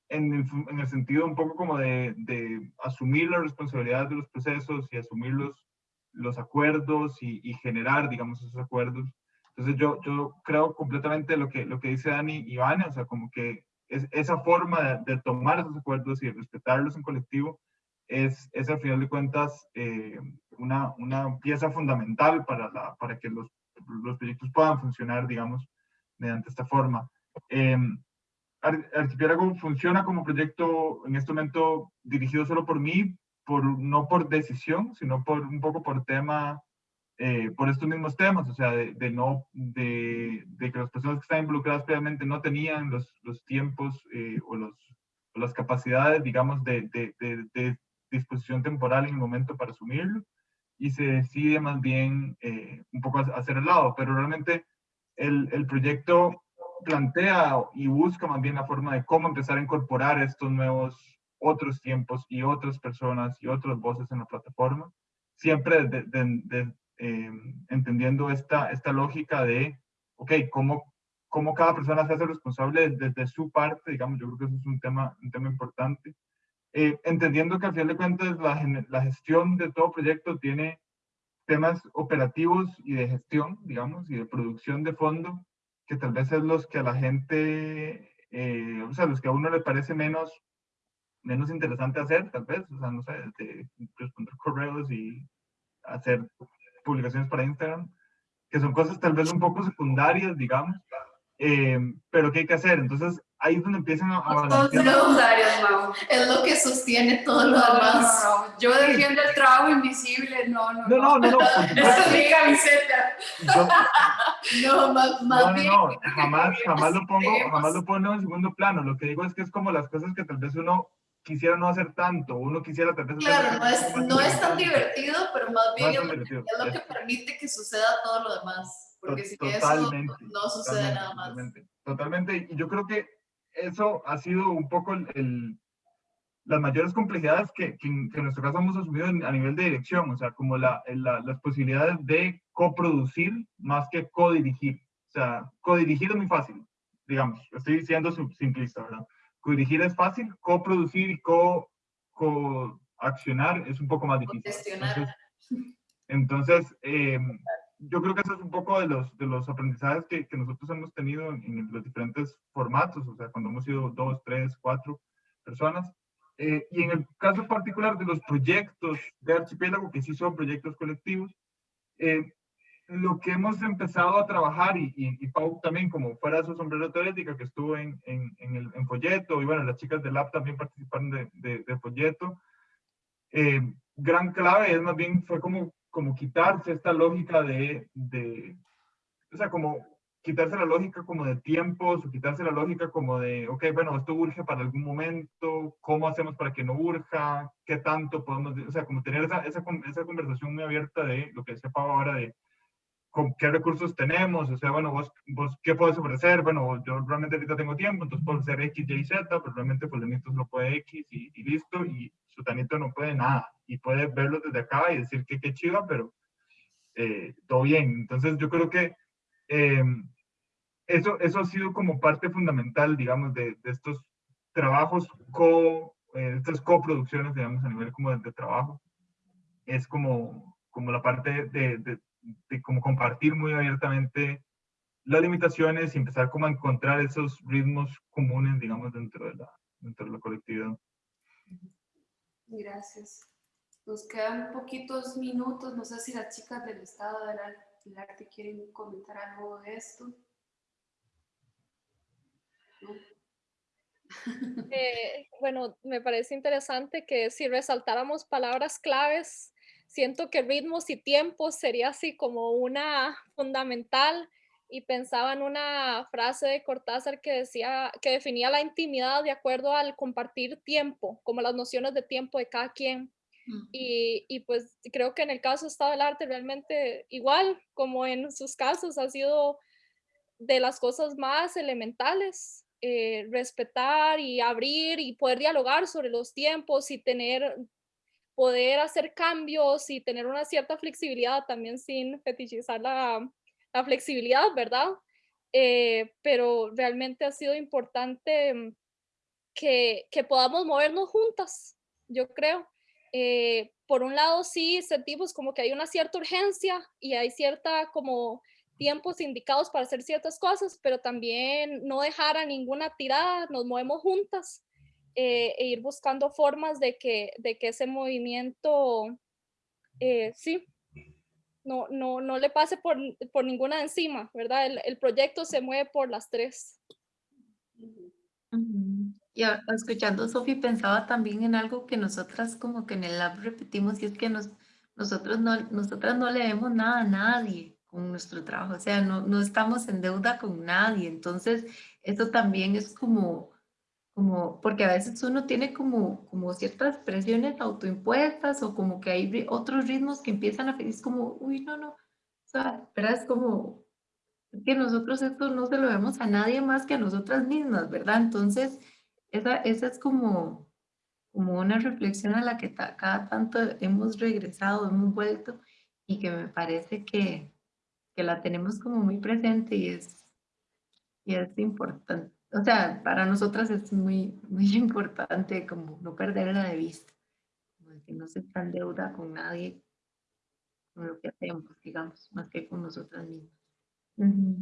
en, el, en el sentido un poco como de, asumir la responsabilidad de los procesos y asumir los, los acuerdos y, y generar, digamos, esos acuerdos. Entonces yo, yo creo completamente lo que, lo que dice Dani y Ivana, o sea, como que es, esa forma de, tomar esos acuerdos y respetarlos en colectivo es, es al final de cuentas eh, una, una pieza fundamental para, para que los, los proyectos puedan funcionar, digamos, mediante esta forma. Eh, Ar- Archipiélago funciona como proyecto en este momento dirigido solo por mí, por, no por decisión, sino por un poco por tema eh, por estos mismos temas, o sea, de, de no, de, de, que las personas que están involucradas previamente no tenían los, los tiempos eh, o, los, o, las capacidades, digamos, de, de, disposición temporal en el momento para asumirlo, y se decide más bien eh, un poco hacer el lado, pero realmente el, el proyecto plantea y busca más bien la forma de cómo empezar a incorporar estos nuevos otros tiempos y otras personas y otras voces en la plataforma, siempre de, de, de, eh, entendiendo esta, esta lógica de, ok, cómo, cómo cada persona se hace responsable desde, su parte, digamos, yo creo que eso es un tema, un tema importante. Eh, entendiendo que al final de cuentas la, la gestión de todo proyecto tiene temas operativos y de gestión, digamos, y de producción de fondo, que tal vez es los que a la gente, eh, o sea, los que a uno le parece menos, menos interesante hacer, tal vez, o sea, no sé, de responder correos y hacer publicaciones para Instagram, que son cosas tal vez un poco secundarias, digamos, eh, pero que hay que hacer. Entonces, ahí es donde empiezan a, a balancear. secundarias, Mau. Es lo que sostiene todo lo demás. No, no, no. Yo defiendo el trabajo invisible, no, no. No, no, no, no. Esa es mi camiseta. Yo, no, más, bien. no, jamás, jamás lo pongo, jamás lo pongo en segundo plano. Lo que digo es que es como las cosas que tal vez uno quisiera no hacer tanto, uno quisiera tal vez... Claro, no es, no es tan divertido, pero más bien no es, es, lo que permite que suceda todo lo demás, porque si totalmente, eso no sucede nada más. Totalmente, totalmente, y yo creo que eso ha sido un poco el, el las mayores complejidades que, que, en, que, en nuestro caso hemos asumido en, a nivel de dirección, o sea, como la, la, las posibilidades de coproducir más que codirigir. O sea, codirigir es muy fácil, digamos, estoy diciendo simplista, ¿verdad? Codirigir es fácil, coproducir y co, co accionar es un poco más difícil. Entonces, entonces eh, yo creo que eso es un poco de los, de los aprendizajes que, que nosotros hemos tenido en, en, los diferentes formatos, o sea, cuando hemos sido dos, tres, cuatro personas. Eh, y en el caso particular de los proyectos de Archipiélago, que sí son proyectos colectivos, eh, lo que hemos empezado a trabajar, y, y, y, Pau también, como fuera su sombrero teorética, que estuvo en, en, en, el, en Folleto, y bueno, las chicas del Lab también participaron de, de, de Folleto, eh, gran clave es más bien, fue como, como quitarse esta lógica de, de, o sea, como quitarse la lógica como de tiempos, o quitarse la lógica como de, ok, bueno, esto urge para algún momento, ¿cómo hacemos para que no urja? ¿Qué tanto podemos, o sea, como tener esa, esa, esa conversación muy abierta de lo que decía Pau ahora de qué recursos tenemos, o sea, bueno, vos, vos qué puedes ofrecer, bueno, yo realmente ahorita tengo tiempo, entonces puedo hacer X, Y, Z, pero realmente Fulanito lo puede X y, y, listo, y Sutanito no puede nada, y puede verlo desde acá y decir que qué chiva, pero eh, todo bien. Entonces yo creo que eh, eso, eso ha sido como parte fundamental, digamos, de, de estos trabajos, co, eh, estas coproducciones, digamos, a nivel como de, de trabajo. Es como, como la parte de, de, de, como compartir muy abiertamente las limitaciones y empezar como a encontrar esos ritmos comunes, digamos, dentro de la, dentro de la colectividad. Gracias. Nos quedan poquitos minutos, no sé si las chicas del estado del Ar- del arte quieren comentar algo de esto. ¿No? Eh, bueno, me parece interesante que si resaltáramos palabras claves, siento que ritmos y tiempos sería así como una fundamental y pensaba en una frase de Cortázar que decía que definía la intimidad de acuerdo al compartir tiempo, como las nociones de tiempo de cada quien. Y, y pues creo que en el caso de Estado del Arte realmente igual como en sus casos ha sido de las cosas más elementales, eh, respetar y abrir y poder dialogar sobre los tiempos y tener, poder hacer cambios y tener una cierta flexibilidad también sin fetichizar la, la flexibilidad, ¿verdad? Eh, pero realmente ha sido importante que, que podamos movernos juntas, yo creo. Eh, por un lado, sí sentimos como que hay una cierta urgencia y hay cierta como tiempos indicados para hacer ciertas cosas, pero también no dejar a ninguna tirada, nos movemos juntas eh, e ir buscando formas de que, de que ese movimiento, eh, sí, no, no, no le pase por, por ninguna de encima, ¿verdad? El, el proyecto se mueve por las tres. Y escuchando Sofi pensaba también en algo que nosotras como que en el lab repetimos y es que nos, nosotros no, nosotras no le debemos nada a nadie con nuestro trabajo, o sea, no, no estamos en deuda con nadie, entonces eso también es como, como, porque a veces uno tiene como, como ciertas presiones autoimpuestas o como que hay otros ritmos que empiezan a, es como, uy, no, no, o sea, ¿verdad? Es como, que nosotros esto no se lo vemos a nadie más que a nosotras mismas, ¿verdad? Entonces, esa, esa es como, como una reflexión a la que ta- cada tanto hemos regresado, hemos vuelto y que me parece que, que la tenemos como muy presente y es, y es importante. O sea, para nosotras es muy, muy importante como no perderla de vista, como que no se está en deuda con nadie, con lo que hacemos, digamos, más que con nosotras mismas. Ujú.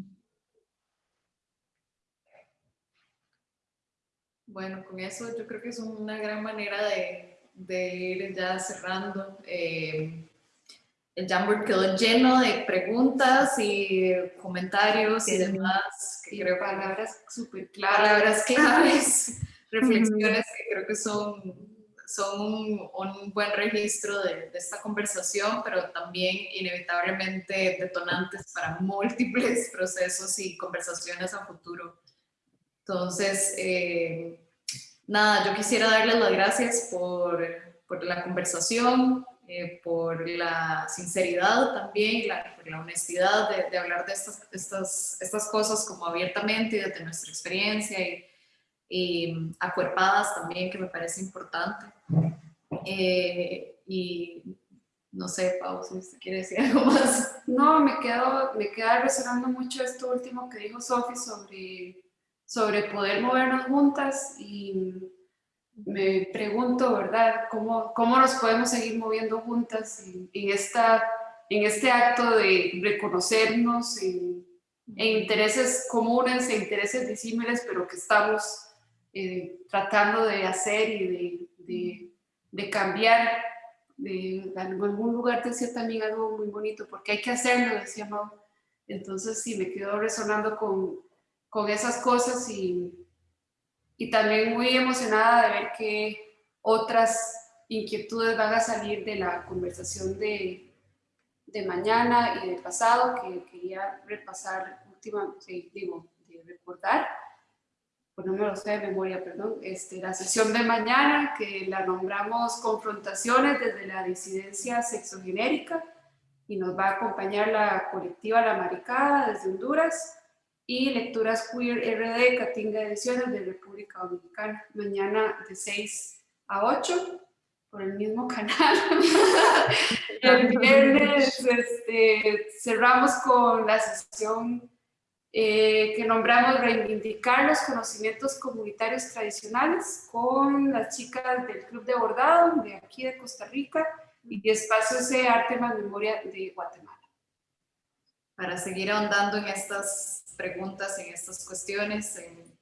Bueno, con eso yo creo que es una gran manera de, de ir ya cerrando. Eh, el Jamboard quedó lleno de preguntas y comentarios y Sí. demás. Que Y creo palabras súper claras. palabras claves, reflexiones que creo que son, son un, un buen registro de, de esta conversación, pero también inevitablemente detonantes para múltiples procesos y conversaciones a futuro. Entonces, eh, nada, yo quisiera darles las gracias por, por la conversación, eh, por la sinceridad también, la, por la honestidad de, de hablar de estas, estas, estas cosas como abiertamente y desde nuestra experiencia y, y acuerpadas también, que me parece importante. Eh, y no sé, Pau, si usted quiere decir algo más. No, me quedo, me queda resonando mucho esto último que dijo Sofi sobre, sobre poder movernos juntas y me pregunto, ¿verdad? ¿Cómo, cómo nos podemos seguir moviendo juntas en, en esta, en este acto de reconocernos en, en intereses comunes, en intereses disímiles, pero que estamos eh, tratando de hacer y de, de, de cambiar? De, en algún lugar decía también algo muy bonito, porque hay que hacerlo, decía Mau. Entonces sí, me quedo resonando con, con esas cosas y, y también muy emocionada de ver que otras inquietudes van a salir de la conversación de, de mañana y de pasado, que quería repasar última, digo, de recordar, pues no me lo sé de memoria, perdón, este, la sesión de mañana que la nombramos Confrontaciones desde la disidencia sexogenérica y nos va a acompañar la colectiva La Maricada desde Honduras y Lecturas Queer RD Catinga Ediciones de República Dominicana, mañana de 6 a 8 por el mismo canal. el viernes este, cerramos con la sesión eh, que nombramos Reivindicar los conocimientos comunitarios tradicionales con las chicas del Club de Bordado de aquí de Costa Rica y de Espacio C Arte más Memoria de Guatemala. Para seguir ahondando en estas preguntas, en estas cuestiones, en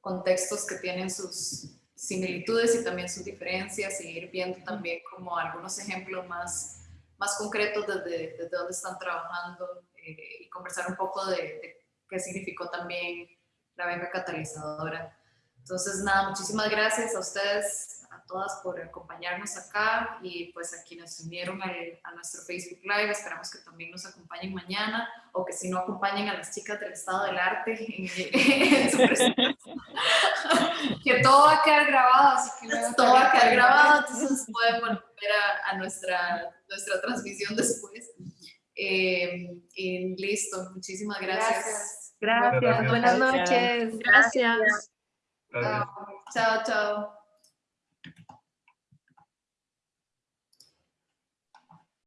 contextos que tienen sus, similitudes y también sus diferencias y ir viendo también como algunos ejemplos más, más concretos desde, desde dónde están trabajando eh, y conversar un poco de, de qué significó también la beca catalizadora. Entonces, nada, muchísimas gracias a ustedes, todas por acompañarnos acá y pues a quienes se unieron al- a nuestro Facebook Live. Esperamos que también nos acompañen mañana o que si no acompañen a las chicas del Estado del Arte en, en su presentación. Que todo va a quedar grabado, así que luego Todo va a quedar grabado, entonces pueden volver a, a nuestra, nuestra transmisión después. Eh, y listo, muchísimas gracias. Gracias. Gracias, buenas noches. Gracias. Gracias. Chao, chao.